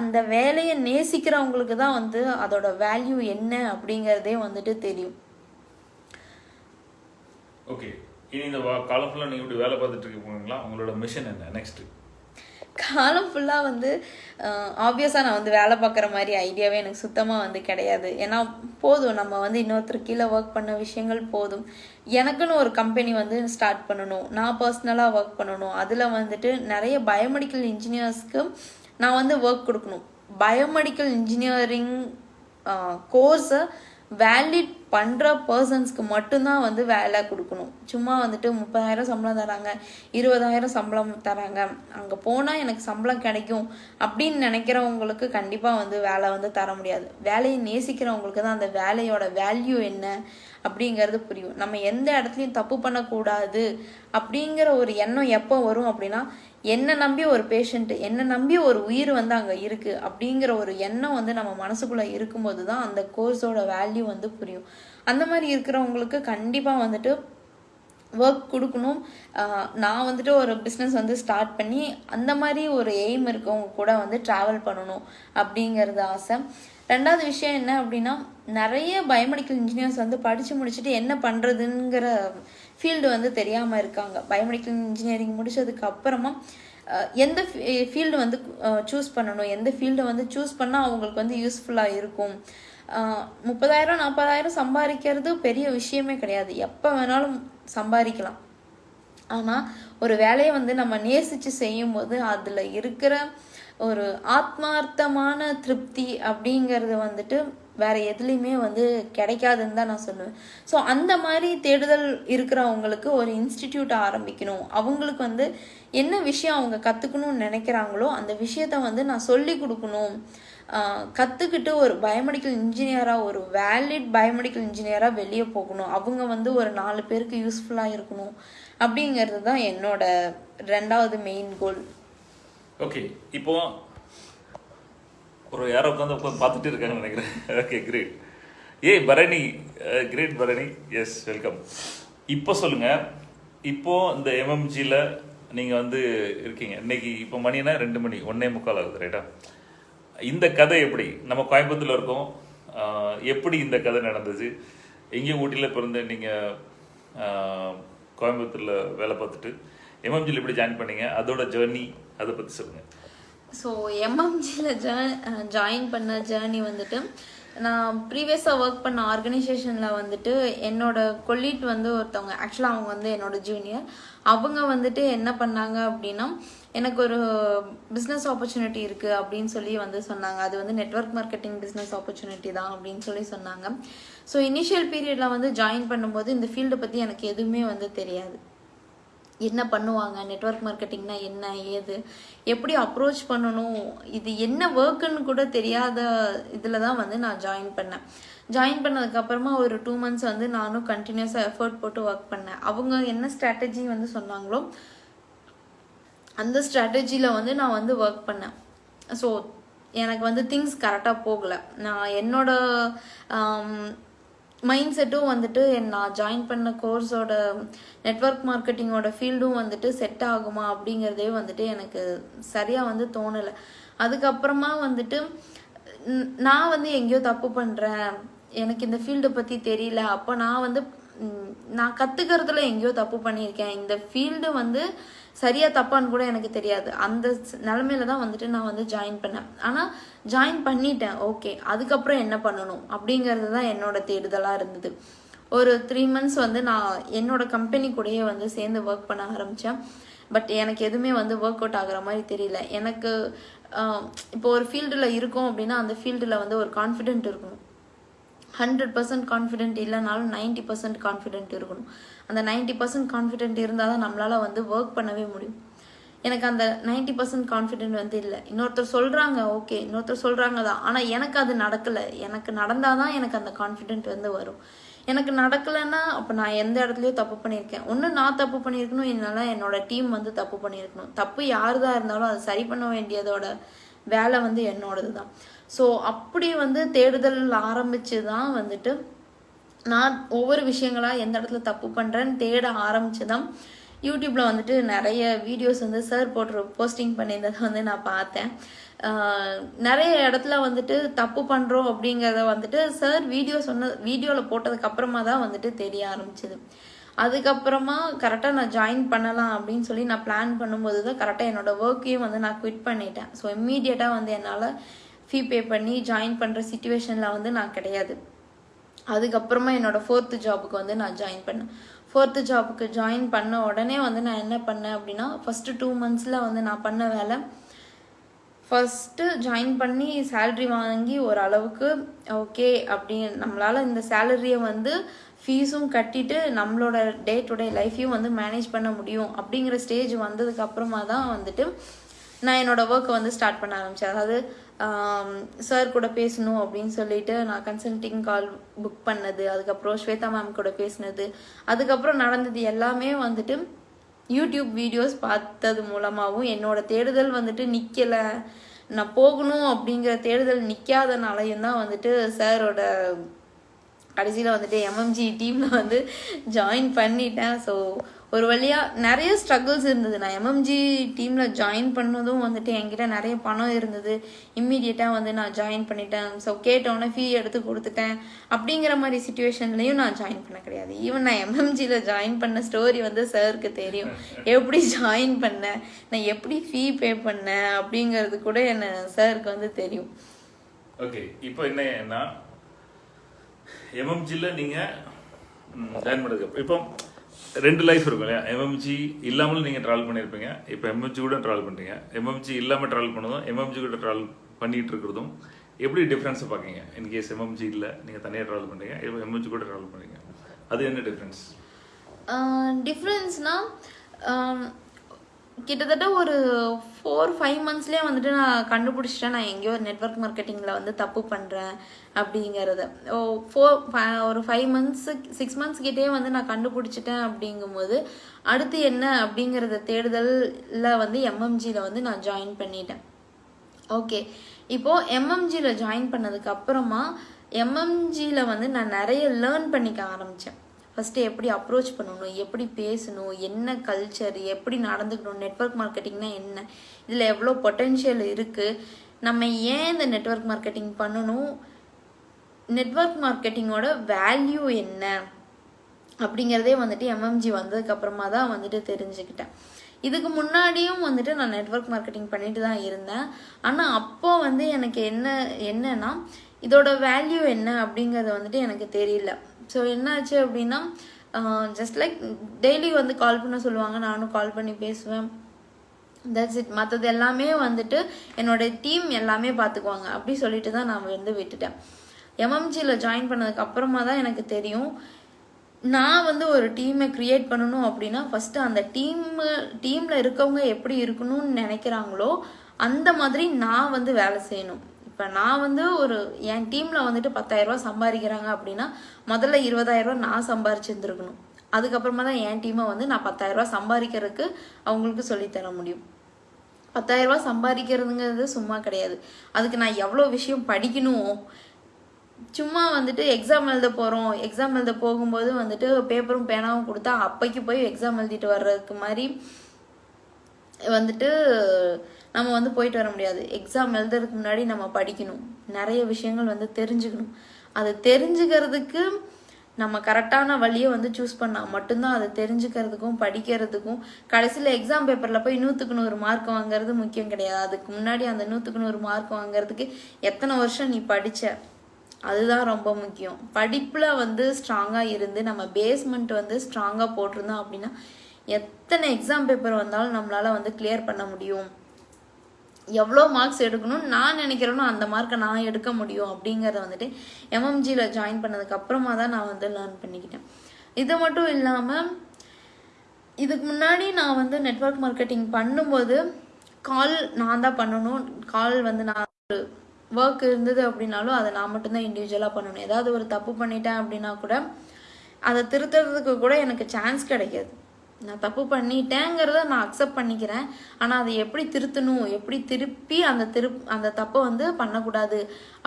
அந்த வேலையை நேசிக்கிறவங்களுக்கு தான் வந்து அதோட வேல்யூ என்ன அப்படிங்கிறதே வந்துட்டு தெரியும். ஓகே இனி இந்த காலத்தில் நீங்கள் இப்படி வேலை பார்த்துட்டு இருக்கீங்களா உங்களோட மிஷன் என்ன? நெக்ஸ்ட் காலம் ஃபுல்லாக வந்து ஆப்வியஸாக நான் வந்து வேலை பார்க்குற மாதிரி ஐடியாவே எனக்கு சுத்தமாக வந்து கிடையாது. ஏன்னா போதும். நம்ம வந்து இன்னொருத்தர் கீழே ஒர்க் பண்ண விஷயங்கள் போதும். எனக்குன்னு ஒரு கம்பெனி வந்து ஸ்டார்ட் பண்ணணும். நான் பர்சனலாக ஒர்க் பண்ணணும். அதில் வந்துட்டு நிறைய பயோமெடிக்கல் இன்ஜினியர்ஸ்க்கு நான் வந்து ஒர்க் கொடுக்கணும். பயோமெடிக்கல் இன்ஜினியரிங் கோர்ஸை வேலிட் பண்ணுற பர்சன்ஸ்க்கு மட்டும்தான் வந்து வேலை கொடுக்கணும். சும்மா வந்துட்டு முப்பதாயிரம் சம்பளம் தராங்க இருபதாயிரம் சம்பளம் தராங்க. அங்கே போனால் எனக்கு சம்பளம் கிடைக்கும் அப்படின்னு நினைக்கிறவங்களுக்கு கண்டிப்பாக வந்து வேலை வந்து தர முடியாது. வேலையை நேசிக்கிறவங்களுக்கு தான் அந்த வேலையோட வேல்யூ என்ன அப்படிங்கிறது புரியும். நம்ம எந்த இடத்துலையும் தப்பு பண்ணக்கூடாது அப்படிங்கிற ஒரு எண்ணம் எப்போ வரும் அப்படின்னா என்ன நம்பி ஒரு பேஷண்ட் என்ன நம்பி ஒரு உயிர் வந்து அங்கே இருக்கு அப்படிங்கிற ஒரு எண்ணம் வந்து நம்ம மனசுக்குள்ள இருக்கும்போது தான் அந்த கோர்ஸோட வேல்யூ வந்து புரியும். அந்த மாதிரி இருக்கிறவங்களுக்கு கண்டிப்பாக வந்துட்டு ஒர்க் கொடுக்கணும். நான் வந்துட்டு ஒரு பிஸ்னஸ் வந்து ஸ்டார்ட் பண்ணி அந்த மாதிரி ஒரு எய்ம் இருக்கவங்க கூட வந்து ட்ராவல் பண்ணணும் அப்படிங்கிறது ஆசை. ரெண்டாவது விஷயம் என்ன அப்படின்னா நிறைய பயோமெடிக்கல் இன்ஜினியர்ஸ் வந்து படித்து முடிச்சுட்டு என்ன பண்ணுறதுங்கிற ஃபீல்டு வந்து தெரியாமல் இருக்காங்க. பயோமெடிக்கல் இன்ஜினியரிங் முடித்ததுக்கு அப்புறமா எந்த ஃபீல்டு வந்து சூஸ் பண்ணணும்? எந்த ஃபீல்டை வந்து சூஸ் பண்ணால் அவங்களுக்கு வந்து யூஸ்ஃபுல்லாக இருக்கும்? முப்பதாயிரம் நாற்பதாயிரம் சம்பாதிக்கிறது பெரிய விஷயமே கிடையாது. எப்போ வேணாலும் சம்பாதிக்கலாம். ஆனால் ஒரு வேலையை வந்து நம்ம நேசித்து செய்யும்போது அதில் இருக்கிற ஒரு ஆத்மார்த்தமான திருப்தி அப்படிங்கிறது வந்துட்டு வேற எதுலேயுமே வந்து கிடைக்காதுன்னு தான் நான் சொல்லுவேன். ஸோ அந்த மாதிரி தேடுதல் இருக்கிறவங்களுக்கு ஒரு இன்ஸ்டிடியூட் ஆரம்பிக்கணும். அவங்களுக்கு வந்து என்ன விஷயம் அவங்க கற்றுக்கணும்னு நினைக்கிறாங்களோ அந்த விஷயத்த வந்து நான் சொல்லி கொடுக்கணும். கற்றுக்கிட்டு ஒரு பயோமெடிக்கல் இன்ஜினியராக ஒரு வேலிட் பயோமெடிக்கல் இன்ஜினியராக வெளியே போகணும். அவங்க வந்து ஒரு நாலு பேருக்கு யூஸ்ஃபுல்லாக இருக்கணும். அப்படிங்கிறது தான் என்னோட ரெண்டாவது மெயின் கோல். ஓகே இப்போ ஒரு யாரோ உட்காந்து உட்காந்து பார்த்துட்டு இருக்காங்கன்னு நினைக்கிறேன். Okay great hey Bharani uh, great Bharani. Yes welcome இப்போ சொல்லுங்கள் இப்போ இந்த எம்எம்ஜியில் நீங்கள் வந்து இருக்கீங்க. இன்னைக்கு இப்போ மணினா ரெண்டு மணி. ஒன்னே முக்கால் ஆகுது ரைட்டா இந்த கதை எப்படி? நம்ம கோயம்புத்தூரில் இருக்கோம். Uh, எப்படி இந்த கதை நடந்தது? எங்கேயும் ஊட்டியில் பிறந்து நீங்கள் uh, கோயம்புத்தூரில் வேலை பார்த்துட்டு எம்எம்ஜியில் எப்படி ஜாயின் பண்ணீங்க? அதோட ஜேர்னி அதை பற்றி சொல்லுங்கள் ஸோ எம்எம்ஜியில் ஜாயின் பண்ண ஜேர்னி வந்துட்டு நான் ப்ரீவியஸாக ஒர்க் பண்ண ஆர்கனைசேஷனில் வந்துட்டு என்னோட கொல்லீட் வந்து ஒருத்தவங்க ஆக்சுவலாக அவங்க வந்து என்னோட ஜூனியர் அவங்க வந்துட்டு என்ன பண்ணாங்க அப்படின்னா எனக்கு ஒரு பிஸ்னஸ் ஆப்பர்ச்சுனிட்டி இருக்குது அப்படின்னு சொல்லி வந்து சொன்னாங்க. அது வந்து நெட்வொர்க் மார்க்கெட்டிங் பிஸ்னஸ் ஆப்பர்ச்சுனிட்டி தான் அப்படின்னு சொல்லி சொன்னாங்க. ஸோ இனிஷியல் பீரியடில் வந்து ஜாயின் பண்ணும்போது இந்த ஃபீல்டை பற்றி எனக்கு எதுவுமே வந்து தெரியாது. என்ன பண்ணுவாங்க? நெட்வொர்க் மார்க்கெட்டிங்னா என்ன? ஏது? எப்படி அப்ரோச் பண்ணணும்? இது என்ன ஒர்க்குன்னு கூட தெரியாத இதில் தான் வந்து நான் ஜாயின் பண்ணேன். ஜாயின் பண்ணதுக்கப்புறமா ஒரு டூ மந்த்ஸ் வந்து நானும் கண்டினியூஸாக எஃபர்ட் போட்டு ஒர்க் பண்ணேன். அவங்க என்ன ஸ்ட்ராட்டஜி வந்து சொன்னாங்களோ அந்த ஸ்ட்ராட்டஜியில் வந்து நான் வந்து ஒர்க் பண்ணேன். ஸோ எனக்கு வந்து திங்ஸ் கரெக்டாக போகலை. நான் என்னோட மைண்ட் செட்டும் வந்துட்டு நான் ஜாயின் பண்ண கோர்ஸோட நெட்வொர்க் மார்க்கெட்டிங்கோட ஃபீல்டும் வந்துட்டு செட் ஆகுமா அப்படிங்கிறதே வந்துட்டு எனக்கு சரியாக வந்து தோணலை. அதுக்கப்புறமா வந்துட்டு நான் வந்து எங்கேயோ தப்பு பண்ணுறேன் எனக்கு இந்த ஃபீல்டை பற்றி தெரியல அப்போ நான் வந்து நான் கற்றுக்கிறதுல எங்கேயோ தப்பு பண்ணியிருக்கேன். இந்த ஃபீல்டு வந்து சரியா தப்பான்னு கூட எனக்கு தெரியாது. அந்த ஸ்- நிலமையில தான் வந்துட்டு நான் வந்து ஜாயின் பண்ணேன். ஆனால் ஜாயின் பண்ணிட்டேன். ஓகே அதுக்கப்புறம் என்ன பண்ணணும்? அப்படிங்கிறது தான் என்னோட தேடுதலாக இருந்தது. ஒரு த்ரீ மந்த்ஸ் வந்து நான் என்னோட கம்பெனி கூடயே வந்து சேர்ந்து ஒர்க் பண்ண ஆரம்பித்தேன் பட் எனக்கு எதுவுமே வந்து ஒர்க் அவுட் ஆகிற மாதிரி தெரியல. எனக்கு இப்போ ஒரு ஃபீல்டில் இருக்கோம் அப்படின்னா அந்த ஃபீல்டில் வந்து ஒரு கான்ஃபிடென்ட் இருக்கணும். ஹண்ட்ரட் பர்சன்ட் கான்ஃபிடென்ட் இல்லைனாலும் நைன்டி பர்சன்ட் கான்ஃபிடென்ட் இருக்கணும். அந்த நைன்டி பர்சன்ட் கான்ஃபிடென்ட் இருந்தால் தான் நம்மளால் வந்து ஒர்க் பண்ணவே முடியும். எனக்கு அந்த நைன்டி பர்சன்ட் கான்ஃபிடென்ட் வந்து இல்லை. இன்னொருத்தர் சொல்கிறாங்க ஓகே இன்னொருத்தர் சொல்கிறாங்க தான். ஆனால் எனக்கு அது நடக்கலை. எனக்கு நடந்தால் தான் எனக்கு அந்த கான்ஃபிடென்ட் வந்து வரும். எனக்கு நடக்கலைன்னா அப்போ நான் எந்த இடத்துலையோ தப்பு பண்ணியிருக்கேன். ஒன்று நான் தப்பு பண்ணியிருக்கணும். இல்லைனா என்னோட டீம் வந்து தப்பு பண்ணியிருக்கணும். தப்பு யார் தான் இருந்தாலும் அதை சரி பண்ண வேண்டியதோட வேலை வந்து என்னோடது தான் ஸோ அப்படி வந்து தேடுதல் ஆரம்பித்து தான் வந்துட்டு நான் ஒவ்வொரு விஷயங்களாக எந்த இடத்துல தப்பு பண்ணுறேன்னு தேட ஆரம்பித்து தான் யூடியூப்பில் வந்துட்டு நிறைய வீடியோஸ் வந்து சார் போட்டு போஸ்டிங் பண்ணியிருந்ததை வந்து நான் பார்த்தேன். நிறைய இடத்துல வந்துட்டு தப்பு பண்ணுறோம் அப்படிங்கிறத வந்துட்டு சார் வீடியோ சொன்ன வீடியோவில் போட்டதுக்கப்புறமா தான் வந்துட்டு தெரிய ஆரம்பிச்சது. அதுக்கப்புறமா கரெக்டாக நான் ஜாயின் பண்ணலாம் அப்படின்னு சொல்லி நான் பிளான் பண்ணும்போது தான் கரெக்டாக என்னோடய ஒர்க்கையும் வந்து நான் குவிட் பண்ணிட்டேன். ஸோ இம்மீடியட்டாக வந்து என்னால் ஃபீ பே பண்ணி ஜாயின் பண்ணுற சுச்சுவேஷனில் வந்து நான் கிடையாது. அதுக்கப்புறமா என்னோட ஃபோர்த்து ஜாபுக்கு வந்து நான் ஜாயின் பண்ணேன். ஃபோர்த்து ஜாபுக்கு ஜாயின் பண்ண உடனே வந்து நான் என்ன பண்ணேன் அப்படின்னா ஃபஸ்ட்டு டூ மந்த்ஸில் வந்து நான் பண்ண வேலை ஃபஸ்ட்டு ஜாயின் பண்ணி சேலரி வாங்கி ஓரளவுக்கு ஓகே அப்படின்னு நம்மளால் இந்த சேலரியை வந்து ஃபீஸும் கட்டிட்டு நம்மளோட டே டு டே லைஃப்பையும் வந்து மேனேஜ் பண்ண முடியும் அப்படிங்கிற ஸ்டேஜ் வந்ததுக்கு அப்புறமா தான் வந்துட்டு நான் என்னோடய ஒர்க்கை வந்து ஸ்டார்ட் பண்ண ஆரம்பித்தேன் அதாவது சார் கூட பேசணும் அப்படின்னு சொல்லிட்டு நான் கன்சல்டிங் கால் புக் பண்ணது. அதுக்கப்புறம் ஸ்வேதா மேம் கூட பேசினது. அதுக்கப்புறம் நடந்தது எல்லாமே வந்துட்டு யூடியூப் வீடியோஸ் பார்த்தது மூலமாகவும் என்னோட தேடுதல் வந்துட்டு நிற்கலை நான் போகணும் அப்படிங்கிற தேடுதல் நிற்காதனாலையும் தான் வந்துட்டு சாரோட கடைசியில் வந்துட்டு எம்எம்ஜி டீமில் வந்து ஜாயின் பண்ணிட்டேன். ஸோ ஒரு வழியாக நிறைய ஸ்ட்ரகிள்ஸ் இருந்தது. நான் எம்எம்ஜி டீமில் ஜாயின் பண்ணதும் வந்துட்டு என்கிட்ட நிறைய பணம் இருந்தது. இம்மிடியட்டாக வந்து நான் ஜாயின் பண்ணிட்டேன். ஸோ கேட்டோன்னே ஃபீ எடுத்து கொடுத்துட்டேன். அப்படிங்கிற மாதிரி சுச்சுவேஷன்லையும் நான் ஜாயின் பண்ண கிடையாது. ஈவன் நான் எம்எம்ஜியில் ஜாயின் பண்ண ஸ்டோரி வந்து சாருக்கு தெரியும். எப்படி ஜாயின் பண்ணேன் நான் எப்படி ஃபீ பே பண்ணேன் அப்படிங்கிறது கூட என்ன சாருக்கு வந்து தெரியும். ஓகே இப்போ என்னன்னா எம்எம்ஜியில் நீங்கள் ஜாயின் பண்ணுறது இப்போ ரெண்டு லைஃப் இருக்கும் இல்லையா? எம்எம்ஜி இல்லாமலும் நீங்கள் ட்ராவல் பண்ணியிருப்பீங்க. இப்போ எம்எம்ஜி கூட ட்ராவல் பண்ணுறீங்க எம்எம்ஜி இல்லாமல் ட்ராவல் பண்ணதும் எம்எம்ஜி கூட ட்ராவல் பண்ணிகிட்டு இருக்கிறதும் எப்படி டிஃப்ரென்ஸை பார்க்கீங்க இன்கேஸ் எம்எம்ஜி இல்லை நீங்கள் தனியாக ட்ராவல் பண்ணுறீங்க இப்போ எம்எம்ஜி கூட ட்ராவல் பண்ணுறீங்க அது என்ன டிஃப்ரென்ஸ் டிஃப்ரென்ஸ்னால் கிட்டத்தட்ட ஒரு ஃபோர் ஃபைவ் மந்த்ஸ்லேயே வந்துட்டு நான் கண்டுபிடிச்சிட்டேன். நான் எங்கேயோ நெட்வொர்க் மார்க்கெட்டிங்கில் வந்து தப்பு பண்ணுறேன் அப்படிங்கிறத. ஓ ஃபோர் ஒரு ஃபைவ் மந்த்ஸு சிக்ஸ் மந்த்ஸ் கிட்டே வந்து நான் கண்டுபிடிச்சிட்டேன் அப்படிங்கும்போது அடுத்து என்ன அப்படிங்கிறத தேடுதலில் வந்து எம்எம்ஜியில் வந்து நான் ஜாயின் பண்ணிட்டேன். ஓகே இப்போது எம்எம்ஜியில் ஜாயின் பண்ணதுக்கு அப்புறமா எம்எம்ஜியில் வந்து நான் நிறைய லேர்ன் பண்ணிக்க ஆரம்பித்தேன் ஃபஸ்ட்டு எப்படி அப்ரோச் பண்ணணும் எப்படி பேசணும் என்ன கல்ச்சர் எப்படி நடந்துக்கணும் நெட்வொர்க் மார்க்கெட்டிங்னா என்ன இதில் எவ்வளோ பொட்டென்ஷியல் இருக்குது நம்ம ஏன் இந்த நெட்வொர்க் மார்க்கெட்டிங் பண்ணணும் நெட்வொர்க் மார்க்கெட்டிங்கோட வேல்யூ என்ன அப்படிங்கிறதே வந்துட்டு எம்எம்ஜி வந்ததுக்கப்புறமா தான் வந்துட்டு தெரிஞ்சுக்கிட்டேன். இதுக்கு முன்னாடியும் வந்துட்டு நான் நெட்வொர்க் மார்க்கெட்டிங் பண்ணிட்டு தான் இருந்தேன். ஆனால் அப்போ வந்து எனக்கு என்ன என்னன்னா இதோட வேல்யூ என்ன அப்படிங்கிறது வந்துட்டு எனக்கு தெரியல. ஸோ என்னாச்சு அப்படின்னா ஜஸ்ட் லைக் டெய்லி வந்து கால் பண்ண சொல்லுவாங்க நானும் கால் பண்ணி பேசுவேன். தட்ஸ் இட் மற்றது எல்லாமே வந்துட்டு என்னோடய டீம் எல்லாமே பார்த்துக்குவாங்க அப்படி சொல்லிட்டு தான் நான் வந்து விட்டுட்டேன். எம்எம்ஜியில் ஜாயின் பண்ணதுக்கு அப்புறமா தான் எனக்கு தெரியும். நான் வந்து ஒரு டீமை க்ரியேட் பண்ணணும் அப்படின்னா ஃபஸ்ட்டு அந்த டீம் டீமில் இருக்கவங்க எப்படி இருக்கணும்னு நினைக்கிறாங்களோ அந்த மாதிரி நான் வந்து வேலை செய்யணும். இப்போ நான் வந்து ஒரு என் டீமில் வந்துட்டு பத்தாயிரரூபா சம்பாதிக்கிறாங்க அப்படின்னா முதல்ல இருபதாயிரரூபா நான் சம்பாரிச்சிருந்துருக்கணும் அதுக்கப்புறமா தான் என் டீமை வந்து நான் பத்தாயிரரூபா சம்பாதிக்கிறதுக்கு அவங்களுக்கு சொல்லித்தர முடியும். பத்தாயிரரூபா சம்பாதிக்கிறதுங்கிறது சும்மா கிடையாது. அதுக்கு நான் எவ்வளோ விஷயம் படிக்கணும்? சும்மா வந்துட்டு எக்ஸாம் எழுத போகிறோம் எக்ஸாம் எழுத போகும்போது வந்துட்டு பேப்பரும் பேனாவும் கொடுத்தா அப்பைக்கு போய் எக்ஸாம் எழுதிட்டு வர்றதுக்கு மாதிரி வந்துட்டு நம்ம வந்து போயிட்டு வர முடியாது. எக்ஸாம் எழுதுறதுக்கு முன்னாடி நம்ம படிக்கணும். நிறைய விஷயங்கள் வந்து தெரிஞ்சுக்கணும். அதை தெரிஞ்சுக்கிறதுக்கு நம்ம கரெக்டான வழியை வந்து சூஸ் பண்ணால் மட்டும்தான் அதை தெரிஞ்சுக்கிறதுக்கும் படிக்கிறதுக்கும் கடைசியில் எக்ஸாம் பேப்பரில் போய் நூற்றுக்கு நூறு மார்க் வாங்குறது முக்கியம் கிடையாது. அதுக்கு முன்னாடி அந்த நூற்றுக்கு நூறு மார்க் வாங்குறதுக்கு எத்தனை வருஷம் நீ படித்த அதுதான் ரொம்ப முக்கியம். படிப்பில் வந்து ஸ்ட்ராங்காக இருந்து நம்ம பேஸ்மெண்ட் வந்து ஸ்ட்ராங்காக போட்டிருந்தோம் அப்படின்னா எத்தனை எக்ஸாம் பேப்பர் வந்தாலும் நம்மளால் வந்து கிளியர் பண்ண முடியும். எவ்வளோ மார்க்ஸ் எடுக்கணும்னு நான் நினைக்கிறேனோ அந்த மார்க்கை நான் எடுக்க முடியும் அப்படிங்கிறத வந்துட்டு எம்எம்ஜியில் ஜாயின் பண்ணதுக்கு அப்புறமா தான் நான் வந்து லேர்ன் பண்ணிக்கிட்டேன். இது மட்டும் இல்லாமல் இதுக்கு முன்னாடி நான் வந்து நெட்வொர்க் மார்க்கெட்டிங் பண்ணும்போது கால் நான் தான் பண்ணணும். கால் வந்து நான் ஒரு ஒர்க் இருந்தது அப்படின்னாலும் அதை நான் மட்டும்தான் இண்டிவிஜுவலாக பண்ணணும். ஏதாவது ஒரு தப்பு பண்ணிட்டேன் அப்படின்னா கூட அதை திருத்துறதுக்கு கூட எனக்கு சான்ஸ் கிடைக்காது. நான் தப்பு பண்ணிட்டேங்கிறத நான் அக்செப்ட் பண்ணிக்கிறேன். ஆனால் அதை எப்படி திருத்தணும்? எப்படி திருப்பி அந்த திரு அந்த தப்பை வந்து பண்ணக்கூடாது?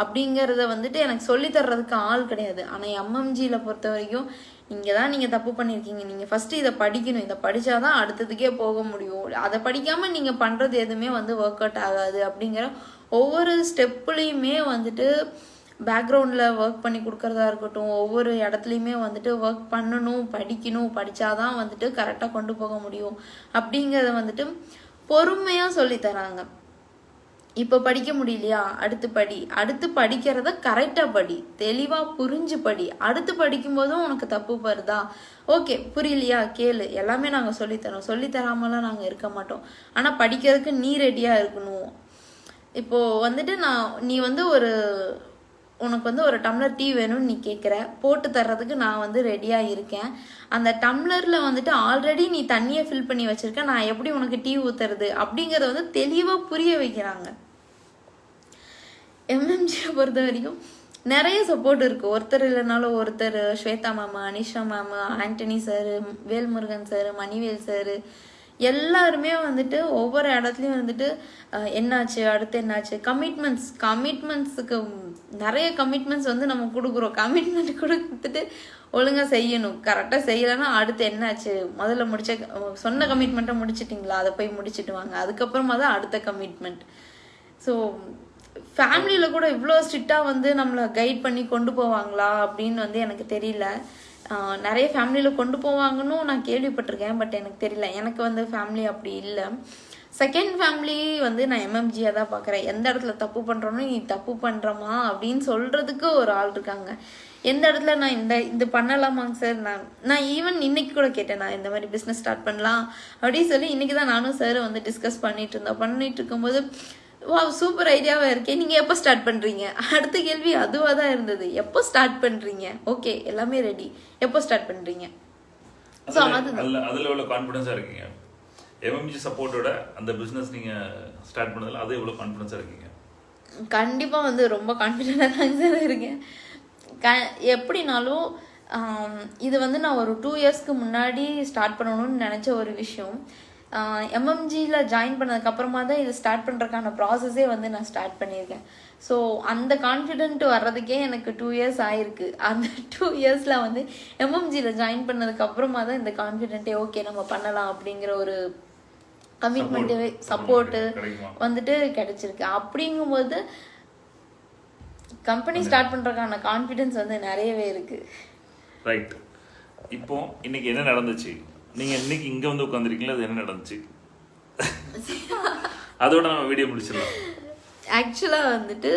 அப்படிங்கிறத வந்துட்டு எனக்கு சொல்லி தர்றதுக்கு ஆள் கிடையாது. ஆனால் எம்எம்ஜியில் பொறுத்த வரைக்கும் இங்கே தான் நீங்கள் தப்பு பண்ணியிருக்கீங்க நீங்கள் ஃபஸ்ட்டு இதை படிக்கணும். இதை படித்தாதான் அடுத்ததுக்கே போக முடியும். அதை படிக்காமல் நீங்கள் பண்ணுறது எதுவுமே வந்து ஒர்க் அவுட் ஆகாது அப்படிங்கிற ஒவ்வொரு ஸ்டெப்புலேயுமே வந்துட்டு பேக்ரவுண்டில் ஒர்க் பண்ணி கொடுக்குறதா இருக்கட்டும் ஒவ்வொரு இடத்துலையுமே வந்துட்டு ஒர்க் பண்ணணும் படிக்கணும் படித்தாதான் வந்துட்டு கரெக்டாக கொண்டு போக முடியும். அப்படிங்கிறத வந்துட்டு பொறுமையாக சொல்லித்தராங்க இப்போ படிக்க முடியலையா? அடுத்து படி. அடுத்து படிக்கிறத கரெக்டாக படி. தெளிவாக புரிஞ்சு படி. அடுத்து படிக்கும்போதும் உனக்கு தப்பு வருதா? ஓகே புரியலையா? கேளு. எல்லாமே நாங்கள் சொல்லித்தரோம் சொல்லித்தராமலாம் நாங்கள் இருக்க மாட்டோம். ஆனால் படிக்கிறதுக்கு நீ ரெடியாக இருக்கணும். இப்போது வந்துட்டு நான் நீ வந்து ஒரு உனக்கு வந்து ஒரு டம்ளர் டீ வேணும்னு நீ கேட்குற போட்டு தர்றதுக்கு நான் வந்து ரெடியாக இருக்கேன். அந்த டம்ளரில் வந்துட்டு ஆல்ரெடி நீ தண்ணியை ஃபில் பண்ணி வச்சுருக்க. நான் எப்படி உனக்கு டீ ஊற்றுறது அப்படிங்கிறத வந்து தெளிவாக புரிய வைக்கிறாங்க. எம்எம்ஜியை பொறுத்த வரைக்கும் நிறைய சப்போர்ட் இருக்குது ஒருத்தர் இல்லைனாலும் ஒருத்தர் Shweta ma'am Anisha ma'am Antony sir Velmurugan sir Manivel sir எல்லாருமே வந்துட்டு ஒவ்வொரு இடத்துலையும் வந்துட்டு என்னாச்சு அடுத்து என்னாச்சு? கமிட்மெண்ட்ஸ் கமிட்மெண்ட்ஸுக்கு நிறைய கமிட்மெண்ட்ஸ் வந்து நம்ம கொடுக்குறோம். கமிட்மெண்ட் கொடுத்துட்டு ஒழுங்காக செய்யணும். கரெக்டாக செய்யலைன்னா அடுத்து என்னாச்சு? முதல்ல முடிச்ச சொன்ன கமிட்மெண்ட்டை முடிச்சிட்டிங்களா? அதை போய் முடிச்சுட்டு வாங்க. அதுக்கப்புறமா தான் அடுத்த கமிட்மெண்ட் ஸோ ஃபேமிலியில் கூட இவ்வளோ ஸ்ட்ரிக்டாக வந்து நம்மளை கைட் பண்ணி கொண்டு போவாங்களா அப்படின்னு வந்து எனக்கு தெரியல. நிறைய ஃபேமிலியில் கொண்டு போவாங்கன்னு நான் கேள்விப்பட்டிருக்கேன் பட் எனக்கு தெரியல. எனக்கு வந்து ஃபேமிலி அப்படி இல்லை. செகண்ட் ஃபேமிலி வந்து நான் எம்எம்ஜியாக தான் பார்க்குறேன். எந்த இடத்துல தப்பு பண்ணுறோன்னு நீ தப்பு பண்ணுறமா அப்படின்னு சொல்கிறதுக்கு ஒரு ஆள் இருக்காங்க. எந்த இடத்துல நான் இந்த இது பண்ணலாமாங்க சார் நான் நான் ஈவன் இன்னைக்கு கூட கேட்டேன் நான் இந்த மாதிரி பிஸ்னஸ் ஸ்டார்ட் பண்ணலாம் அப்படின்னு சொல்லி இன்னைக்கு தான் நானும் சார் வந்து டிஸ்கஸ் பண்ணிட்டு இருந்தோம். பண்ணிட்டு இருக்கும்போது வா சூப்பர் ஐடியாவா இருக்கே. நீங்க எப்போ ஸ்டார்ட் பண்றீங்க? அடுத்த கேள்வி அதுவா தான் இருந்தது. எப்போ ஸ்டார்ட் பண்றீங்க? ஓகே எல்லாமே ரெடி எப்போ ஸ்டார்ட் பண்றீங்க? ஸோ அதுல அது அதுல- அதுல எவ்வளவு கான்ஃபிடன்ஸா இருக்கீங்க? எம்எம்ஜி சப்போர்ட்டோட அந்த பிஸ்னஸ் நீங்கள் ஸ்டார்ட் பண்ணதில் அது எவ்வளோ கான்ஃபிடன்ஸா இருக்கீங்க? கண்டிப்பாக வந்து ரொம்ப கான்ஃபிடென்ட்டாக தாங்க சார் இருக்கேன். க எப்படினாலும் இது வந்து நான் ஒரு டூ இயர்ஸ்க்கு முன்னாடி ஸ்டார்ட் பண்ணணும்னு நினச்ச ஒரு விஷயம். எம்எம்ஜியில் ஜாயின் பண்ணதுக்கப்புறமா தான் இது ஸ்டார்ட் பண்ணுறதுக்கான ப்ராசஸே வந்து நான் ஸ்டார்ட் பண்ணியிருக்கேன். ஸோ அந்த கான்ஃபிடென்ட் வர்றதுக்கே எனக்கு டூ இயர்ஸ் ஆயிருக்கு. அந்த டூ இயர்ஸில் வந்து எம்எம்ஜியில் ஜாயின் பண்ணதுக்கப்புறமா தான் இந்த கான்ஃபிடென்ட்டே ஓகே நம்ம பண்ணலாம் அப்படிங்கிற ஒரு கமிட்மெண்ட்டு சப்போர்ட்டு வந்துட்டு கிடைச்சிருக்கு. அப்படிங்கும்போது கம்பெனி ஸ்டார்ட் பண்றதுக்கான கான்ஃபிடன்ஸ் வந்து நிறையவே இருக்கு. ரைட் இப்போ இன்னைக்கு என்ன நடந்துச்சு? நீங்க இன்னைக்கு இங்க வந்து உட்காந்துருக்கீங்களா அது என்ன நடந்துச்சு? [laughs] அதோட நம்ம வீடியோ முடிச்சிடலாம். ஆக்சுவலாக வந்துட்டு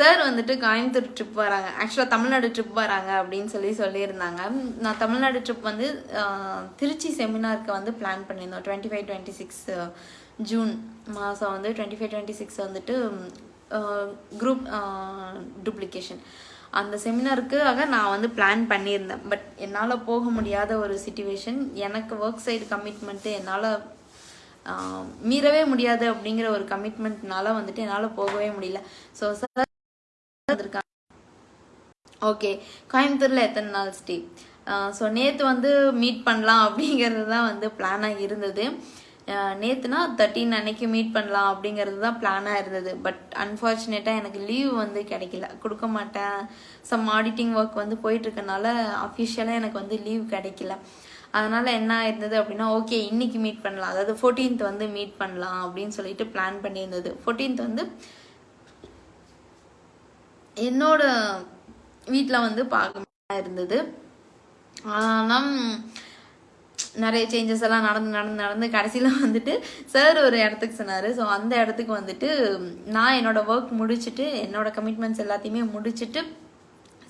சார் வந்துட்டு கோயம்புத்தூர் ட்ரிப் வராங்க. ஆக்சுவலாக தமிழ்நாடு ட்ரிப் வராங்க அப்படின்னு சொல்லி சொல்லியிருந்தாங்க. நான் தமிழ்நாடு ட்ரிப் வந்து திருச்சி செமினாருக்கு வந்து பிளான் பண்ணியிருந்தோம். Twenty five twenty six June மாதம் வந்து டுவெண்ட்டி ஃபைவ் டுவெண்ட்டி சிக்ஸ் வந்துட்டு குரூப் டூப்ளிகேஷன் அந்த செமினாருக்காக நான் வந்து பிளான் பண்ணியிருந்தேன். பட் என்னால் போக முடியாத ஒரு சுச்சுவேஷன் எனக்கு ஒர்க் சைடு கமிட்மெண்ட்டு என்னால் மீறவே முடியாது அப்படிங்கிற ஒரு கமிட்மெண்ட்னால வந்துட்டு என்னால் போகவே முடியல. ஸோ சார் வந்திருக்காங்க. ஓகே கோயம்புத்தூரில் எத்தனை நாள் ஸ்டே ஸோ நேற்று வந்து மீட் பண்ணலாம் அப்படிங்கிறது தான் வந்து பிளானாக இருந்தது. நேற்றுனா தேர்ட்டின் அன்னைக்கு மீட் பண்ணலாம் அப்படிங்கிறது தான் பிளானாக இருந்தது. பட் அன்ஃபார்ச்சுனேட்டாக எனக்கு லீவ் வந்து கிடைக்கல. கொடுக்க மாட்டேன். சம் ஆடிட்டிங் ஒர்க் வந்து போயிட்டுருக்கனால அஃபிஷியலாக எனக்கு வந்து லீவ் கிடைக்கல. அதனால் என்ன இருந்தது அப்படின்னா ஓகே இன்னைக்கு மீட் பண்ணலாம். அதாவது ஃபோர்டீன்த் வந்து மீட் பண்ணலாம் அப்படின்னு சொல்லிட்டு பிளான் பண்ணியிருந்தது. ஃபோர்டீன்த் வந்து என்னோட வீட்டில் வந்து பார்க்க இருந்தது. ஆனால் நிறைய சேஞ்சஸ் எல்லாம் நடந்து நடந்து நடந்து கடைசியில் வந்துட்டு சார் ஒரு இடத்துக்கு சொன்னார். ஸோ அந்த இடத்துக்கு வந்துட்டு நான் என்னோட ஒர்க் முடிச்சுட்டு என்னோட கமிட்மெண்ட்ஸ் எல்லாத்தையுமே முடிச்சுட்டு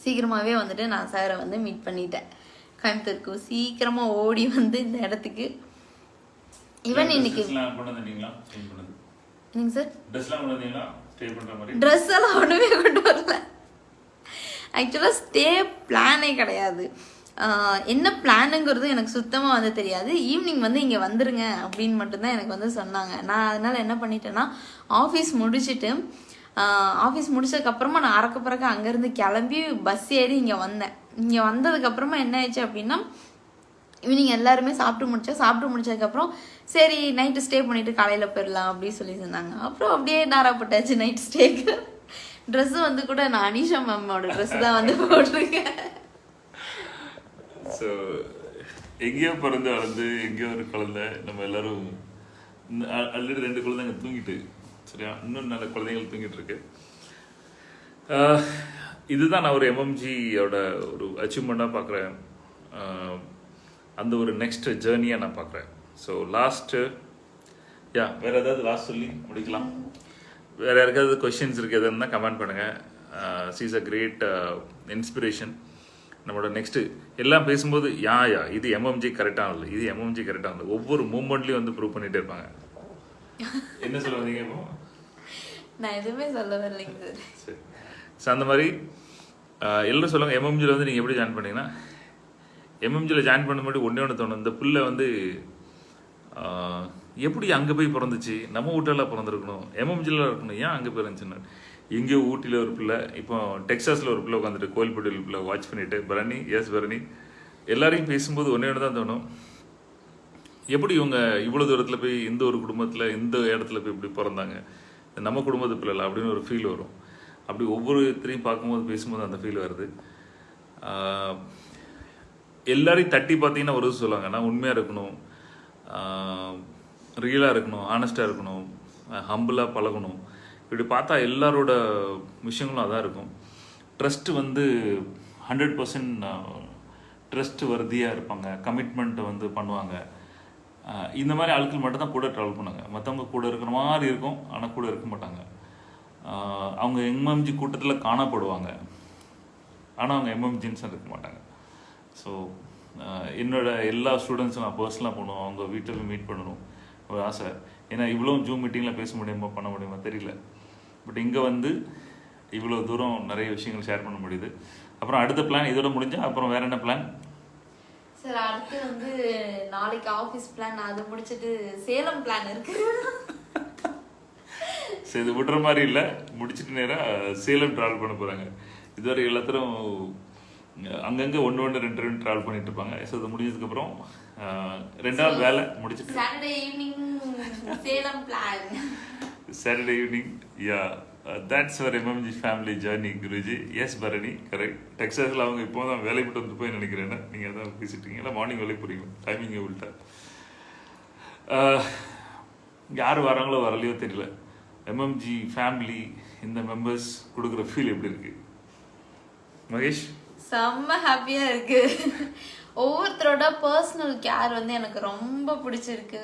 சீக்கிரமாகவே வந்துட்டு நான் சாரை வந்து மீட் பண்ணிட்டேன். கோயம்புத்தூருக்கு. சீக்கிரமாக ஓடி வந்து இந்த இடத்துக்கு. ஈவன் இன்னைக்கு என்னங்க சார் ஸ்டே மாதிரி. ட்ரெஸ் எல்லாம் ஒன்றுமே கொண்டு வரல. ஆக்சுவலாக ஸ்டே பிளானே கிடையாது. என்ன பிளானுங்கிறது எனக்கு சுத்தமாக வந்து தெரியாது. ஈவினிங் வந்து இங்கே வந்துருங்க அப்படின்னு மட்டும்தான் எனக்கு வந்து சொன்னாங்க. நான் அதனால் என்ன பண்ணிட்டேன்னா ஆஃபீஸ் முடிச்சுட்டு ஆஃபீஸ் முடிச்சதுக்கப்புறமா நான் அறக்க பறக்க அங்கேருந்து கிளம்பி பஸ் ஏறி இங்கே வந்தேன். இங்கே வந்ததுக்கப்புறமா என்ன ஆயிடுச்சு அப்படின்னா ஈவினிங் எல்லாருமே சாப்பிட்டு முடிச்சா சாப்பிட்டு முடிச்சதுக்கப்புறம் சரி நைட்டு ஸ்டே பண்ணிட்டு காலையில் போயிடலாம் அப்படின்னு சொல்லி சொன்னாங்க அப்புறம் அப்படியே நாராப்பட்டாச்சு நைட் ஸ்டேக்கு ட்ரெஸ்ஸு வந்து கூட நான் அனிஷா மேமோட ட்ரெஸ் தான் வந்து போட்டிருக்கேன். ஸோ எங்கேயோ பிறந்து வளர்ந்து எங்கேயோ ஒரு குழந்தை நம்ம எல்லாரும் ஆல்ரெடி ரெண்டு குழந்தைங்க தூங்கிட்டு சரியா? இன்னும் நல்ல குழந்தைகள் தூங்கிட்டு இருக்கு. இதுதான் நான் ஒரு எம்எம்ஜியோட ஒரு அச்சீவ்மெண்ட்டாக பார்க்குறேன் அந்த ஒரு நெக்ஸ்ட் ஜேர்னியாக நான் பார்க்குறேன். ஸோ லாஸ்ட்டு யா வேற ஏதாவது லாஸ்ட் சொல்லி முடிக்கலாம்? வேற யாருக்காவது கொஷின்ஸ் இருக்கு எதுன்னா கமெண்ட் பண்ணுங்க. சீஸ் அ கிரேட் இன்ஸ்பிரேஷன் நம்மளோட நெக்ஸ்ட் எல்லாம் பேசும்போது யா யா இது எம்எம்ஜி கரெக்டானது இது எம்எம்ஜி கரெக்டானது ஒவ்வொரு மூமெண்ட்லயும் வந்து ப்ரூவ் பண்ணிட்டே இருப்பாங்க. [laughs] என்ன சொல்ல வந்தீங்க இப்போ? நான் எதுவுமே சொல்ல வரலைங்க சார். சரி ஸோ அந்த மாதிரி ஆஹ், எல்லாரும் சொல்லுவாங்க எம்எம்ஜியில் வந்து நீங்கள் எப்படி ஜாயின் பண்ணீங்கன்னா எம்எம்ஜியில் ஜாயின் பண்ண முன்னாடி ஒன்றே ஒன்று தோணும். இந்த புள்ள வந்து எப்படி அங்கே போய் பிறந்துச்சு? நம்ம வீட்டில் பிறந்திருக்கணும். எம்எம்ஜியில் இருக்கணும். ஏன் அங்கே பிறந்துச்சுன்னு எங்கேயோ ஊட்டியில் ஒரு பிள்ளை இப்போ டெக்ஸாஸில் ஒரு பிள்ளை உட்காந்துட்டு கோயில்பட்டியில் பிள்ளை வாட்ச் பண்ணிட்டு பரணி எஸ் பரணி எல்லாரையும் பேசும்போது ஒன்றே ஒன்று தான் தோணும். எப்படி இவங்க இவ்வளோ தூரத்தில் போய் இந்த ஒரு குடும்பத்தில் இந்த இடத்துல போய் இப்படி பிறந்தாங்க? நம்ம குடும்பத்து பிள்ளைல அப்படின்னு ஒரு ஃபீல் வரும். அப்படி ஒவ்வொருத்தரையும் பார்க்கும்போது பேசும்போது அந்த ஃபீல் வருது. எல்லாரையும் தட்டி பார்த்தீங்கன்னா ஒரு சொல்லுவாங்க நான் உண்மையாக இருக்கணும் ரியலாக இருக்கணும் ஆனஸ்டாக இருக்கணும் ஹம்பிளாக பழகணும். இப்படி பார்த்தா எல்லாரோட விஷயங்களும் அதான் இருக்கும். ட்ரஸ்ட்டு வந்து ஹண்ட்ரட் பர்சன்ட் ட்ரஸ்ட் வர்தியாக இருப்பாங்க. கமிட்மெண்ட்டை வந்து பண்ணுவாங்க. இந்த மாதிரி ஆட்கள் மட்டும் தான் கூட ட்ராவல் பண்ணாங்க மற்றவங்க கூட இருக்கிற மாதிரி இருக்கும் ஆனால் கூட இருக்க மாட்டாங்க. அவங்க எம்எம்ஜி கூட்டத்தில் காணப்படுவாங்க. ஆனால் அவங்க எம்எம்ஜின்ஸாக இருக்க மாட்டாங்க. ஸோ என்னோட எல்லா ஸ்டூடெண்ட்ஸும் நான் பர்சனலாக போகணும். அவங்க வீட்டில் போய் மீட் பண்ணணும். ஒரு ஆசை. ஏன்னா இவ்வளோ ஜூம் மீட்டிங்கில் பேச முடியுமா பண்ண முடியுமா தெரியல. பட் இங்கே வந்து இவ்வளோ தூரம் நிறைய விஷயங்கள் ஷேர் பண்ண முடியுது. அப்புறம் அடுத்த பிளான் இதோட முடிஞ்சா அப்புறம் வேற என்ன பிளான் சார் அடுத்து வந்து நாளைக்கு ஆஃபீஸ் பிளான் அது முடிச்சிட்டு சேலம் பிளான் இருக்கு. சரி இது விடுற மாதிரி இல்லை. முடிச்சிட்டு நேராக சேலம் ட்ராவல் பண்ண போகிறாங்க இதுவரை எல்லாத்தரும் அங்கங்கே ஒன்று ஒன்று ரெண்டு ரெண்டு ட்ராவல் பண்ணிட்டு இருப்பாங்க ஸோ இது முடிஞ்சதுக்கப்புறம் ரெண்டாவது வேலை முடிச்சிட்டு Saturday evening Salem plan Saturday evening yeah that's our MMG family journey Guruji yes Bharani correct டெக்ஸாஸில் அவங்க இப்போ தான் வேலைக்கு விட்டு வந்து போய் நினைக்கிறேன் நீங்கள் அதான் பேசிட்டீங்க இல்லை மார்னிங் வேலைக்கு போகிறீங்க டைமிங் உள்ட்டா யார் வராங்களோ வரலையோ தெரியல. எம்எம்ஜி ஃபேமிலி இந்த மெம்பர்ஸ் கொடுக்குற ஃபீல் எப்படி இருக்கு? மகேஷ்? செம்ம ஹாப்பியா இருக்கு. ஒவ்வொருத்தரோட பர்சனல் கேர் வந்து எனக்கு ரொம்ப பிடிச்சிருக்கு.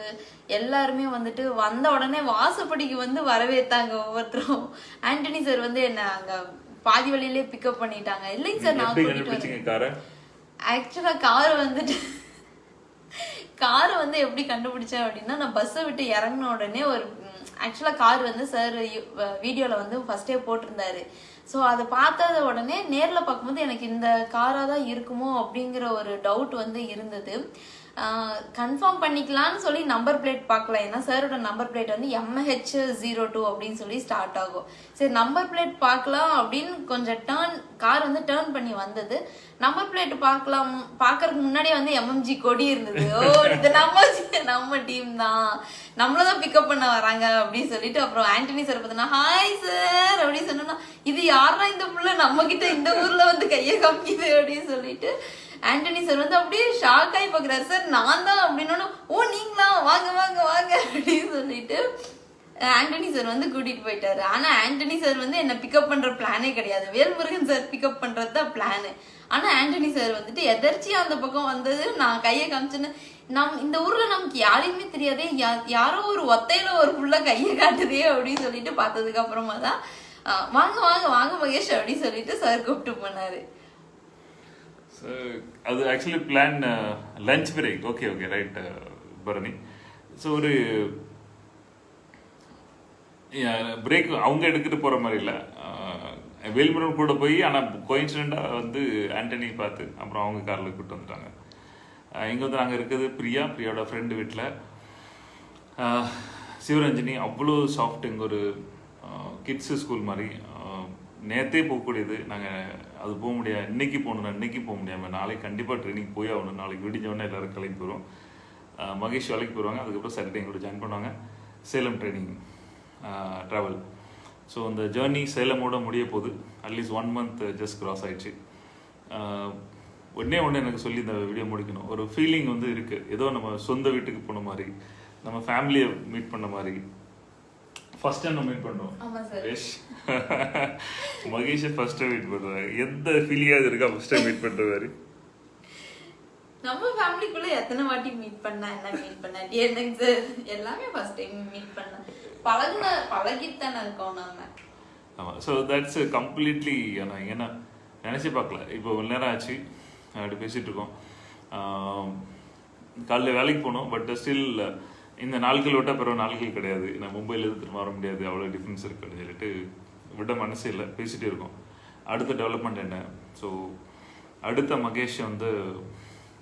எல்லாருமே வந்துட்டு வந்த உடனே வாசப்படிக்கு வந்து வரவேத்தாங்க ஒவ்வொருத்தரும். ஆண்டனி சார் வந்து என்ன அங்க பாதி வழியிலே பிக்கப் பண்ணிட்டாங்க. இல்லைங்க சார் நான் கூட்டிட்டு கண்டுபிடிச்சிங்க காரை ஆக்சுவலா கார் வந்துட்டு காரை வந்து எப்படி கண்டுபிடிச்சேன் அப்படின்னா நான் பஸ்ஸை விட்டு இறங்கின உடனே ஒரு ஆக்சுவலா கார் வந்து சார் வீடியோல வந்து ஃபர்ஸ்டே போட்டிருந்தாரு. ஸோ அதை பார்த்தத உடனே நேரில் பார்க்கும்போது எனக்கு இந்த காராக தான் இருக்குமோ அப்படிங்கிற ஒரு டவுட் வந்து இருந்தது. கன்ஃபார்ம் பண்ணிக்கலாம்னு சொல்லி நம்பர் பிளேட் பார்க்கல. ஏன்னா சாரோட நம்பர் பிளேட் வந்து எம்ஹெச் ஜீரோ டூ அப்படின்னு சொல்லி ஸ்டார்ட் ஆகும். சரி நம்பர் பிளேட் பார்க்கலாம் அப்படின்னு கொஞ்சம் டேர்ன் கார் வந்து டேர்ன் பண்ணி வந்தது. நம்பர் பிளேட் பார்க்கலாம் பார்க்கறதுக்கு முன்னாடியே வந்து எம்எம்ஜி கொடி இருந்தது. ஓ இது நம்ம [laughs] நம்ம டீம் தான். நம்மளதான் பிக்கப் பண்ண வராங்க அப்படின்னு சொல்லிட்டு அப்புறம் ஆண்டனி சார் பார்த்தீங்கன்னா ஹாய் சார் அப்படின்னு சொன்னா இது யாரா இந்த புள்ள? நம்ம கிட்ட இந்த ஊர்ல வந்து கையை காமிக்குது அப்படின்னு சொல்லிட்டு ஆண்டனி சார் வந்து அப்படியே ஷாக் ஆகி பார்க்குறாரு. சார் நான் தான் அப்படின்னா ஓ நீங்களா? வாங்க வாங்க வாங்க. அப்படின்னு சொல்லிட்டு ஆண்டனி சார் வந்து கூட்டிட்டு போயிட்டாரு. ஆனா ஆண்டனி சார் வந்து என்ன பிக்கப் பண்ற பிளானே கிடையாது. வேல்முருகன் சார் பிக்கப் பண்றது தான் பிளானு ஆனா ஆண்டனி சார் வந்துட்டு எதர்ச்சியா அந்த பக்கம் வந்தது. நான் கையை காமிச்சேன்னு நம் இந்த ஊர்ல நமக்கு யாரையுமே தெரியாதே. யா- யாரோ ஒரு ஒத்தையில ஒரு புள்ள கையை காட்டுதே அப்படின்னு சொல்லிட்டு பார்த்ததுக்கு அப்புறமா தான் வாங்க வாங்க வாங்க மகேஷ் அப்படின்னு சொல்லிட்டு சார் கூப்பிட்டு போனாரு. Uh, அது actually plan lunch break okay okay right Bharani so ஒரு பிரேக் அவங்க எடுத்துகிட்டு போகிற மாதிரி இல்லை. Uh, வேல்முருகன் கூட போய் ஆனால் கோயின்சிடெண்டாக வந்து ஆண்டனி பார்த்து அப்புறம் அவங்க காரில் கூப்பிட்டு வந்துட்டாங்க. Uh, இங்கே வந்து நாங்கள் இருக்கிறது பிரியா. பிரியாவோட ஃப்ரெண்டு வீட்டில் சிவரஞ்சனி அவ்வளோ சாஃப்ட் எங்கள் ஒரு கிட்ஸு ஸ்கூல் மாதிரி. நேரத்தே போகக்கூடியது. நாங்கள் அது போக முடியாது. இன்னைக்கு போகணும் இன்னைக்கு போக முடியாமல் நாளைக்கு கண்டிப்பாக ட்ரைனிங் போய் ஆகணும். நாளைக்கு விடிஞ்ச உடனே எல்லாரும் கிளம்பி போயிடும் மகேஷ் வேலைக்கு போயிடுவாங்க அதுக்கப்புறம் சாட்டர்டே எங்களோட ஜாயின் பண்ணுவாங்க. சேலம் ட்ரைனிங் ட்ராவல் ஸோ அந்த ஜேர்னி சேலமோட முடிய போகுது. At least one month just cross ஆயிடுச்சு. ஆஹ், ஒண்ணே ஒன்று எனக்கு சொல்லி இந்த வீடியோ முடிக்கணும். ஒரு ஃபீலிங் வந்து இருக்கு. ஏதோ நம்ம சொந்த வீட்டுக்கு போன மாதிரி நம்ம ஃபேமிலியை மீட் பண்ண மாதிரி. ஃபர்ஸ்ட் டைம் நம்ம மீட் ஆமா sir Mahesh first time meet பண்றாரு எந்த ஃபீலிங்காவது இருக்கா ஃபர்ஸ்ட் டைம் மீட் பண்ற மாதிரி? நம்ம ஃபேமிலிக்குள்ள எத்தனை வாட்டி மீட் பண்ணா என்ன மீட் பண்ண சார் எல்லாமே ஃபர்ஸ்ட் டைம் மீட் பண்ண. பழகுன பழகிட்டு தானே இருக்கோம் நம்ம ஆமாம் ஸோ தட்ஸ் கம்ப்ளீட்லி நான் ஏன்னா நினச்சி பார்க்கல. இப்போ ஒரு நேரம் ஆச்சு. அப்படி பேசிகிட்டு இருக்கோம். காலைல வேலைக்கு போனோம் பட் ஸ்டில் இந்த நாட்கள் விட்டால் பிறகு நாட்கள் கிடையாது. நான் மும்பையிலேருந்து திரும்ப வர முடியாது. அவ்வளோ டிஃப்ரென்ஸ் இருக்குன்னு சொல்லிட்டு விட மனசே இல்லை. பேசிகிட்டே இருக்கோம். அடுத்த டெவலப்மெண்ட் என்ன? ஸோ அடுத்த மகேஷ் வந்து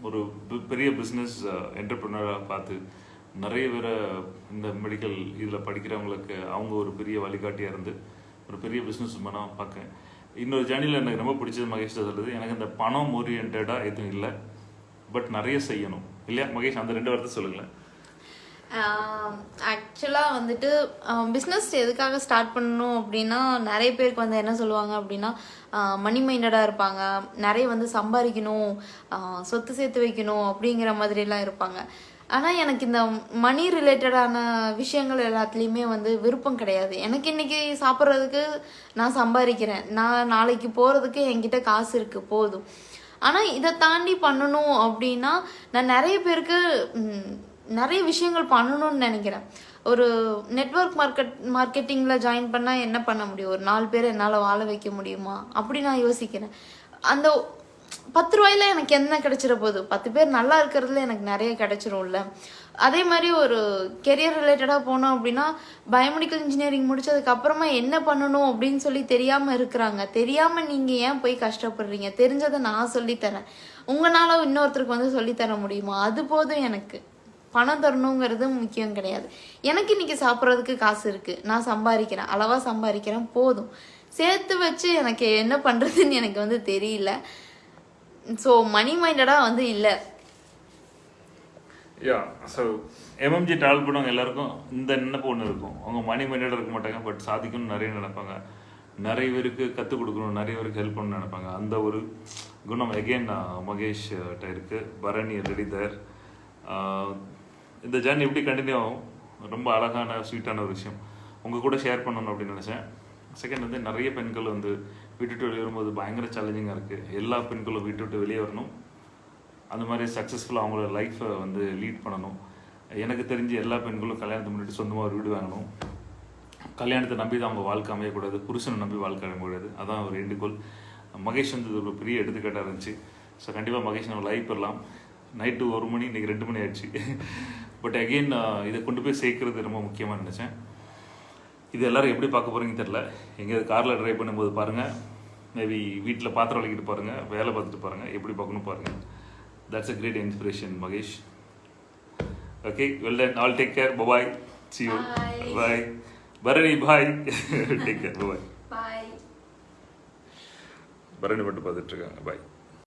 ஒரு பெரிய பிஸ்னஸ் என்டர்பிரினராக பார்த்து நிறைய பேரை இந்த மெடிக்கல் இதில் படிக்கிறவங்களுக்கு அவங்க ஒரு பெரிய வழிகாட்டியாக இருந்து ஒரு பெரிய பிஸ்னஸ் உமனாக பார்க்கேன். இன்னொரு ஜேர்னியில் எனக்கு ரொம்ப பிடிச்சது மகேஷ் சொல்கிறது எனக்கு இந்த பணம் ஓரியன்டாக எதுவும் இல்லை. பட் நிறைய செய்யணும். இல்லையா? மகேஷ் அந்த ரெண்டு வார்த்தை சொல்லுங்களேன். வந்துட்டு பிஸ்னஸ் எதுக்காக ஸ்டார்ட் பண்ணணும் அப்படின்னா நிறைய பேருக்கு வந்து என்ன சொல்லுவாங்க அப்படின்னா மணி மைண்டடாக இருப்பாங்க. நிறைய வந்து சம்பாதிக்கணும் சொத்து சேர்த்து வைக்கணும் அப்படிங்கிற மாதிரிலாம் இருப்பாங்க. ஆனால் எனக்கு இந்த மணி ரிலேட்டடான விஷயங்கள் எல்லாத்துலேயுமே வந்து விருப்பம் கிடையாது. எனக்கு இன்னைக்கு சாப்பிட்றதுக்கு நான் சம்பாதிக்கிறேன். நான் நாளைக்கு போகிறதுக்கு என்கிட்ட காசு இருக்குது போதும். ஆனால் இதை தாண்டி பண்ணணும் அப்படின்னா நான் நிறைய பேருக்கு நிறைய விஷயங்கள் பண்ணணும்னு நினைக்கிறேன். ஒரு நெட்வொர்க் மார்க்கெட் மார்க்கெட்டிங்கில் ஜாயின் பண்ணால் என்ன பண்ண முடியும்? ஒரு நாலு பேர் என்னால் வாழ வைக்க முடியுமா? அப்படி நான் யோசிக்கிறேன். அந்த பத்து ரூபாயில எனக்கு என்ன கிடைச்சிட போகுது? பத்து பேர் நல்லா இருக்கிறதுல எனக்கு நிறைய கிடைச்சிரும்ல. அதே மாதிரி ஒரு கெரியர் ரிலேட்டடாக போனோம் அப்படின்னா பயோமெடிக்கல் இன்ஜினியரிங் முடிச்சதுக்கப்புறமா என்ன பண்ணணும் அப்படின்னு சொல்லி தெரியாமல் இருக்கிறாங்க. தெரியாமல் நீங்கள் ஏன் போய் கஷ்டப்படுறீங்க? தெரிஞ்சதை நான் சொல்லித்தரேன். உங்களால் இன்னொருத்தருக்கு வந்து சொல்லித்தர முடியுமா? அது போதும் எனக்கு. பணம் தரணுங்கிறது முக்கியம் கிடையாது. எனக்கு இன்றைக்கி சாப்பிட்றதுக்கு காசு இருக்குது நான் சம்பாதிக்கிறேன். அளவாக சம்பாதிக்கிறேன். போதும். சேர்த்து வச்சு எனக்கு என்ன பண்ணுறதுன்னு எனக்கு வந்து தெரியல. ஸோ மணி மைண்டடாக வந்து இல்லை. யா ஸோ எம்எம்ஜி ட்ராவல் பண்ணவங்க எல்லாருக்கும் இந்த நினைப்பு ஒன்று இருக்கும். அவங்க மணி மைண்டடாக இருக்க மாட்டாங்க பட் சாதிக்கணும்னு நிறைய நினைப்பாங்க. நிறைய பேருக்கு கற்றுக் கொடுக்கணும் நிறைய பேருக்கு ஹெல்ப் பண்ணணும்னு நினைப்பாங்க. அந்த ஒரு குணம் எகெயின் மகேஷ் கிட்ட பரணி ரெடிதர் இந்த ஜேர்னி எப்படி கண்டினியூ ஆகும்? ரொம்ப அழகான ஸ்வீட்டான ஒரு விஷயம். உங்கள் கூட ஷேர் பண்ணணும் அப்படின்னு நினச்சேன். செகண்ட் வந்து நிறைய பெண்கள் வந்து வீட்டு விட்டு வெளியே வரும்போது பயங்கர சேலஞ்சிங்காக இருக்குது எல்லா பெண்களும் வீட்டு விட்டு வெளியே வரணும். அந்த மாதிரி சக்ஸஸ்ஃபுல்லாக அவங்களோட லைஃப்பை வந்து லீட் பண்ணணும். எனக்கு தெரிஞ்சு எல்லா பெண்களும் கல்யாணத்தை முன்னாடி சொந்தமாக ஒரு வீடு வாங்கணும். கல்யாணத்தை நம்பி தான் அவங்க வாழ்க்கை அமையக்கூடாது. புருஷனை நம்பி வாழ்க்கை அமையக்கூடாது. அதான் ஒரு வேண்டுகோள். மகேஷ் வந்து இது ஒரு பெரிய எடுத்துக்காட்டாக இருந்துச்சு. ஸோ கண்டிப்பாக மகேஷ் நம்ம லைஃப் பெறலாம். நைட்டு ஒரு மணி இன்னைக்கு ரெண்டு மணி ஆயிடுச்சு. பட் அகெயின் இதை கொண்டு போய் சேர்க்கறது ரொம்ப முக்கியமாக நினச்சேன். இது எல்லாரும் எப்படி பார்க்க போறீங்கன்னு தெரில எங்கேயாவது காரில் ட்ரைவ் பண்ணும்போது பாருங்கள் மேபி வீட்டில் பாத்திரம் வலிக்கிட்டு பாருங்கள் வேலை பார்த்துட்டு பாருங்கள் எப்படி பார்க்கணும் பாருங்கள் that's a great inspiration Mahesh okay well done all take care bye bye see you. Bye Bharani bye take care bye bye bye Bharani மட்டும் பார்த்துட்டு இருக்காங்க. பாய்